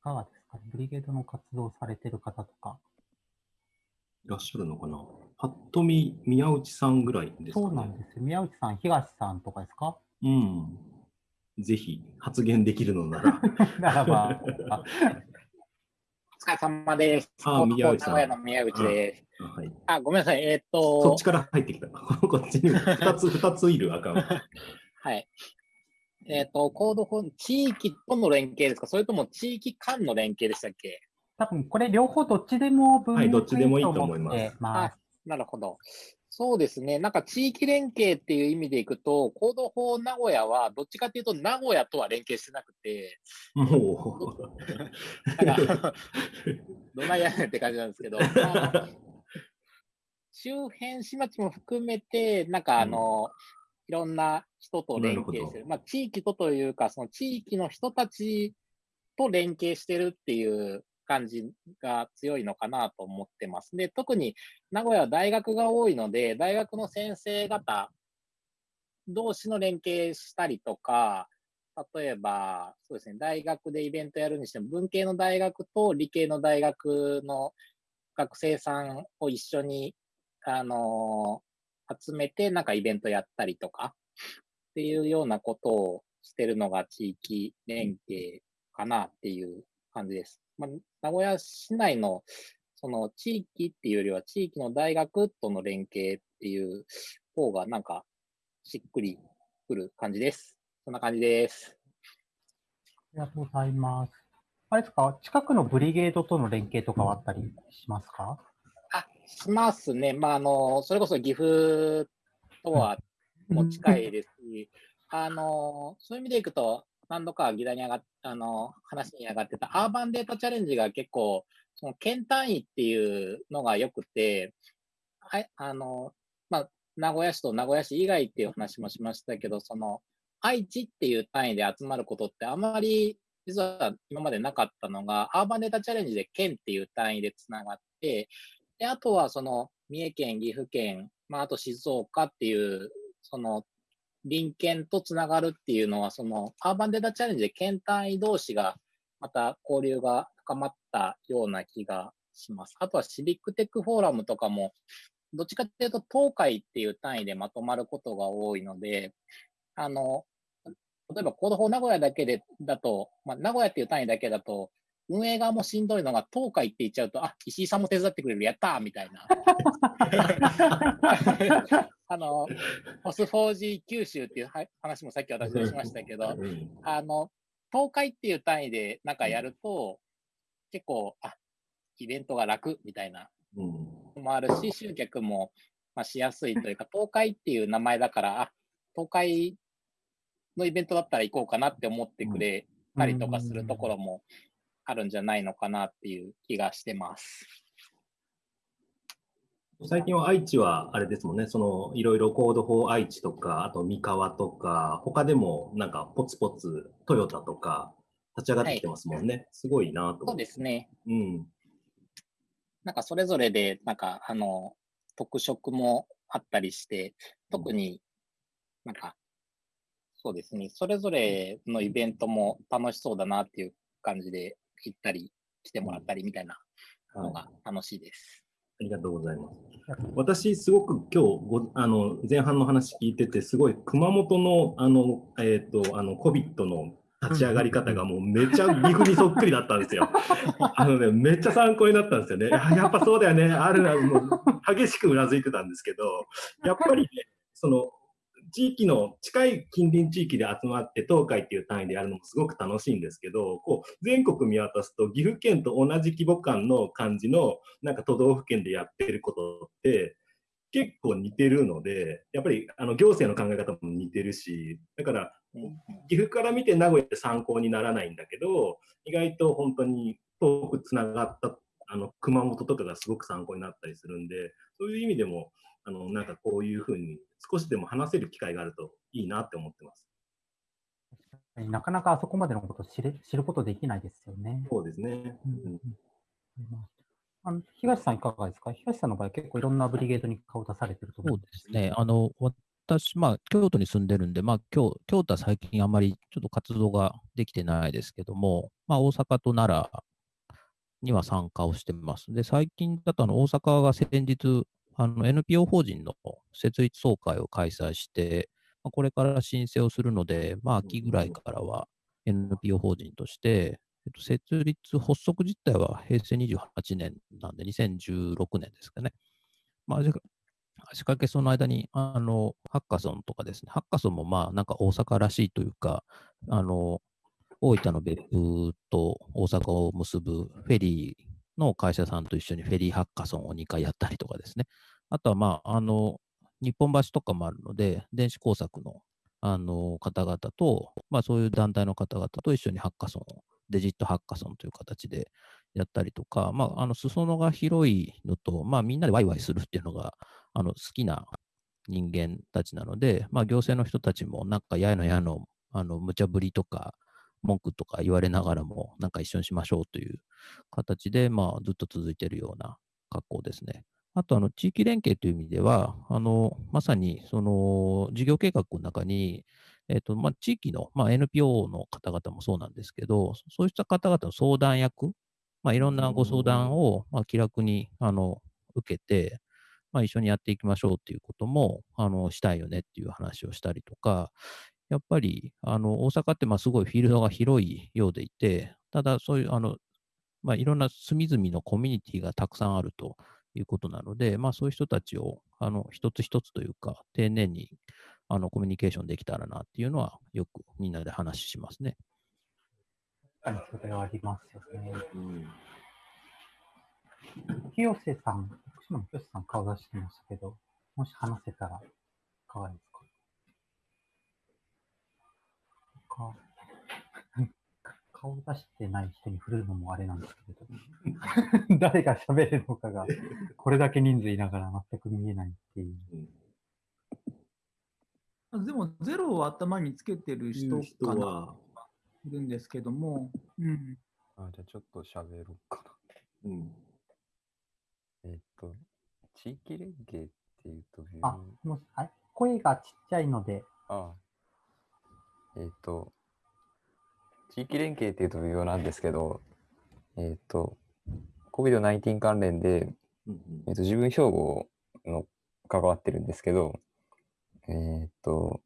かがですかね？ブリゲードの活動されてる方とか。いらっしゃるのかな？ぱっと見、宮内さんぐらいですかね。そうなんですよ。宮内さん、東さんとかですか？うん。ぜひ発言できるのなら。ならば、お疲れ様です。あ宮内さん名古屋の宮内です。あはい。あ、ごめんなさい。えーっと、そっちから入ってきた。こっちに2つ、二ついるアカウント。はい。えーっと、コードフォン、地域との連携ですか？それとも地域間の連携でしたっけ？多分これ両方どっちでも分はいどっちでもいいと思いますってます。なるほど。そうですね。なんか地域連携っていう意味でいくと、コード法名古屋はどっちかっていうと名古屋とは連携してなくて、もう。なんかどないやねんって感じなんですけど、まあ周辺市町も含めて、なんかあの、いろんな人と連携してる。まあ、地域とというか、その地域の人たちと連携してるっていう感じが強いのかなと思ってます。で、特に名古屋は大学が多いので、大学の先生方同士の連携したりとか、例えば、そうですね、大学でイベントやるにしても、文系の大学と理系の大学の学生さんを一緒に、あの集めて、なんかイベントやったりとか、っていうようなことをしてるのが地域連携かなっていう感じです。まあ、名古屋市内のその地域っていうよりは地域の大学との連携っていう方がなんかしっくりくる感じです。そんな感じです。ありがとうございます。あれですか、近くのブリゲードとの連携とかはあったりしますか？しますね。まあ、あの、それこそ岐阜とはも近いですし、あの、そういう意味でいくと、何度か議題に上がっあの、話に上がってたアーバンデータチャレンジが結構、その県単位っていうのが良くて、はい、あの、まあ、名古屋市と名古屋市以外っていう話もしましたけど、その、愛知っていう単位で集まることってあまり実は今までなかったのが、アーバンデータチャレンジで県っていう単位でつながって、で、あとはその三重県、岐阜県、まあ、あと静岡っていう、その隣県とつながるっていうのは、そのアーバンデータチャレンジで県単位同士がまた交流が深まったような気がします。あとはシビックテックフォーラムとかも、どっちかっていうと東海っていう単位でまとまることが多いので、あの、例えばコード法名古屋だけでだと、まあ、名古屋っていう単位だけだと、運営側もしんどいのが、東海って言っちゃうと、あ、石井さんも手伝ってくれる、やったーみたいな。あの、ポス 4G 九州っていうは話もさっき私しましたけど、あの、東海っていう単位でなんかやると、結構、あ、イベントが楽みたいな。のもあるし、集客も、まあ、しやすいというか、東海っていう名前だから、あ、東海のイベントだったら行こうかなって思ってくれたりとかするところもあるんじゃないのかなっていう気がしてます。最近は愛知はあれですもんね、そのいろいろコード4愛知とか、あと三河とか、他でもなんかポツポツトヨタとか立ち上がってきてますもんね。すごいなとそうですね。うん。なんかそれぞれで、なんかあの、特色もあったりして、特になんか、そうですね、それぞれのイベントも楽しそうだなっていう感じで行ったり来てもらったりみたいなのが楽しいです。ありがとうございます。私、すごく今日ごあの前半の話聞いてて、すごい熊本のあの、えー、とあの COVID の立ち上がり方がもうめっちゃ岐阜にそっくりだったんですよ。あのね、めっちゃ参考になったんですよね。あやっぱそうだよね、あるな、もう激しくうなずいてたんですけど、やっぱりね、その地域の近い近隣地域で集まって東海っていう単位でやるのもすごく楽しいんですけど、こう全国見渡すと岐阜県と同じ規模感の感じのなんか都道府県でやってることって結構似てるので、やっぱりあの行政の考え方も似てるし、だから岐阜から見て名古屋って参考にならないんだけど、意外と本当に遠くつながったあの熊本とかがすごく参考になったりするんで、そういう意味でも、あのなんかこういうふうに少しでも話せる機会があるといいなって思ってます。なかなかあそこまでのことを知れ知ることできないですよね。そうですね。うんあの東さんいかがですか？東さんの場合結構いろんなブリゲードに顔出されてると思そうですね。あの、私、まあ、京都に住んでるんで、まあ、京京都は最近あんまりちょっと活動ができてないですけども、まあ、大阪と奈良には参加をしてます。で、最近だとあの大阪が先日、あの NPO 法人の設立総会を開催して、まあこれから申請をするので、まあ、秋ぐらいからは NPO 法人として、えっと、設立、発足自体は平成28年なんで、2016年ですかね。まあ、じゃ仕掛けその間に、あの、ハッカソンとかですね、ハッカソンもまあ、なんか大阪らしいというか、あの、大分の別府と大阪を結ぶフェリーの会社さんと一緒にフェリーハッカソンを2回やったりとかですね。あとはまあ、あの、日本橋とかもあるので、電子工作の、あの、方々と、まあそういう団体の方々と一緒にハッカソンを、デジットハッカソンという形でやったりとか、まあ、あの、裾野が広いのと、まあみんなでワイワイするっていうのが、あの、好きな人間たちなので、まあ行政の人たちもなんかやのやの、あの、無茶ぶりとか、文句とか言われながらも、なんか一緒にしましょうという形で、まあずっと続いているような格好ですね。あと、あの、地域連携という意味では、あの、まさに、その、事業計画の中に、えっ、と、まあ、地域の、まあ、NPO の方々もそうなんですけど、そうした方々の相談役、まあ、いろんなご相談を、まあ、気楽に、あの、受けて、まあ、一緒にやっていきましょうっていうことも、あの、したいよねっていう話をしたりとか、やっぱり、あの、大阪って、まあ、すごいフィールドが広いようでいて、ただ、そういう、あの、まあ、いろんな隅々のコミュニティがたくさんあるということなので、まあ、そういう人たちを、あの、一つ一つというか、丁寧に、あの、コミュニケーションできたらなっていうのは、よくみんなで話しますね。確かにそれはありますよね。清瀬さん、福島の清瀬さん顔出してましたけど、もし話せたら、いかがですか か顔出してない人に振るのもあれなんですけれど、誰が喋るのかが、これだけ人数いながら全く見えないっていう。でも、ゼロを頭につけてる人かなは、いるんですけども、うん。あじゃあちょっと喋ろうかな。うん。えっと、地域連携っていうと、あ、もし、あ声がちっちゃいので、あえっと、地域連携っていうと微妙なんですけど、えっと、COVID-19 関連で、えっと、自分標語の関わってるんですけど、えっと、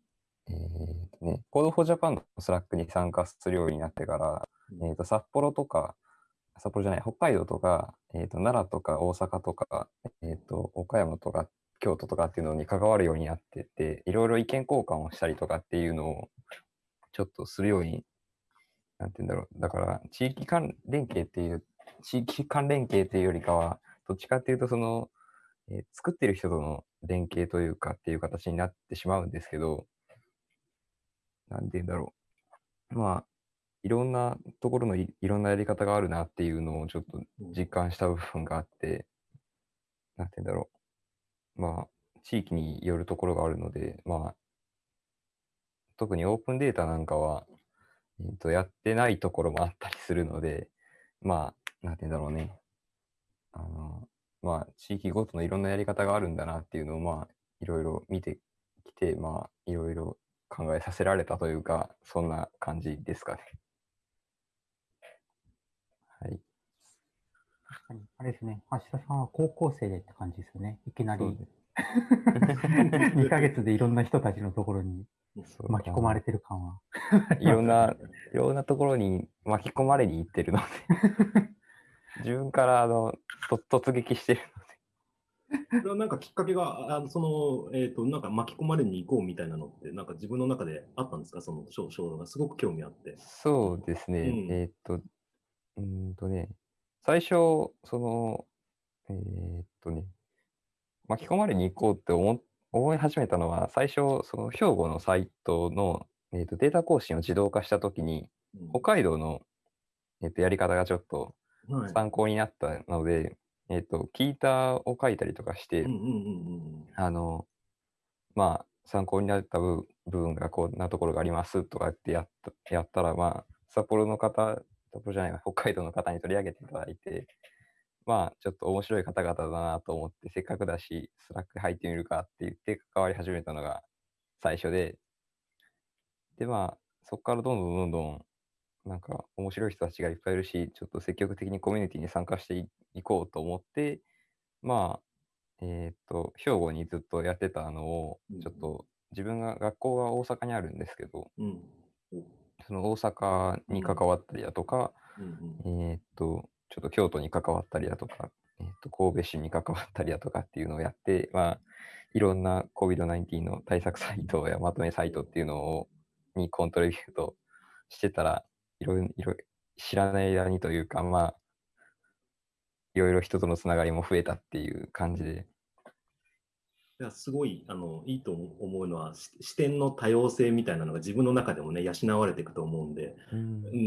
えっとね、Code for Japan の Slack に参加するようになってから、えっと、札幌とか、札幌じゃない、北海道とか、えっと、奈良とか大阪とか、えっと、岡山とか京都とかっていうのに関わるようになってて、いろいろ意見交換をしたりとかっていうのをちょっとするように、なんて言うんだろう。だから、地域間連携っていう、地域間連携っていうよりかは、どっちかっていうと、その、えー作ってる人との連携というかっていう形になってしまうんですけど、なんて言うんだろう。まあ、いろんなところのいいろんなやり方があるなっていうのをちょっと実感した部分があって、なんて言うんだろう。まあ、地域によるところがあるので、まあ、特にオープンデータなんかは、えーとやってないところもあったりするので、まあ、なんて言うんだろうね。あの、まあ、地域ごとのいろんなやり方があるんだなっていうのを、まあ、いろいろ見てきて、まあ、いろいろ考えさせられたというか、そんな感じですかね。はい。確かに、あれですね、橋田さんは高校生でって感じですよね。いきなり 2ヶ月でいろんな人たちのところに巻き込まれてる感は。いろんな、いろんなところに巻き込まれに行ってるので、自分からあのと突撃してるそれはなんかきっかけが、あのその、えっ、と、なんか巻き込まれに行こうみたいなのって、なんか自分の中であったんですか？その衝動がすごく興味あって。そうですね。うんえーっと、うーんとね、最初、その、えーっとね、巻き込まれに行こうって思思い始めたのは、最初、その兵庫のサイトの、えーっとデータ更新を自動化したときに、北海道の、えーっとやり方がちょっとはい参考になったので、えーっと、キータを書いたりとかして、うんうんうんうん。あの、まあ、参考になった部部分がこんなところがありますとかってやったやったら、まあ、札幌の方、札幌じゃないわ、北海道の方に取り上げていただいて、まあ、ちょっと面白い方々だなと思って、せっかくだし、 Slack 入ってみるかって言って関わり始めたのが最初で、で、まあ、そこからどんどんどんどん、なんか面白い人たちがいっぱいいるし、ちょっと積極的にコミュニティに参加していいこうと思って、まあ、えーっと、兵庫にずっとやってたのを、ちょっと自分が学校が大阪にあるんですけど、その大阪に関わったりだとか、えーっと、ちょっと京都に関わったりだとか、えーと神戸市に関わったりだとかっていうのをやって、まあ、いろんな COVID-19 の対策サイトやまとめサイトっていうのをにコントリビュートしてたら、いろいろ知らない間にというか、まあ、いろいろ人とのつながりも増えたっていう感じで、いやすごいあのいいと思うのはし視点の多様性みたいなのが自分の中でもね養われていくと思うんで、う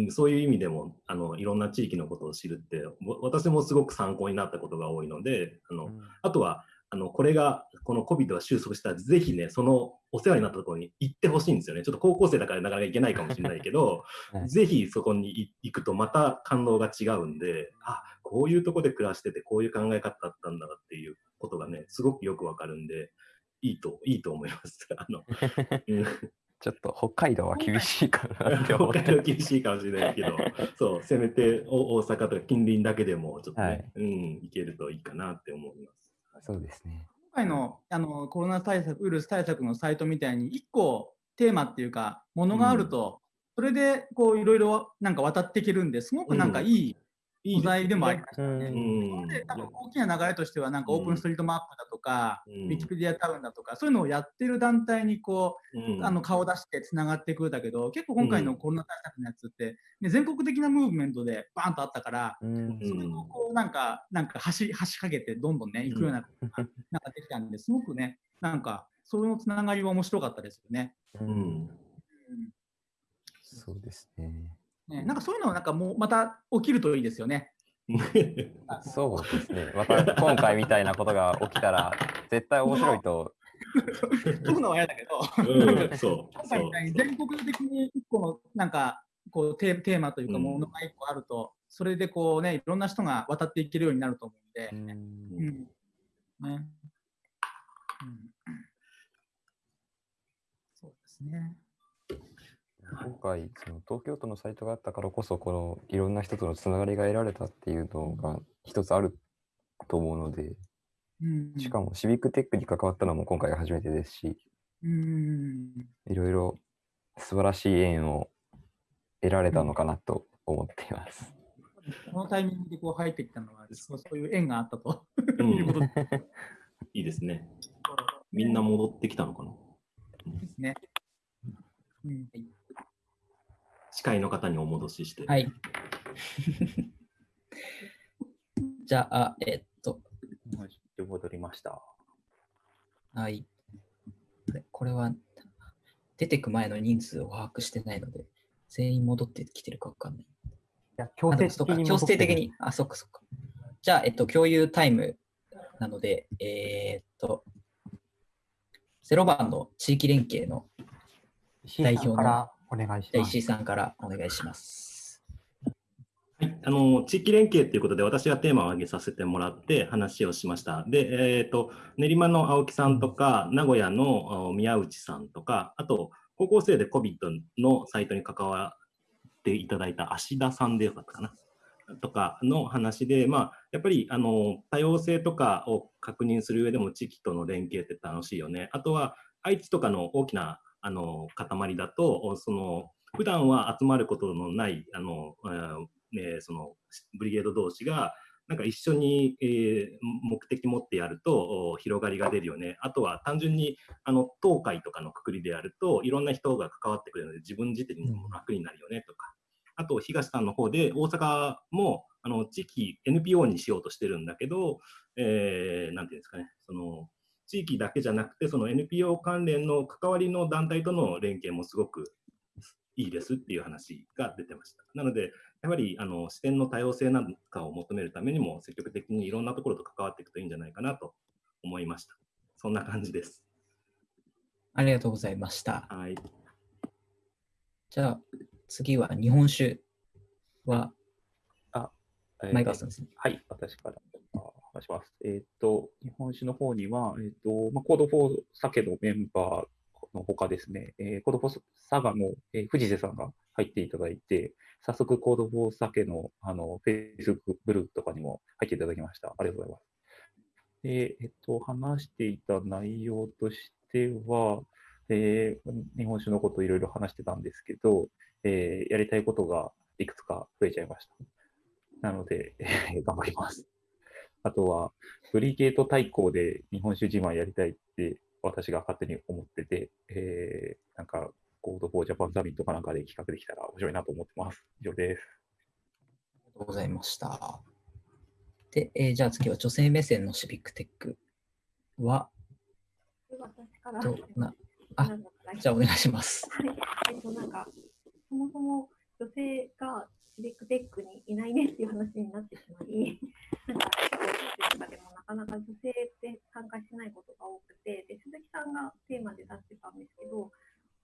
ん、そういう意味でもあのいろんな地域のことを知るってわ私もすごく参考になったことが多いのであの、あとはあのこれがこの COVID が収束したらぜひねそのお世話になったところに行ってほしいんですよね。ちょっと高校生だからなかなか行けないかもしれないけど、ぜひそこに行くとまた感動が違うんであこういうとこで暮らしててこういう考え方だったんだなっていうことがねすごくよくわかるんでいいといいと思います。あの うんちょっと北海道は厳しいかなって思っ 北て海道厳しいかもしれないけど、そう、せめてお大阪とか近隣だけでも、ちょっとね、はいうん、行けるといいかなって思います。そうですね。今回のあのコロナ対策、ウイルス対策のサイトみたいに、一個テーマっていうか、ものがあると、それでこういろいろなんか渡っていけるんで、すごくなんかいい素材でもありましたね。うん。で多分大きな流れとしては、なんかオープンストリートマップだとか、ウィキペディアタウンだとか、そういうのをやってる団体にこう、うん。あの顔出してつながっていくんだけど、結構今回のコロナ対策のやつって、ね、全国的なムーブメントでバーンとあったから、それをこうなんか、なんか橋、橋かけてどんどんね、行くような、なんかできたんで、すごくね、なんか、そのつながりは面白かったですよね。うん。そうですね。ね。なんかそういうのはなんかもうまた起きるといいですよね。そうですね。また今回みたいなことが起きたら、絶対面白いと。飛ぶのは嫌だけど、うんなんかそう今回みたいに全国的に一個のなんかこうテーテーマというかものが一個あると、それでこうね、いろんな人が渡っていけるようになると思うんで、うん。ね。うん。そうですね。今回、その東京都のサイトがあったからこそ、このいろんな人とのつながりが得られたっていうのが一つあると思うので、うんしかもシビックテックに関わったのも今回が初めてですし、うんいろいろ素晴らしい縁を得られたのかなと思っています。このタイミングでこう入ってきたのは、そうそういう縁があったと。うんいうことでいいですね。みんな戻ってきたのかなすね。うん司会の方にお戻しして。はい。じゃあ、えっと、戻りました。はい。これは、出てく前の人数を把握してないので、全員戻ってきてるかわかんない。いや、強制的に強制的に。あ、そっかそっか。じゃあ、えっと、共有タイムなので、えーっと、0番の地域連携の代表のからお願いします。石井さんからお願いします。あの地域連携ということで、私がテーマを挙げさせてもらって話をしました。で、えっ、と、練馬の青木さんとか、名古屋の宮内さんとか、あと、高校生で COVID のサイトに関わっていただいた芦田さんでよかったかな。とかの話で、まあ、やっぱりあの多様性とかを確認する上でも地域との連携って楽しいよね。あとは愛知とかの大きなあの塊だと、その普段は集まることのないあの、えー、そのブリゲード同士がなんか一緒に、えー、目的持ってやると広がりが出るよね。あとは単純にあの東海とかのくくりでやるといろんな人が関わってくれるので自分自体にも楽になるよねとか。あと東さんの方で大阪もあの地域 NPO にしようとしてるんだけど、えー、なんていうんですかね、その地域だけじゃなくてその NPO 関連の関わりの団体との連携もすごくいいですっていう話が出てました。なので、やはりあの視点の多様性なんかを求めるためにも、積極的にいろんなところと関わっていくといいんじゃないかなと思いました。そんな感じです。ありがとうございました。はい。じゃあ、次は日本酒は、あ、えー、前川さんですね。はい、私から話します。えっ、ー、と、日本酒の方には、えっ、ー、と、まあ、 Code for SAKE のメンバーのほかですね、えー、 Code forサガの、えー、藤瀬さんが入っていただいて、早速コードフォーサケのあのフェイスブルーとかにも入っていただきました。ありがとうございます。で、えっと、話していた内容としては、えー、日本酒のことをいろいろ話してたんですけど、えー、やりたいことがいくつか増えちゃいました。なので、えー、頑張ります。あとは、ブリゲート対抗で日本酒自慢やりたいって私が勝手に思ってて、えー、なんか、Code for Japan サミットかなんかで企画できたら面白いなと思ってます。以上です。ありがとうございました。で、えー、じゃあ次は女性目線のシビックテックは、私からどなあ、じゃあお願いします。はい。えっと、なんか、そもそも女性がシビックテックにいないねっていう話になってしまい、なんか、とかでもなかなか女性って参加しないことが多くて、で鈴木さんがテーマで出してたんですけど、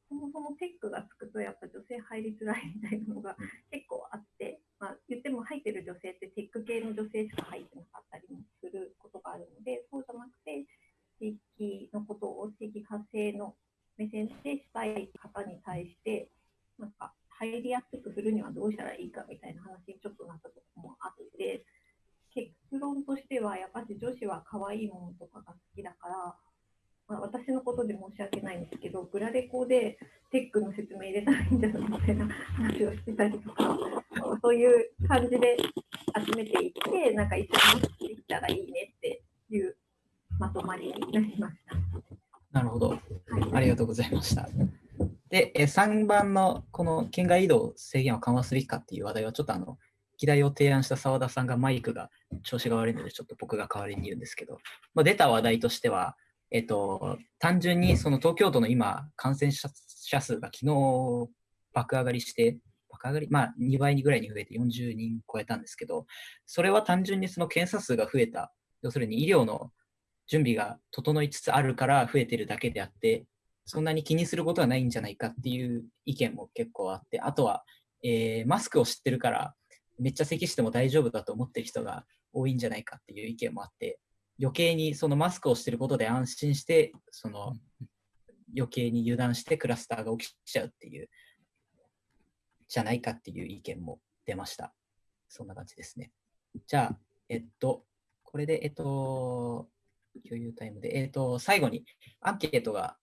そもそもテックがつくとやっぱ女性入りづらいみたいなのが結構あって、まあ、言っても入ってる女性ってテック系の女性しか入ってなかったりもすることがあるので、そうじゃなくて、地域のことを地域活性の目線でしたい方に対して、なんか入りやすくするにはどうしたらいいかみたいな話にちょっとなったところもあって、結論としてはやっぱり女子は可愛いものとかが好きだから、まあ、私のことで申し訳ないんですけど、グラレコでテックの説明入れたらいいんじゃないみたいな話をしてたりとか、そういう感じで集めていって、なんか一緒にできたらいいねっていうまとまりになりました。なるほど。ありがとうございました。で、3番のこの県外移動制限を緩和すべきかっていう話題は、ちょっとあの、議題を提案した澤田さんがマイクが調子が悪いので、ちょっと僕が代わりに言うんですけど、まあ、出た話題としては、えっと、単純にその東京都の今、感染者数が昨日爆上がりして、爆上がり、まあ2倍ぐらいに増えて40人超えたんですけど、それは単純にその検査数が増えた、要するに医療の準備が整いつつあるから増えてるだけであって、そんなに気にすることはないんじゃないかっていう意見も結構あって、あとは、えー、マスクを知ってるから、めっちゃ咳しても大丈夫だと思ってる人が多いんじゃないかっていう意見もあって、余計にそのマスクをしてることで安心して、その余計に油断してクラスターが起きちゃうっていう、じゃないかっていう意見も出ました。そんな感じですね。じゃあ、えっと、これで、えっと、共有タイムで、えっと、最後にアンケートが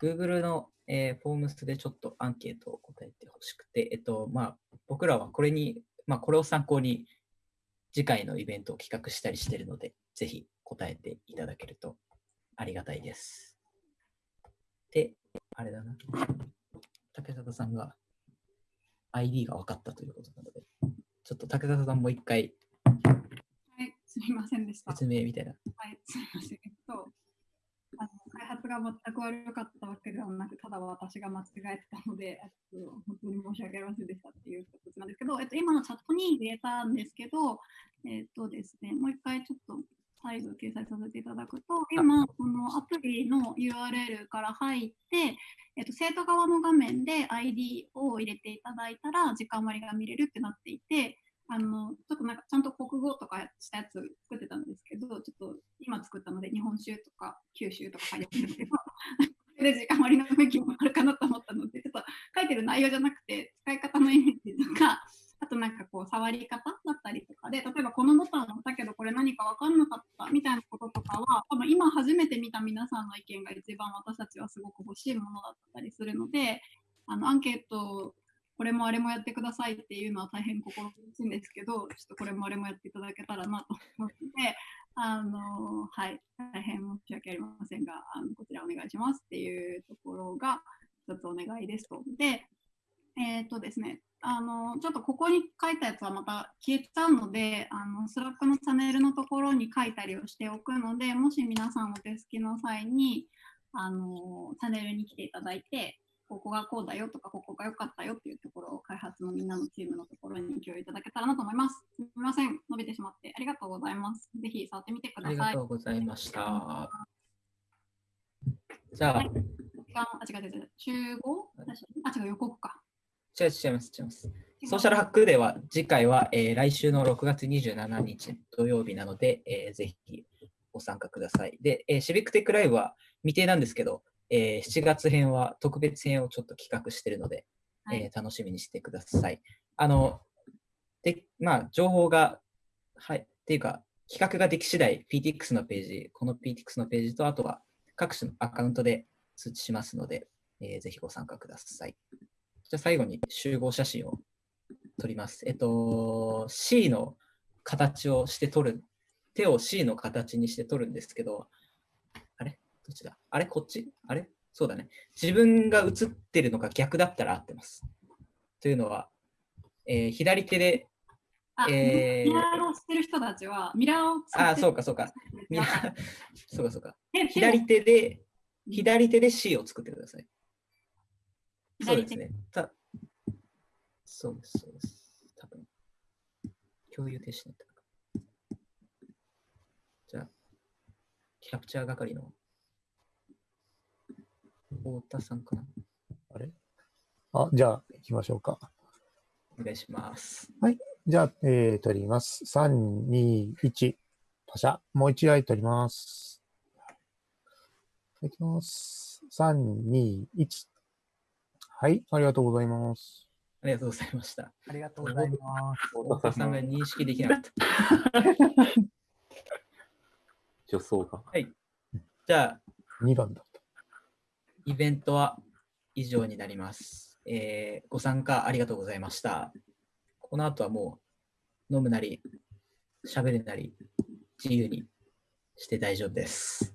Google の、えー、フォームスでちょっとアンケートを答えてほしくて、えっと、まあ、僕らはこれにまあ、これを参考に次回のイベントを企画したりしているので、ぜひ答えていただけるとありがたいです。で、あれだな。竹里さんが ID が分かったということなので、ちょっと竹里さんもう一回。はい、すみませんでした。説明みたいな。はい、すみません。が全く悪かったわけではなく、ただ私が間違えてたので、えっと、本当に申し訳ありませんでしたっていうことなんですけど、えっと、今のチャットに入れたんですけど、えっとですね、もう一回ちょっと再度掲載させていただくと、今、このアプリの URL から入って、えっと、生徒側の画面で ID を入れていただいたら、時間割が見れるってなっていて、あの、ちょっとなんかちゃんと国語とかしたやつ作ってたんですけど、ちょっと今作ったので日本酒とか九州とか書いてるんですけど、それで時間割の雰囲気もあるかなと思ったので、ちょっと書いてる内容じゃなくて、使い方のイメージとか、あとなんかこう触り方だったりとかで、例えばこのボタンを押したけどこれ何か分かんなかったみたいなこととかは、多分今初めて見た皆さんの意見が一番私たちはすごく欲しいものだったりするので、あのアンケートこれもあれもやってくださいっていうのは大変心苦しいんですけど、ちょっとこれもあれもやっていただけたらなと思って、あのはい、大変申し訳ありませんが、あのこちらお願いしますっていうところが一つお願いですと。で、えっ、とですね、あのちょっとここに書いたやつはまた消えちゃうので、あの Slack のチャンネルのところに書いたりをしておくので、もし皆さんお手すきの際にあのチャンネルに来ていただいて、ここがこうだよとか、ここが良かったよっていうところを開発のみんなのチームのところに共有いただけたらなと思います。すみません、伸びてしまってありがとうございます。ぜひ触ってみてください。ありがとうございました。じゃあ、時間あ、違う違う集合あ、違う、予告か。違う違います、違います。ソーシャルハックデーは、次回は、えー来週の6月27日土曜日なので、えーぜひご参加ください。で、えーシビックテックライブは未定なんですけど、えー7月編は特別編をちょっと企画しているので、えー楽しみにしてください。あの、で、まあ、情報が、はい、っていうか、企画ができ次第、PTX のページ、この PTX のページと、あとは各種のアカウントで通知しますので、えーぜひご参加ください。じゃあ最後に集合写真を撮ります。えっと、C の形をして撮る、手を C の形にして撮るんですけど、どっちだ？あれ？こっち？あれ？そうだね。自分が映ってるのが逆だったら合ってます。というのは、えー左手で、あ、えーミラーをしてる人たちは、ミラーをあ、そうかそうか。ミラーそうかそうか手。左手で、左手で C を作ってください。そうですね。たそうです、そうです。多分共有停止になった。じゃあ、キャプチャー係の太田さんかな。あれ？あ、じゃあ、行きましょうか。お願いします。はい。じゃあ、えー、撮ります。3、2、1。パシャ。もう一台撮ります。いきます。3、2、1。はい。ありがとうございます。ありがとうございました。ありがとうございます。太田さんが認識できなかった。女装が。はい。じゃあ、2番だ。イベントは以上になります。えーご参加ありがとうございました。この後はもう飲むなり、喋るなり、自由にして大丈夫です。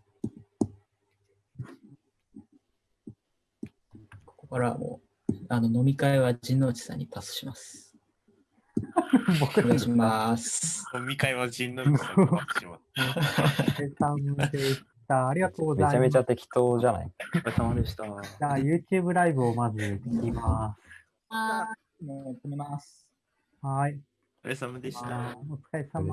ここからはもう、あの飲み会は陣内さんにパスします。お願いします。飲み会は陣内さんになってしまった。お疲れ様でした。ありがとうございます。めちゃめちゃ適当じゃない？お疲れ様でした。じゃあ、YouTube ライブをまず聞きまあもう止めます。す。はい。お疲れ様でした。お疲れ様